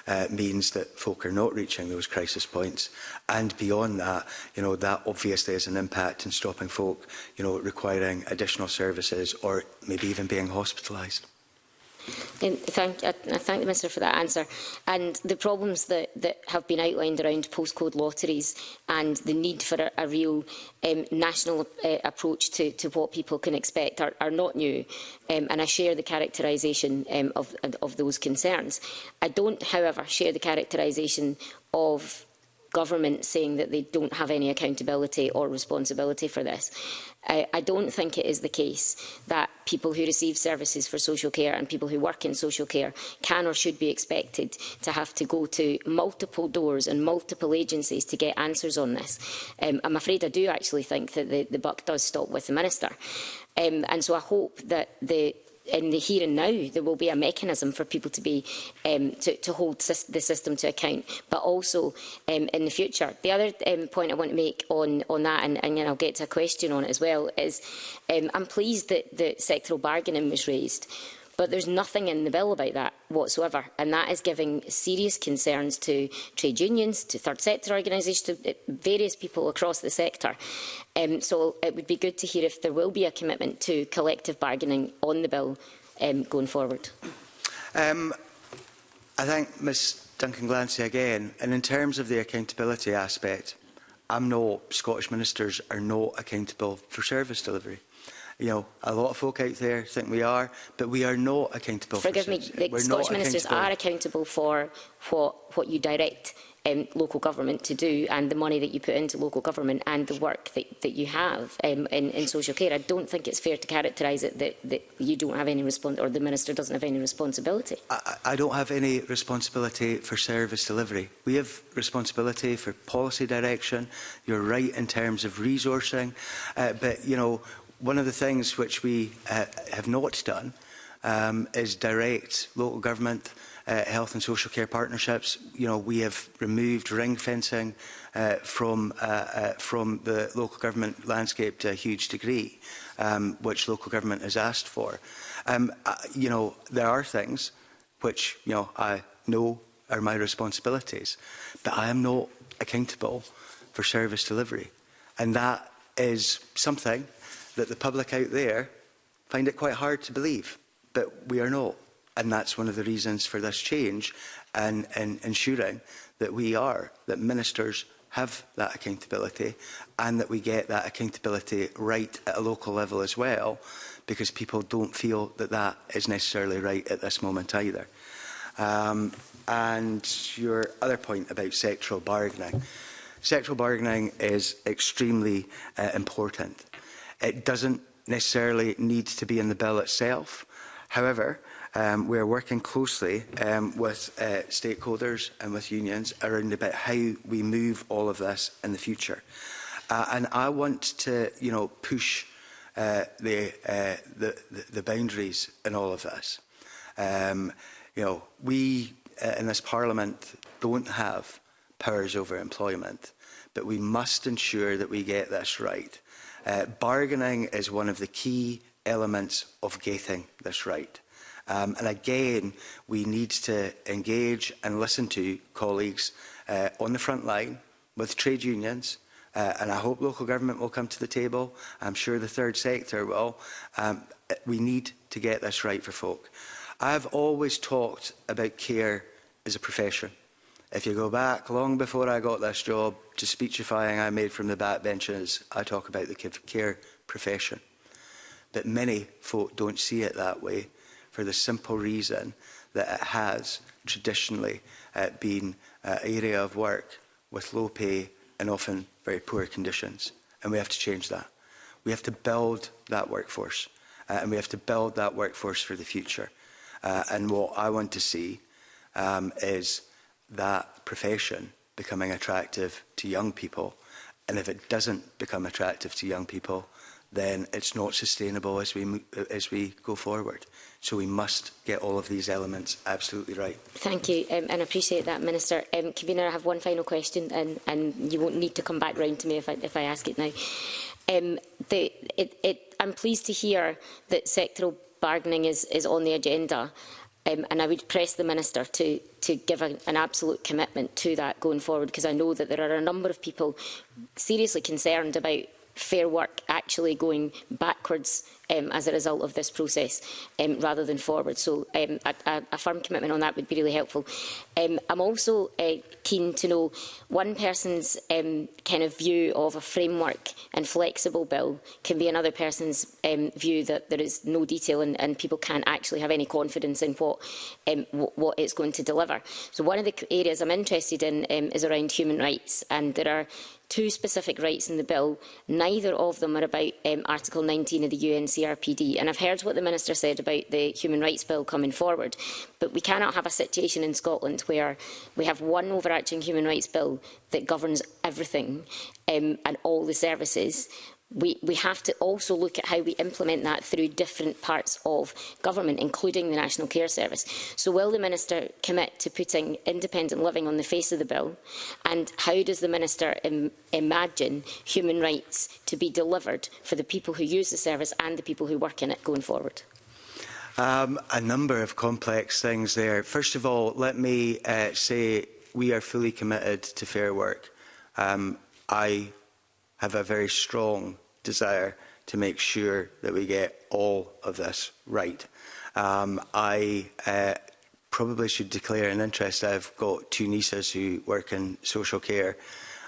uh, means that folk are not reaching those crisis points. And beyond that, you know, that obviously has an impact in stopping folk, you know, requiring additional services or maybe even being hospitalised. Thank, I, I thank the Minister for that answer. And the problems that, that have been outlined around postcode lotteries and the need for a, a real um, national uh, approach to, to what people can expect are, are not new. Um, and I share the characterisation um, of, of those concerns. I don't, however, share the characterisation of government saying that they don't have any accountability or responsibility for this. I, I don't think it is the case that people who receive services for social care and people who work in social care can or should be expected to have to go to multiple doors and multiple agencies to get answers on this. Um, I'm afraid I do actually think that the, the buck does stop with the Minister. Um, and so I hope that the in the here and now, there will be a mechanism for people to be um, to, to hold the system to account, but also um, in the future. The other um, point I want to make on on that, and, and I'll get to a question on it as well, is um, I'm pleased that the sectoral bargaining was raised But there's nothing in the bill about that whatsoever. And that is giving serious concerns to trade unions, to third sector organisations, to eh, various people across the sector. Um, so it would be good to hear if there will be a commitment to collective bargaining on the bill um, going forward. Um, I thank Ms Duncan Glancy again. And in terms of the accountability aspect, I'm not, Scottish ministers are not accountable for service delivery you know, a lot of folk out there think we are, but we are not accountable. Forgive for me, the We're Scottish ministers are accountable for what, what you direct um, local government to do and the money that you put into local government and the work that, that you have um, in, in social care. I don't think it's fair to characterise it that, that you don't have any response or the minister doesn't have any responsibility. I, I don't have any responsibility for service delivery. We have responsibility for policy direction. You're right in terms of resourcing, uh, but you know One of the things which we uh, have not done um, is direct local government uh, health and social care partnerships. You know, we have removed ring fencing uh, from uh, uh, from the local government landscape to a huge degree, um, which local government has asked for. Um, uh, you know, there are things which you know I know are my responsibilities, but I am not accountable for service delivery, and that is something that the public out there find it quite hard to believe, but we are not. And that's one of the reasons for this change and, and ensuring that we are, that ministers have that accountability and that we get that accountability right at a local level as well, because people don't feel that that is necessarily right at this moment either. Um, and your other point about sectoral bargaining. Sectoral bargaining is extremely uh, important. It doesn't necessarily need to be in the bill itself. However, um, we're working closely um, with uh, stakeholders and with unions around about how we move all of this in the future. Uh, and I want to, you know, push uh, the, uh, the, the boundaries in all of this. Um, you know, we uh, in this parliament don't have powers over employment, but we must ensure that we get this right. Uh, bargaining is one of the key elements of getting this right. Um, and again, we need to engage and listen to colleagues uh, on the front line with trade unions, uh, and I hope local government will come to the table. I'm sure the third sector will. Um, we need to get this right for folk. I've always talked about care as a profession. If you go back long before I got this job to speechifying I made from the backbenches, I talk about the care profession. But many folk don't see it that way for the simple reason that it has traditionally uh, been an area of work with low pay and often very poor conditions. And we have to change that. We have to build that workforce. Uh, and we have to build that workforce for the future. Uh, and what I want to see um, is that profession becoming attractive to young people. And if it doesn't become attractive to young people, then it's not sustainable as we as we go forward. So we must get all of these elements absolutely right. Thank you, um, and I appreciate that, Minister. Um, Convener, I have one final question, and, and you won't need to come back round to me if I, if I ask it now. Um, the, it, it, I'm pleased to hear that sectoral bargaining is, is on the agenda, um, and I would press the Minister to to give an, an absolute commitment to that going forward because I know that there are a number of people seriously concerned about Fair Work actually going backwards um, as a result of this process um, rather than forward. So um, a, a, firm commitment on that would be really helpful. Um, I'm also uh, keen to know one person's um, kind of view of a framework and flexible bill can be another person's um, view that there is no detail and, and, people can't actually have any confidence in what, um, what it's going to deliver. So one of the areas I'm interested in um, is around human rights and there are two specific rights in the bill. Neither of them are about um, Article 19 of the UNCRPD. And I've heard what the Minister said about the Human Rights Bill coming forward. But we cannot have a situation in Scotland where we have one overarching Human Rights Bill that governs everything um, and all the services, we, we have to also look at how we implement that through different parts of government, including the National Care Service. So will the Minister commit to putting independent living on the face of the bill? And how does the Minister Im imagine human rights to be delivered for the people who use the service and the people who work in it going forward? Um, a number of complex things there. First of all, let me uh, say we are fully committed to fair work. Um, I have a very strong desire to make sure that we get all of this right. Um, I uh, probably should declare an interest. I've got two nieces who work in social care,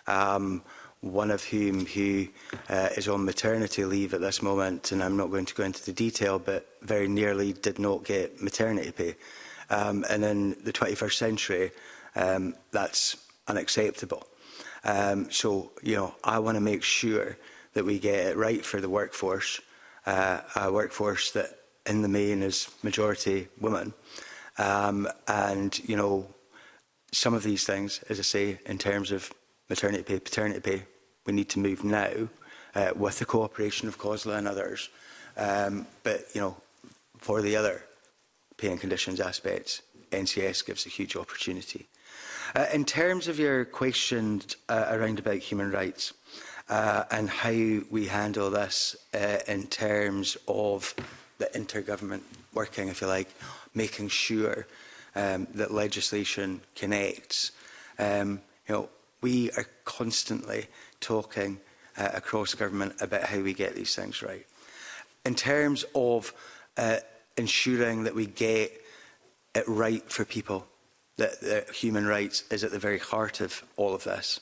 um, one of whom who uh, is on maternity leave at this moment, and I'm not going to go into the detail, but very nearly did not get maternity pay. Um, and in the 21st century, um, that's unacceptable. Um, so, you know, I want to make sure that we get it right for the workforce, uh, a workforce that in the main is majority women. Um, and, you know, some of these things, as I say, in terms of maternity pay, paternity pay, we need to move now uh, with the cooperation of COSLA and others. Um, but, you know, for the other pay and conditions aspects, NCS gives a huge opportunity Uh, in terms of your question uh, around about human rights uh, and how we handle this uh, in terms of the intergovernment working, if you like, making sure um, that legislation connects. Um, you know, we are constantly talking uh, across government about how we get these things right. In terms of uh, ensuring that we get it right for people, that, that human rights is at the very heart of all of this.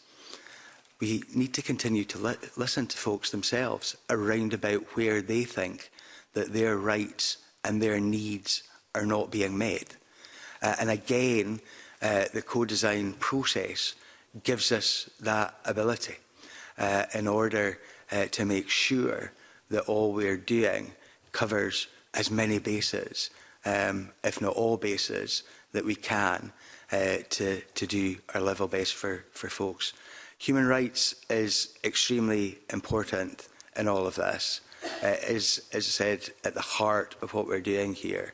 We need to continue to li listen to folks themselves around about where they think that their rights and their needs are not being met. Uh, and again, uh, the co-design process gives us that ability uh, in order uh, to make sure that all we're doing covers as many bases, um, if not all bases, that we can uh, to, to do our level best for, for folks. Human rights is extremely important in all of this. Uh, is, as I said, at the heart of what we're doing here.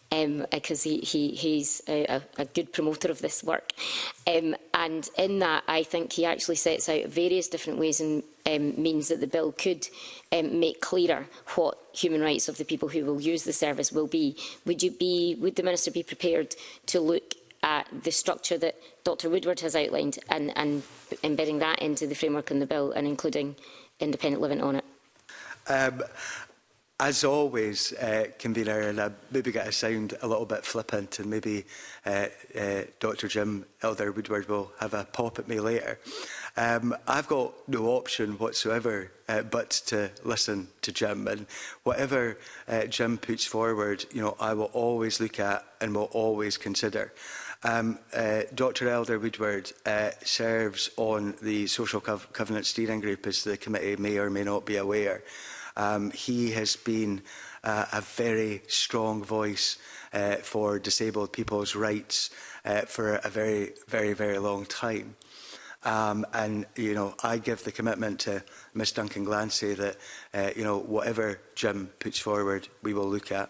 um, because um, he, he, he's a, a, good promoter of this work. Um, and in that, I think he actually sets out various different ways and um, means that the bill could um, make clearer what human rights of the people who will use the service will be. Would you be, would the minister be prepared to look at the structure that Dr Woodward has outlined and, and embedding that into the framework in the bill and including independent living on it? Um, as always, uh, convener, and I maybe get a sound a little bit flippant, and maybe uh, uh, Dr. Jim Elder Woodward will have a pop at me later. Um, I've got no option whatsoever uh, but to listen to Jim, and whatever uh, Jim puts forward, you know, I will always look at and will always consider. Um, uh, Dr Elder Woodward uh, serves on the Social Co Covenant Steering Group, as the committee may or may not be aware. Um, he has been uh, a very strong voice uh, for disabled people's rights uh, for a very, very, very long time. Um, and, you know, I give the commitment to Ms Duncan Glancy that, uh, you know, whatever Jim puts forward, we will look at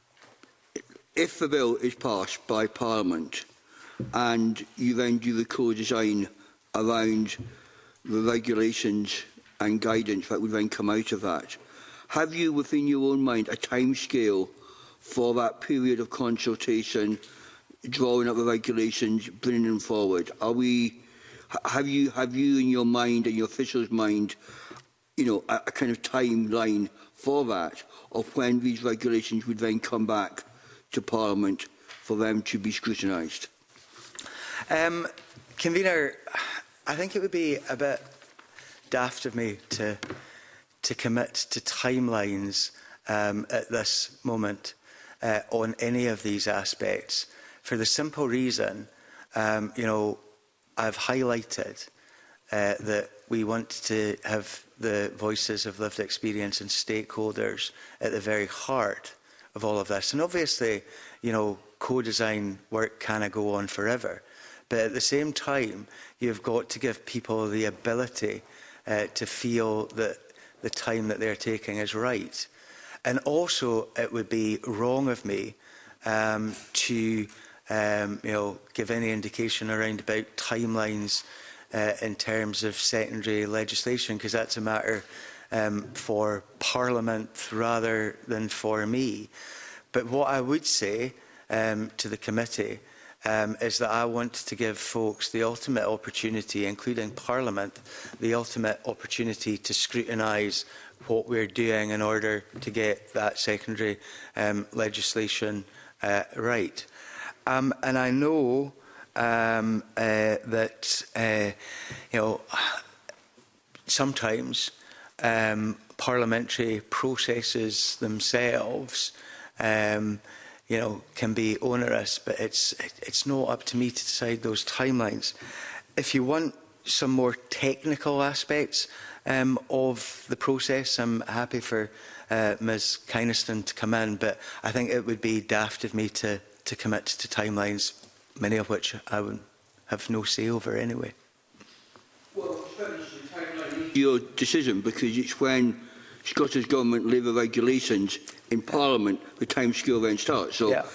if the bill is passed by Parliament and you then do the co-design around the regulations and guidance that would then come out of that, Have you, within your own mind, a time scale for that period of consultation, drawing up the regulations, bringing them forward? Are we, have you, have you in your mind and your officials' mind, you know, a, a kind of timeline for that, of when these regulations would then come back to Parliament for them to be scrutinised? Um, Convener, I think it would be a bit daft of me to to commit to timelines um, at this moment uh, on any of these aspects for the simple reason, um, you know, I've highlighted uh, that we want to have the voices of lived experience and stakeholders at the very heart of all of this. And obviously, you know, co-design work can go on forever. But at the same time, you've got to give people the ability uh, to feel that the time that they're taking is right. And also, it would be wrong of me um, to um, you know, give any indication around about timelines uh, in terms of secondary legislation, because that's a matter um, for Parliament rather than for me. But what I would say um, to the committee um, is that I want to give folks the ultimate opportunity, including Parliament, the ultimate opportunity to scrutinise what we're doing in order to get that secondary um, legislation uh, right. Um, and I know um, uh, that, uh, you know, sometimes um, parliamentary processes themselves um, – you know, can be onerous, but it's, it's not up to me to decide those timelines. If you want some more technical aspects um, of the process, I'm happy for uh, Ms Kynaston to come in, but I think it would be daft of me to, to commit to timelines, many of which I would have no say over anyway. Well, your decision because it's when Scottish Government Labour regulations in Parliament the time scale then starts. So yeah.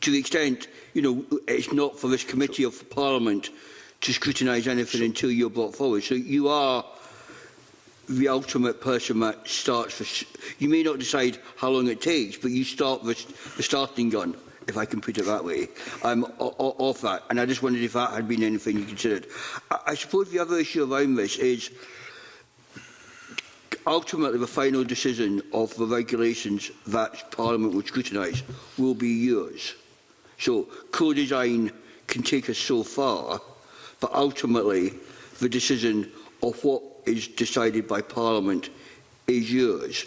to the extent, you know, it's not for this committee or of Parliament to scrutinise anything until you're brought forward. So you are the ultimate person that starts for... You may not decide how long it takes, but you start the, the starting gun, if I can put it that way. I'm um, off that, and I just wondered if that had been anything you considered. I, I suppose the other issue around this is... Ultimately, the final decision of the regulations that Parliament would scrutinise will be yours. So co-design can take us so far, but ultimately the decision of what is decided by Parliament is yours.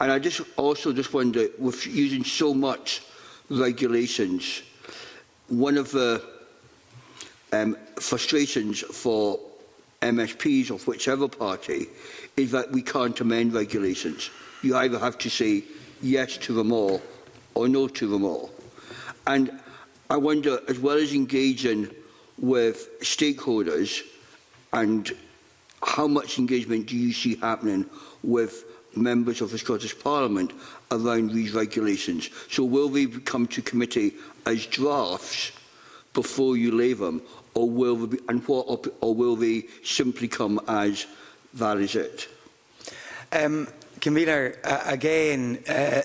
And I just also just wonder, with using so much regulations, one of the um, frustrations for MSPs of whichever party is that we can't amend regulations. You either have to say yes to them all or no to them all. And I wonder, as well as engaging with stakeholders and how much engagement do you see happening with members of the Scottish Parliament around these regulations? So will they come to committee as drafts before you lay them, or will they, be, and what, or will they simply come as is it? Um, Convener, uh, again, uh,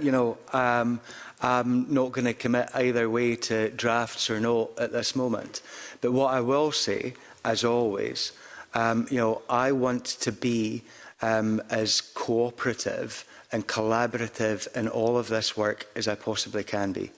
you know, um, I'm not going to commit either way to drafts or not at this moment. But what I will say, as always, um, you know, I want to be um, as cooperative and collaborative in all of this work as I possibly can be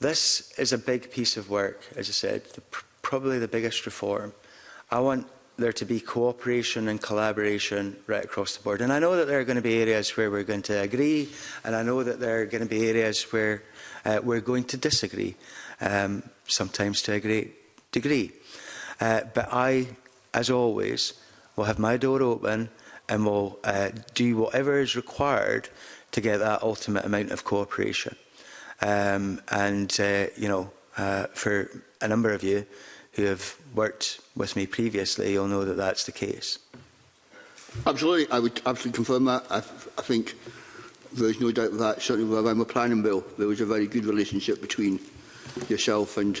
This is a big piece of work, as I said, the, probably the biggest reform. I want there to be cooperation and collaboration right across the board. And I know that there are going to be areas where we're going to agree, and I know that there are going to be areas where uh, we're going to disagree, um, sometimes to a great degree. Uh, but I, as always, will have my door open and will uh, do whatever is required to get that ultimate amount of cooperation. Um, and, uh, you know, uh, for a number of you, who have worked with me previously you'll know that that's the case. Absolutely, I would absolutely confirm that. I, I think there's no doubt that, certainly with my planning bill, there was a very good relationship between yourself and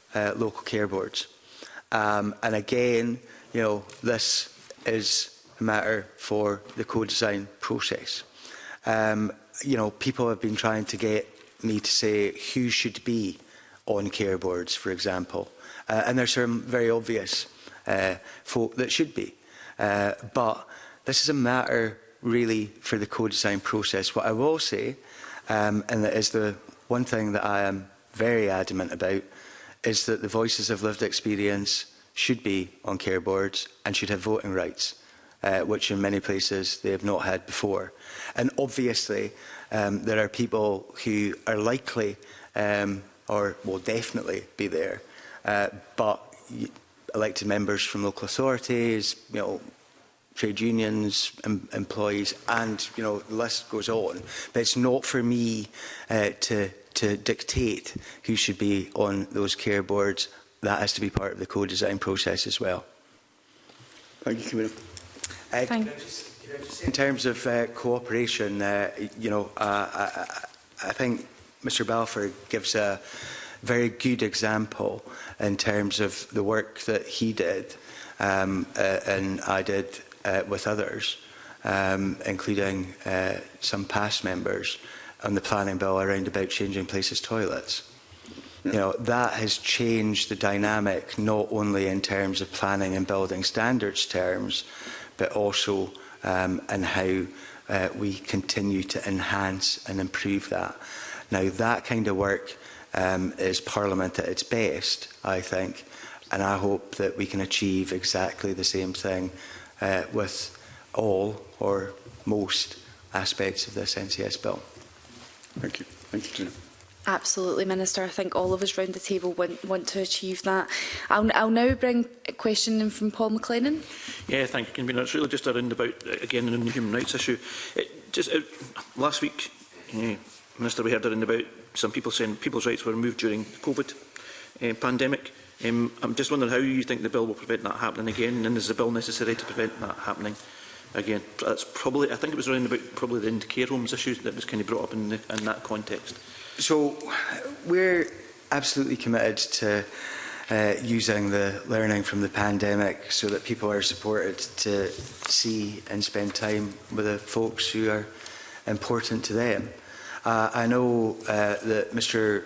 uh, local care boards. Um, and again, you know, this is a matter for the co-design process. Um, you know, people have been trying to get me to say who should be on care boards, for example. Uh, and there's some very obvious uh, folk that should be. Uh, but this is a matter really for the co-design process. What I will say, um, and that is the one thing that I am very adamant about, is that the voices of lived experience should be on care boards and should have voting rights, uh, which in many places they have not had before. And obviously, um, there are people who are likely um, or will definitely be there Uh, but elected members from local authorities, you know, trade unions, em employees, and you know, the list goes on. But it's not for me uh, to to dictate who should be on those care boards. That has to be part of the co-design process as well. Thank you, Camilla. Uh, Thank you. Just, just in terms of uh, cooperation, uh, you know, uh, I, I think Mr Balfour gives a very good example in terms of the work that he did um, uh, and I did uh, with others, um, including uh, some past members on the planning bill around about changing places toilets. You know, that has changed the dynamic not only in terms of planning and building standards terms, but also um, in how uh, we continue to enhance and improve that. Now, that kind of work um, is Parliament at its best, I think. And I hope that we can achieve exactly the same thing uh, with all or most aspects of this NCS bill. Thank you. Thank you, Jim. Absolutely, Minister. I think all of us round the table want, want to achieve that. I'll, I'll now bring a question in from Paul McLennan. Yeah, thank you. It's really just a about, uh, again, on the human rights issue. It just, it, uh, last week, yeah, Minister, we heard around about some people saying people's rights were removed during COVID uh, pandemic. Um, I'm just wondering how you think the bill will prevent that happening again, and is the bill necessary to prevent that happening again? That's probably, I think it was around about probably the care homes issues that was kind of brought up in, the, in that context. So we're absolutely committed to uh, using the learning from the pandemic so that people are supported to see and spend time with the folks who are important to them. Uh, I know uh, that Mr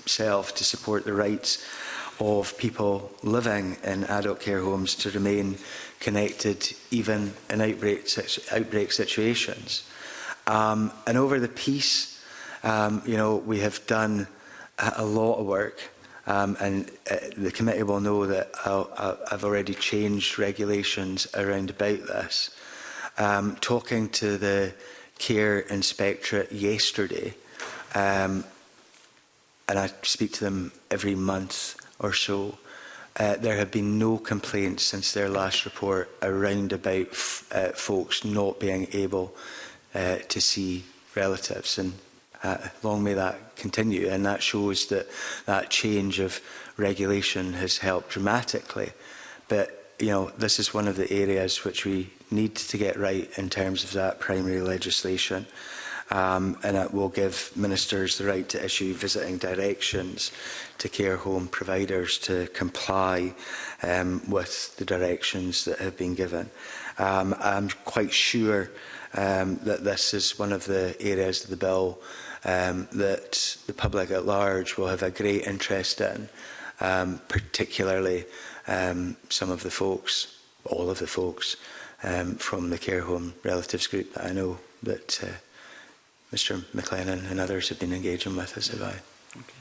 itself to support the rights of people living in adult care homes to remain connected even in outbreak, outbreak situations. Um, and over the piece, um, you know, we have done a, lot of work um, and uh, the committee will know that I'll, uh, uh, I've already changed regulations around about this. Um, talking to the care inspectorate yesterday, um, and I speak to them every month or so, uh, there have been no complaints since their last report around about uh, folks not being able uh, to see relatives. And uh, long may that continue. And that shows that that change of regulation has helped dramatically. But, you know, this is one of the areas which we need to get right in terms of that primary legislation um, and it will give ministers the right to issue visiting directions to care home providers to comply um, with the directions that have been given. Um, I'm quite sure um, that this is one of the areas of the bill um, that the public at large will have a great interest in, um, particularly um, some of the folks, all of the folks, um, from the care home relatives group that I know that uh, Mr McLennan and others have been engaging with us about. Okay.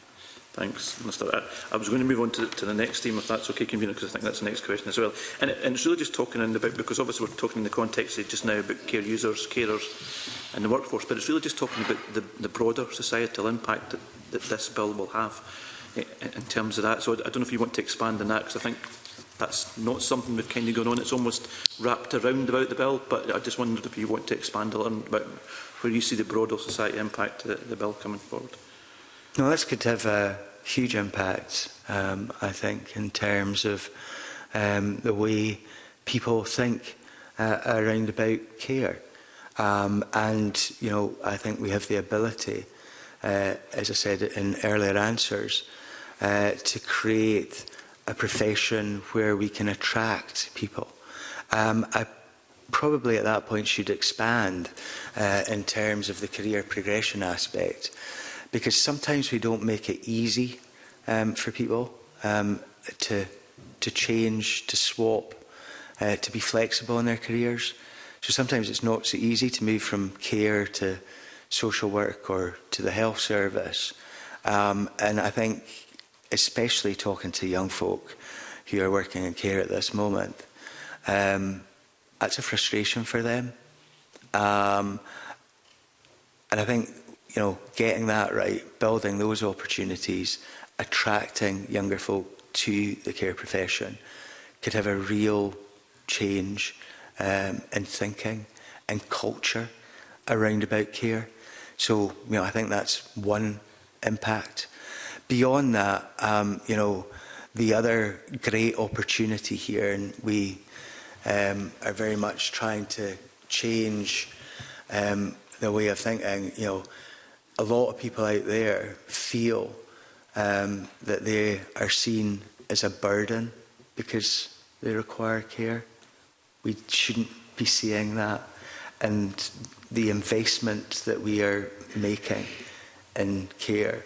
Thanks, Mr. I, I was going to move on to, to the next theme, if that's okay, Convener, because I think that's the next question as well. And, and it's really just talking in about, because obviously we're talking in the context of just now about care users, carers and the workforce, but it's really just talking about the, the broader societal impact that, that this bill will have in, in terms of that. So I, I don't know if you want to expand on that, because I think that's not something we've kind of gone on. It's almost wrapped around about the bill, but I just wondered if you want to expand a little bit where you see the broader society impact of the, the bill coming forward? No, this could have a huge impact, um, I think, in terms of um, the way people think uh, around about care. Um, and, you know, I think we have the ability, uh, as I said in earlier answers, uh, to create a profession where we can attract people. Um, I probably at that point should expand uh, in terms of the career progression aspect because sometimes we don't make it easy um, for people um, to, to change, to swap, uh, to be flexible in their careers. So sometimes it's not so easy to move from care to social work or to the health service. Um, and I think, especially talking to young folk who are working in care at this moment, um, that's a frustration for them. Um, and I think, you know, getting that right, building those opportunities, attracting younger folk to the care profession could have a real change um, in thinking and culture around about care. So, you know, I think that's one impact. Beyond that, um, you know, the other great opportunity here, and we um, are very much trying to change um, the way of thinking. You know, a lot of people out there feel um, that they are seen as a burden because they require care. We shouldn't be seeing that. And the investment that we are making in care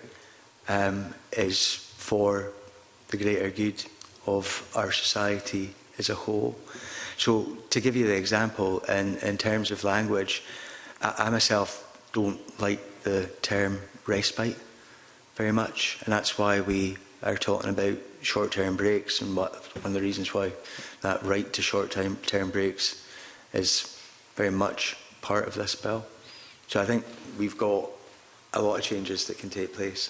um, is for the greater good of our society as a whole. So to give you the example, in, in terms of language, I, I myself don't like the term respite very much, and that's why we are talking about short-term breaks and what, one of the reasons why that right to short-term term breaks is very much part of this bill. So I think we've got a lot of changes that can take place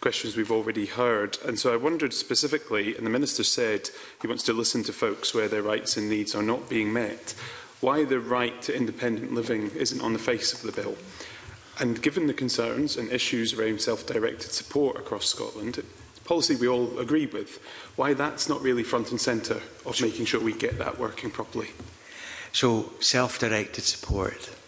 questions we've already heard. And so I wondered specifically, and the Minister said he wants to listen to folks where their rights and needs are not being met why the right to independent living isn't on the face of the bill. And given the concerns and issues around self-directed support across Scotland, policy we all agree with, why that's not really front and centre of making sure we get that working properly. So self-directed support,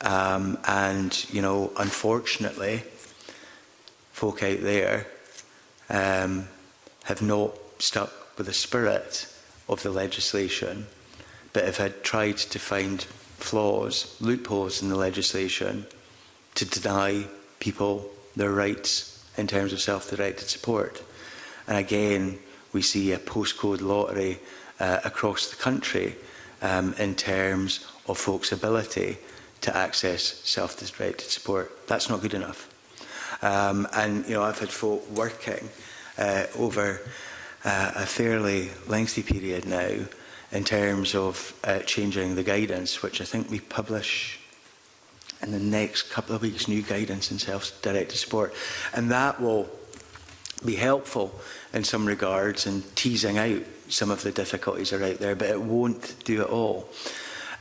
Um, and, you know, unfortunately, folk out there um, have not stuck with the spirit of the legislation, but have had tried to find flaws, loopholes in the legislation to deny people their rights in terms of self-directed support. And again, we see a postcode lottery uh, across the country um, in terms of folks' ability to access self-directed support. That's not good enough. Um, and, you know, I've had folk working uh, over uh, a fairly lengthy period now in terms of uh, changing the guidance, which I think we publish in the next couple of weeks, new guidance in self-directed support And that will be helpful in some regards in teasing out some of the difficulties that are out there, but it won't do it all.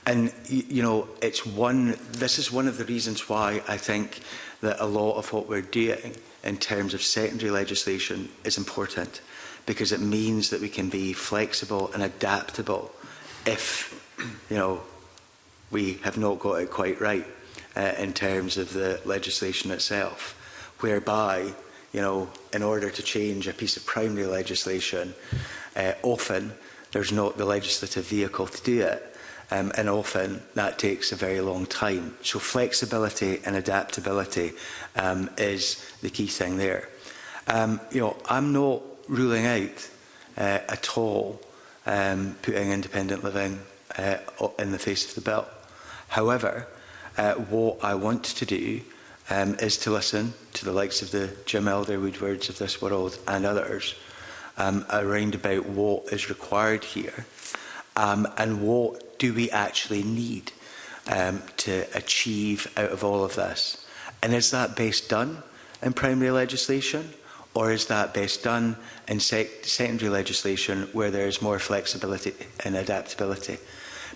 And, you know, it's one, this is one of the reasons why I think that a lot of what we're doing in terms of secondary legislation is important, because it means that we can be flexible and adaptable if, you know, we have not got it quite right uh, in terms of the legislation itself, whereby, you know, in order to change a piece of primary legislation, uh, often there's not the legislative vehicle to do it. Um, and often that takes a very long time. So flexibility and adaptability um, is the key thing there. Um, you know, I'm not ruling out uh, at all um, putting independent living uh, in the face of the bill. However, Uh, what I want to do um, is to listen to the likes of the Jim Elder Woodwards of this world and others um, around about what is required here um, and what do we actually need um, to achieve out of all of this. And is that best done in primary legislation? Or is that best done in sec secondary legislation where there is more flexibility and adaptability?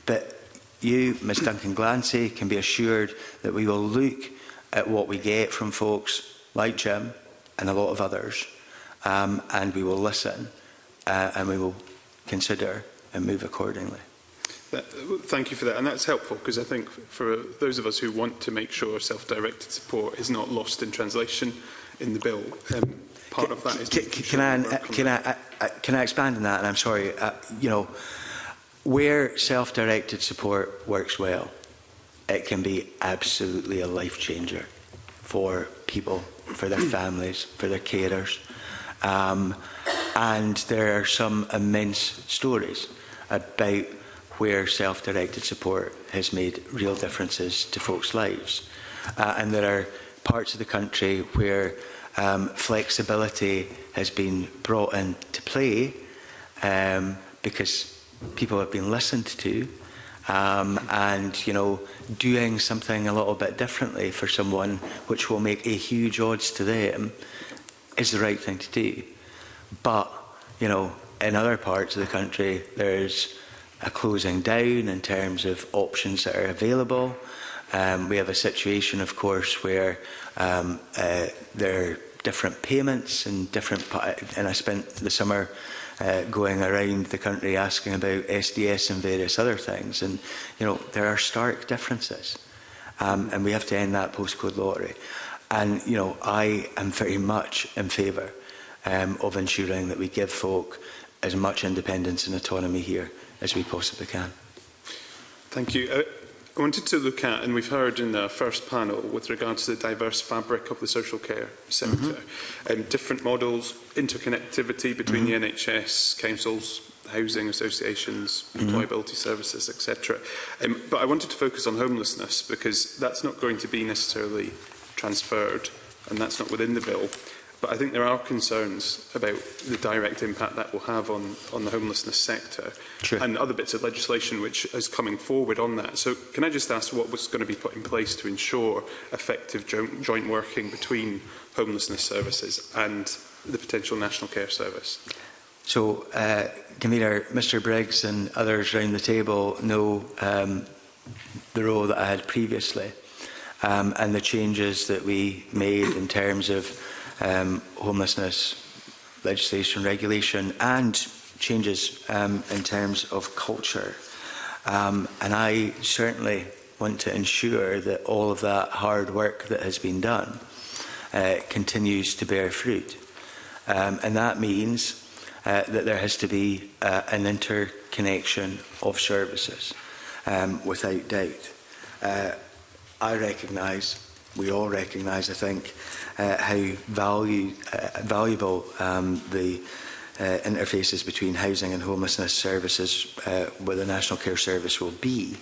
But you, Ms Duncan Glancy, can be assured that we will look at what we get from folks like Jim and a lot of others, um, and we will listen uh, and we will consider and move accordingly. Uh, thank you for that, and that's helpful because I think for those of us who want to make sure self-directed support is not lost in translation in the bill, um, part can, of that is. Can, can, sure I, can, I, I, uh, uh, can I expand on that? And I'm sorry, uh, you know. Where self-directed support works well, it can be absolutely a life changer for people, for their hmm. families, for their carers. Um, and there are some immense stories about where self-directed support has made real differences to folks' lives. Uh, and there are parts of the country where um, flexibility has been brought into play um, because people have been listened to um, and you know doing something a little bit differently for someone which will make a huge odds to them is the right thing to do but you know in other parts of the country there's a closing down in terms of options that are available um, we have a situation of course where um, uh, there are different payments and different uh, and I spent the summer uh, going around the country asking about SDS and various other things. And, you know, there are stark differences. Um, and we have to end that postcode lottery. And, you know, I am very much in favour um, of ensuring that we give folk as much independence and autonomy here as we possibly can. Thank you. Uh I wanted to look at, and we've heard in the first panel with regards to the diverse fabric of the social care sector, mm -hmm. um, different models, interconnectivity between mm -hmm. the NHS, councils, housing associations, mm -hmm. employability services, etc. Um, but I wanted to focus on homelessness because that's not going to be necessarily transferred and that's not within the bill. But I think there are concerns about the direct impact that will have on, on the homelessness sector True. and other bits of legislation which is coming forward on that. So can I just ask what was going to be put in place to ensure effective joint, joint working between homelessness services and the potential National Care Service? So, uh, Camilla, Mr Briggs and others around the table know um, the role that I had previously um, and the changes that we made in terms of um, homelessness legislation, regulation, and changes um, in terms of culture. Um, and I certainly want to ensure that all of that hard work that has been done uh, continues to bear fruit. Um, and that means uh, that there has to be uh, an interconnection of services, um, without doubt. Uh, I recognise, we all recognise, I think, uh, how value, uh, valuable um, the uh, interfaces between housing and homelessness services uh, with the National Care Service will be.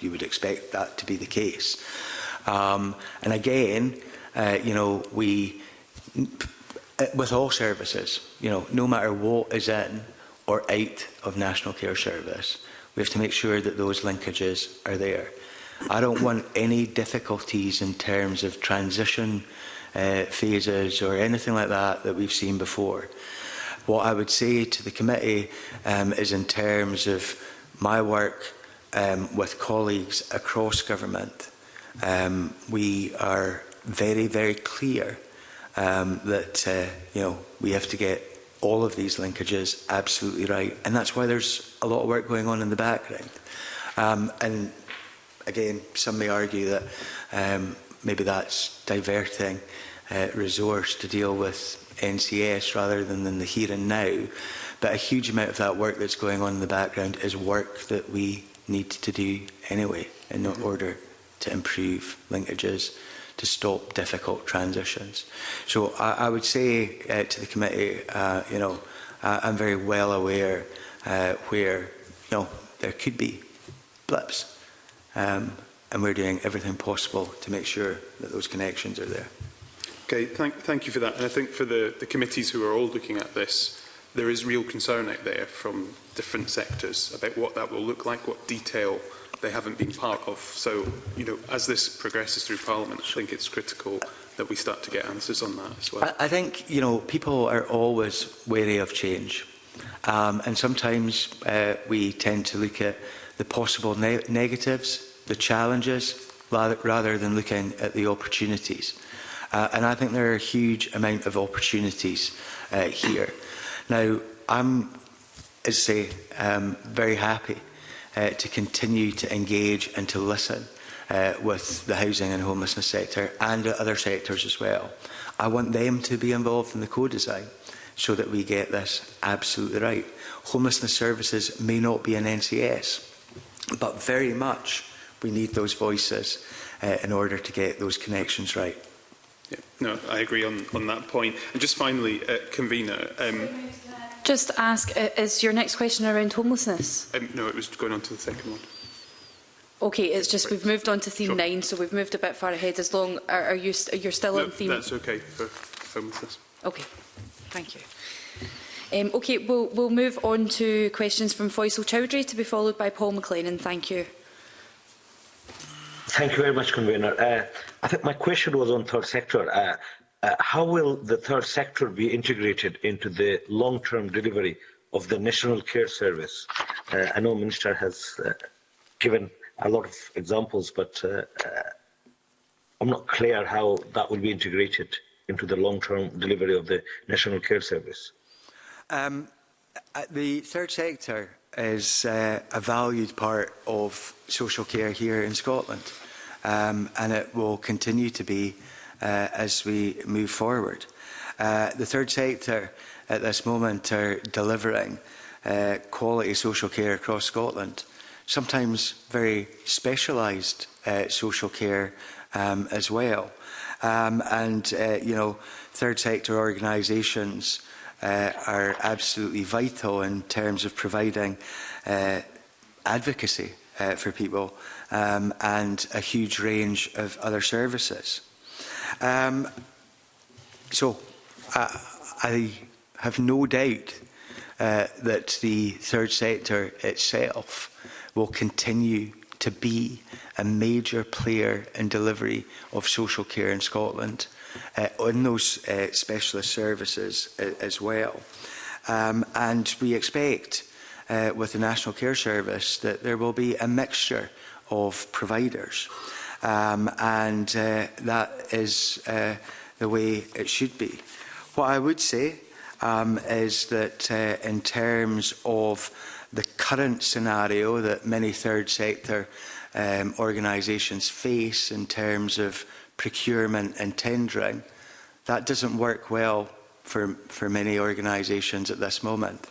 you would expect that to be the case. Um, and again, uh, you know, we, uh, with all services, you know, no matter what is in or out of National Care Service, we have to make sure that those linkages are there. I don't want any difficulties in terms of transition uh, phases or anything like that that we've seen before. What I would say to the committee um, is in terms of my work um, with colleagues across government, um, we are very, very clear um, that uh, you know we have to get all of these linkages absolutely right, and that's why there's a lot of work going on in the background. Um, and again, some may argue that um, maybe that's diverting uh, resource to deal with NCS rather than in the here and now. But a huge amount of that work that's going on in the background is work that we need to do anyway in mm-hmm. order to improve linkages, to stop difficult transitions. So I, I would say uh, to the committee, uh, you know, I, I'm very well aware uh, where, you know, there could be blips. Um, and we're doing everything possible to make sure that those connections are there. Okay, thank, thank you for that. And I think for the, the committees who are all looking at this, there is real concern out there from different sectors about what that will look like, what detail they haven't been part of. So, you know, as this progresses through Parliament, I think it's critical that we start to get answers on that as well. I, I think, you know, people are always wary of change. Um, and sometimes uh, we tend to look at the possible ne negatives, the challenges, rather, rather than looking at the opportunities. Uh, and I think there are a huge amount of opportunities uh, here. Now, I'm, as I say, um, very happy uh, to continue to engage and to listen uh, with the housing and homelessness sector and other sectors as well. I want them to be involved in the co-design so that we get this absolutely right. Homelessness services may not be an NCS, But very much we need those voices uh, in order to get those connections right. Yeah, no, I agree on, on that point. And just finally, uh, convener. Um, just ask, uh, is your next question around homelessness? Um, no, it was going on to the second one. Okay, it's just we've moved on to theme sure. nine, so we've moved a bit far ahead. As long are, are you st you're still no, on theme? That's okay for homelessness. Okay, thank you. Um, okay, we'll, we'll move on to questions from Faisal Chowdhury to be followed by Paul McLennan. Thank you. Thank you very much, Convener. Uh, I think my question was on third sector. Uh, uh, how will the third sector be integrated into the long-term delivery of the National Care Service? Uh, I know Minister has uh, given a lot of examples, but uh, uh I'm not clear how that will be integrated into the long-term delivery of the National Care Service. Um, uh, the third sector is uh, a valued part of social care here in Scotland, um, and it will continue to be uh, as we move forward. Uh, the third sector at this moment are delivering uh, quality social care across Scotland, sometimes very specialised uh, social care um, as well. Um, and, uh, you know, third sector organisations uh, are absolutely vital in terms of providing uh, advocacy uh, for people um, and a huge range of other services. Um, so uh, I have no doubt uh, that the third sector itself will continue to be a major player in delivery of social care in Scotland uh, in those uh, specialist services uh, as well. Um, and we expect uh, with the National Care Service that there will be a mixture of providers. Um, and uh, that is uh, the way it should be. What I would say um, is that uh, in terms of the current scenario that many third sector um, organisations face in terms of procurement and tendering, that doesn't work well for, for many organisations at this moment.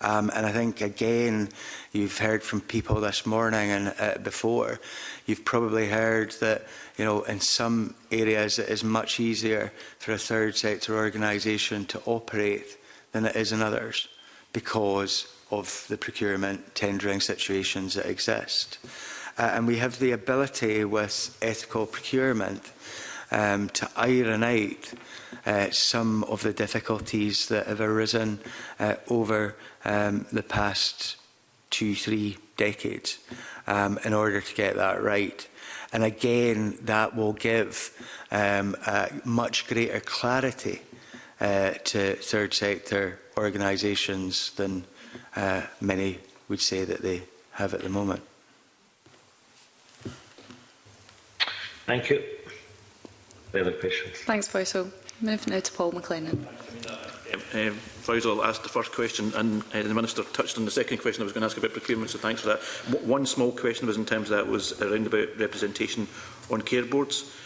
Um, and I think, again, you've heard from people this morning and uh, before, you've probably heard that, you know, in some areas it is much easier for a third sector organisation to operate than it is in others because of the procurement tendering situations that exist uh, and we have the ability with ethical procurement um, to iron out uh, some of the difficulties that have arisen uh, over um, the past two, three decades um, in order to get that right. And again, that will give um, uh, much greater clarity uh, to third sector organisations than uh, many would say that they have at the moment. Thank you. Further questions? Thanks, Faisal. Move now to Paul McLennan. Um, Faisal asked the first question and uh, the Minister touched on the second question I was going to ask about procurement, so thanks for that. W one small question was in terms of that was around about representation on care boards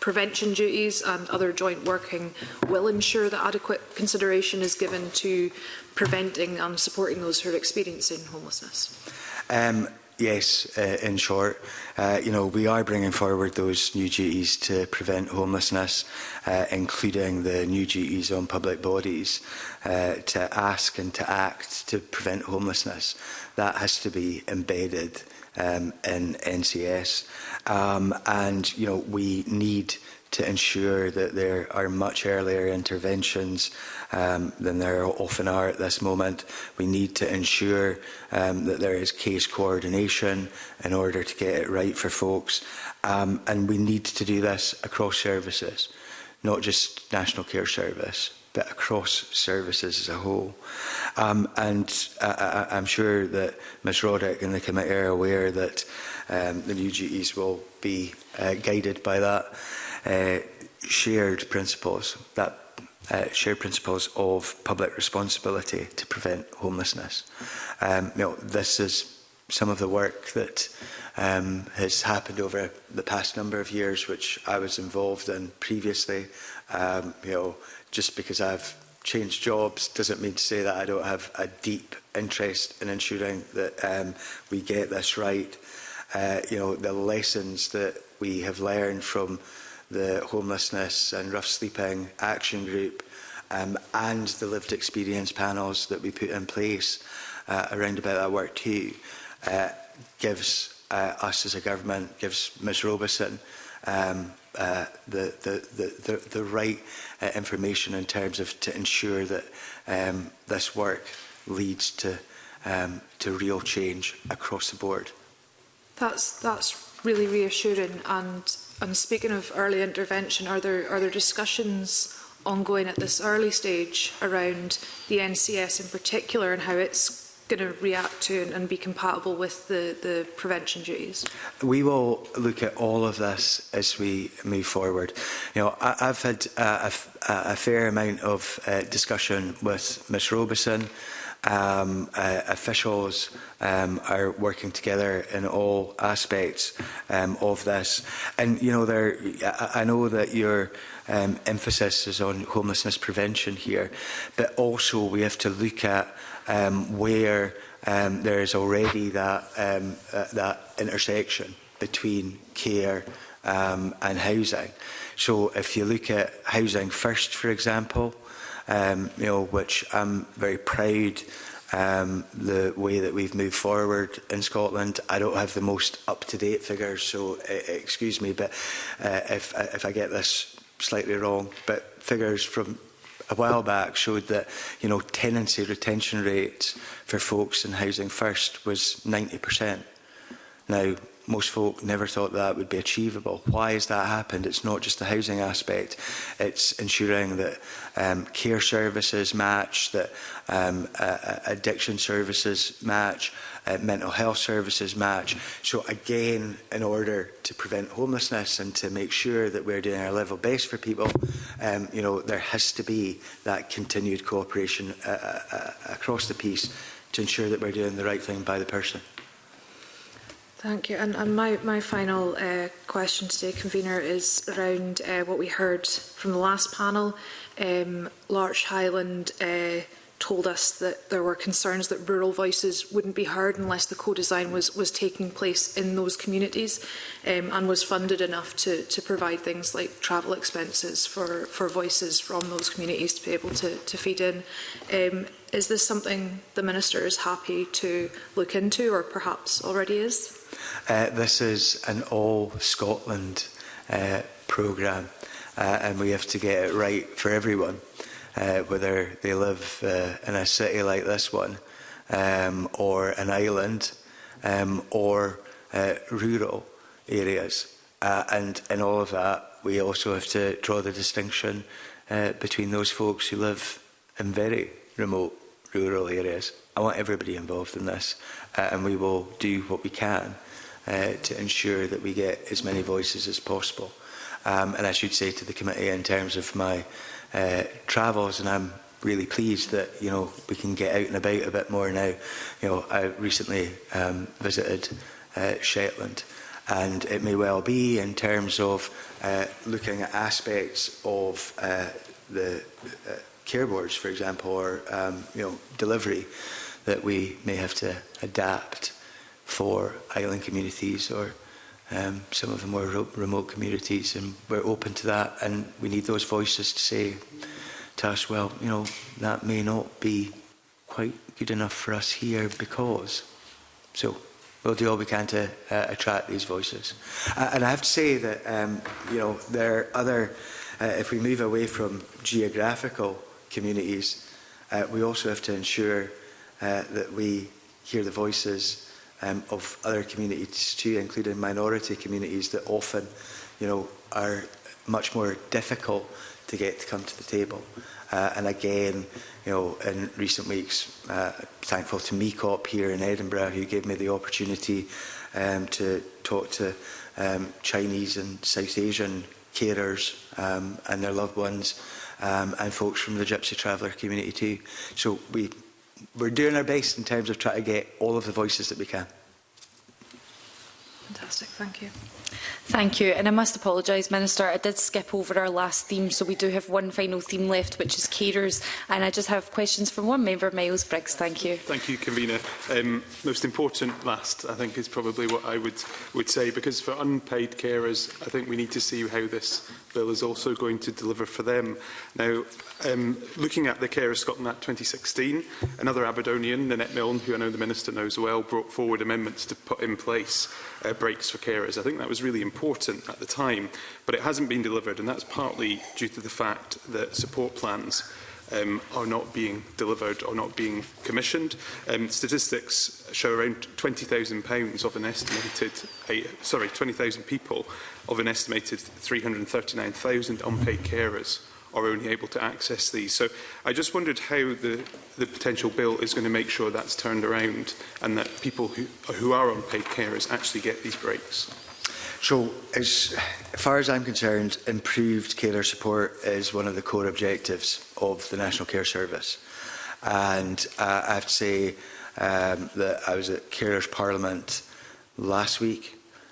prevention duties and other joint working will ensure that adequate consideration is given to preventing and supporting those who are experiencing homelessness? Um, Yes, uh, in short, uh, you know, we are bringing forward those new duties to prevent homelessness, uh, including the new duties on public bodies uh, to ask and to act to prevent homelessness. That has to be embedded um, in NCS. Um, and, you know, we need to ensure that there are much earlier interventions um, than there often are at this moment. We need to ensure um, that there is case coordination in order to get it right for folks. Um, and we need to do this across services, not just National Care Service, but across services as a whole. Um, and I, I, I'm sure that Ms Roddick and the committee are aware that um, the new duties will be uh, guided by that uh, shared principles, that uh, shared principles of public responsibility to prevent homelessness. Um, you know, this is some of the work that um, has happened over the past number of years, which I was involved in previously. Um, you know, just because I've changed jobs doesn't mean to say that I don't have a deep interest in ensuring that um, we get this right. Uh, you know, the lessons that we have learned from the homelessness and rough sleeping action group um, and the lived experience panels that we put in place uh, around about that work too uh, gives uh, us as a government, gives Ms Robeson um, uh, the, the, the, the right uh, information in terms of to ensure that um, this work leads to, um, to real change across the board. That's, that's really reassuring and I'm speaking of early intervention, are there, are there discussions ongoing at this early stage around the NCS in particular and how it's going to react to and, and be compatible with the, the prevention duties? We will look at all of this as we move forward. You know, I, I've had a, a, a fair amount of uh, discussion with Ms Robeson, um, uh, officials um, are working together in all aspects um, of this. And you know, there, I, I know that your um, emphasis is on homelessness prevention here, but also we have to look at um, where um, there is already that um, uh, that intersection between care um, and housing. So if you look at housing first, for example, um, you know, which I'm very proud um, the way that we've moved forward in Scotland. I don't have the most up-to-date figures, so uh, excuse me, but uh, if, if I get this slightly wrong, but figures from a while back showed that you know tenancy retention rates for folks in housing first was 90%. Now most folk never thought that would be achievable. Why has that happened? It's not just the housing aspect, it's ensuring that um, care services match, that um, uh, addiction services match, uh, mental health services match. So again, in order to prevent homelessness and to make sure that we're doing our level best for people, um, you know, there has to be that continued cooperation uh, uh, uh across the piece to ensure that we're doing the right thing by the person. Thank you. And, and my, my final uh, question today, Convener, is around uh, what we heard from the last panel. Um, Larch Highland uh, told us that there were concerns that rural voices wouldn't be heard unless the co-design was, was taking place in those communities um, and was funded enough to, to provide things like travel expenses for, for voices from those communities to be able to, to feed in. Um, is this something the Minister is happy to look into or perhaps already is? Uh, this is an all Scotland uh, programme uh, and we have to get it right for everyone, uh, whether they live uh, in a city like this one um, or an island um, or uh, rural areas. Uh, and in all of that, we also have to draw the distinction uh, between those folks who live in very remote rural areas. I want everybody involved in this uh, and we will do what we can uh, to ensure that we get as many voices as possible. Um, and I should say to the committee in terms of my uh, travels, and I'm really pleased that you know we can get out and about a bit more now. You know, I recently um, visited uh, Shetland, and it may well be in terms of uh, looking at aspects of uh, the uh, care boards, for example, or um, you know delivery that we may have to adapt for island communities or um, some of the more remote communities and we're open to that and we need those voices to say to us, well, you know, that may not be quite good enough for us here because. So we'll do all we can to uh, attract these voices. Uh, and I have to say that, um, you know, there are other, uh, if we move away from geographical communities, uh, we also have to ensure uh, that we hear the voices um, of other communities too, including minority communities that often, you know, are much more difficult to get to come to the table. Uh, and again, you know, in recent weeks, uh, thankful to MECOP here in Edinburgh, who gave me the opportunity um, to talk to um, Chinese and South Asian carers um, and their loved ones um, and folks from the Gypsy Traveller community too. So we we're doing our best in terms of trying to get all of the voices that we can. Fantastic, thank you. Thank you. And I must apologise, Minister. I did skip over our last theme, so we do have one final theme left, which is carers. And I just have questions from one member, Miles Briggs. Thank you. Thank you, Convener. Um, most important last, I think, is probably what I would, would say, because for unpaid carers, I think we need to see how this bill is also going to deliver for them. Now, um, looking at the Carers Scotland Act 2016, another Aberdonian, Nanette Milne, who I know the Minister knows well, brought forward amendments to put in place uh, breaks for carers. I think that was was really important at the time, but it hasn't been delivered, and that's partly due to the fact that support plans um, are not being delivered or not being commissioned. Um, statistics show around £20,000 of an estimated, uh, sorry, 20,000 people of an estimated 339,000 unpaid carers are only able to access these. So I just wondered how the, the potential bill is going to make sure that's turned around and that people who, who are unpaid carers actually get these breaks. So, as far as I'm concerned, improved carer support is one of the core objectives of the National Care Service. And uh, I have to say um, that I was at Carers Parliament last week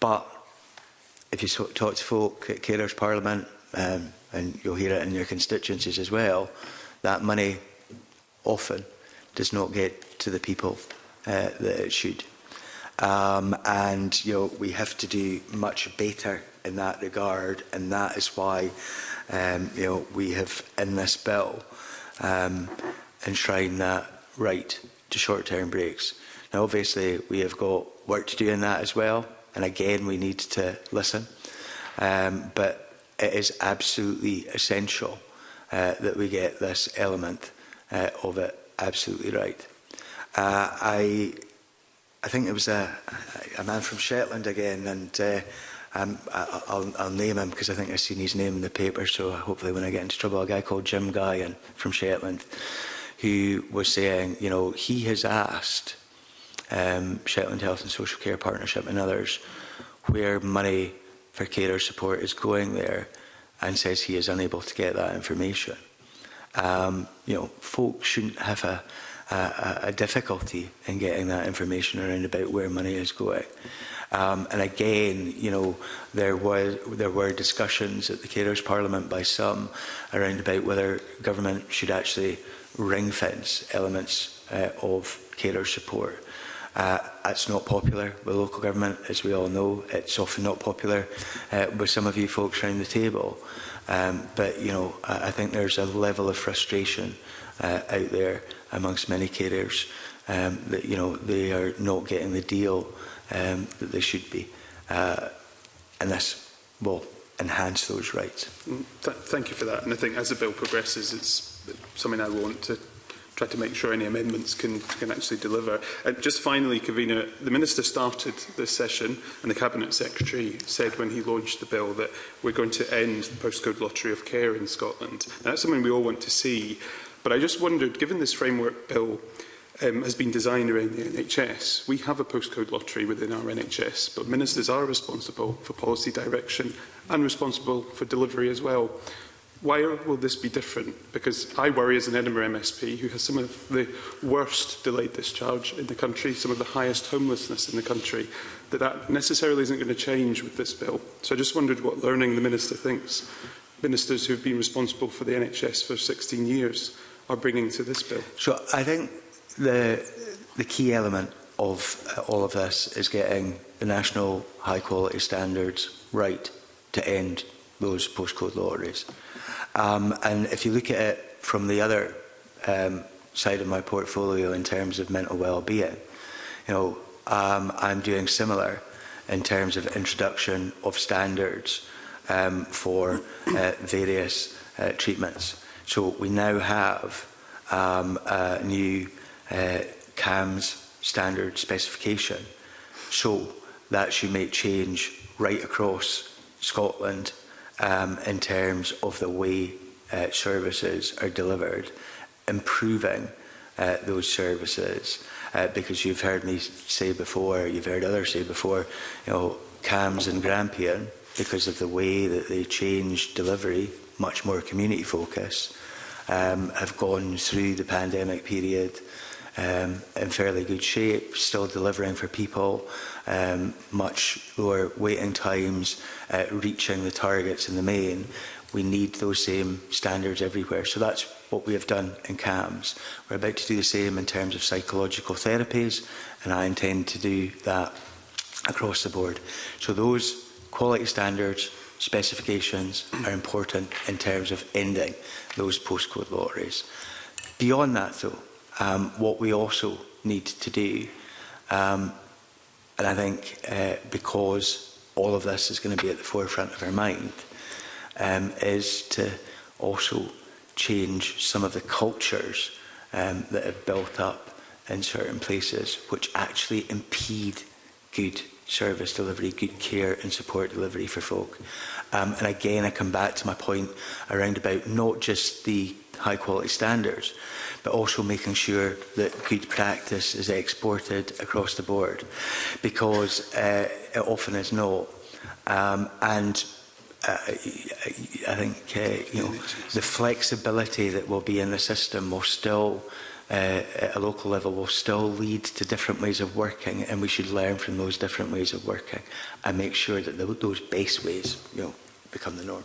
but if you talk to folk at Carers Parliament, um, and you'll hear it in your constituencies as well, that money often does not get to the people uh, that it should. Um, and you know, we have to do much better in that regard, and that is why um, you know, we have in this bill um, enshrined that right to short-term breaks. Now, obviously, we have got work to do in that as well, and again, we need to listen. Um, but it is absolutely essential uh, that we get this element uh, of it absolutely right. Uh, I I think it was a, a man from Shetland again, and uh, um, I, I'll, I'll name him because I think I've seen his name in the paper, so hopefully when I get into trouble, a guy called Jim Guy and, from Shetland, who was saying, you know, he has asked um, Shetland Health and Social Care Partnership and others where money for carer support is going there and says he is unable to get that information. Um, you know, folks shouldn't have a a, a difficulty in getting that information around about where money is going. Um, and again, you know, there was there were discussions at the Carers Parliament by some around about whether government should actually ring fence elements uh, of carer support. Uh, it's not popular with local government, as we all know. It's often not popular uh, with some of you folks around the table. Um, but, you know, I, I think there's a level of frustration uh, out there amongst many carers um, that you know they are not getting the deal um, that they should be, uh, and this will enhance those rights. Mm, th thank you for that, and I think as the bill progresses, it's something I want to try to make sure any amendments can, can actually deliver. And just finally, Kavina, the Minister started this session and the Cabinet Secretary said when he launched the bill that we're going to end the postcode lottery of care in Scotland. And that's something we all want to see. But I just wondered, given this framework bill um, has been designed around the NHS, we have a postcode lottery within our NHS, but ministers are responsible for policy direction and responsible for delivery as well. Why will this be different? Because I worry as an Edinburgh MSP who has some of the worst delayed discharge in the country, some of the highest homelessness in the country, that that necessarily isn't going to change with this bill. So I just wondered what learning the Minister thinks. Ministers who have been responsible for the NHS for 16 years are bringing to this bill? So I think the, the key element of uh, all of this is getting the national high quality standards right to end those postcode lotteries. Um, and if you look at it from the other um, side of my portfolio in terms of mental well-being, you know, um, I'm doing similar in terms of introduction of standards um, for uh, various uh, treatments. So we now have um, a new uh, CAMS standard specification. So that should make change right across Scotland um, in terms of the way uh, services are delivered, improving uh, those services. Uh, because you've heard me say before, you've heard others say before, you know, CAMS and Grampian, because of the way that they changed delivery much more community focused, um, have gone through the pandemic period um, in fairly good shape, still delivering for people, um, much lower waiting times, uh, reaching the targets in the main. We need those same standards everywhere. So that's what we have done in CAMS. We're about to do the same in terms of psychological therapies, and I intend to do that across the board. So those quality standards specifications are important in terms of ending those postcode lotteries. Beyond that, though, um, what we also need to do, um, and I think uh, because all of this is going to be at the forefront of our mind, um, is to also change some of the cultures um, that have built up in certain places which actually impede good service delivery, good care and support delivery for folk. Um, and again, I come back to my point around about not just the high quality standards, but also making sure that good practice is exported across the board, because uh, it often is not. Um, and uh, I think uh, you know the flexibility that will be in the system will still uh, at a local level will still lead to different ways of working and we should learn from those different ways of working and make sure that the, those base ways you know, become the norm.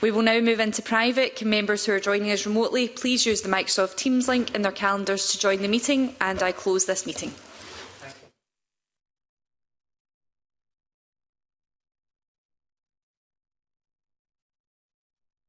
We will now move into private. Can members who are joining us remotely please use the Microsoft Teams link in their calendars to join the meeting? And I close this meeting.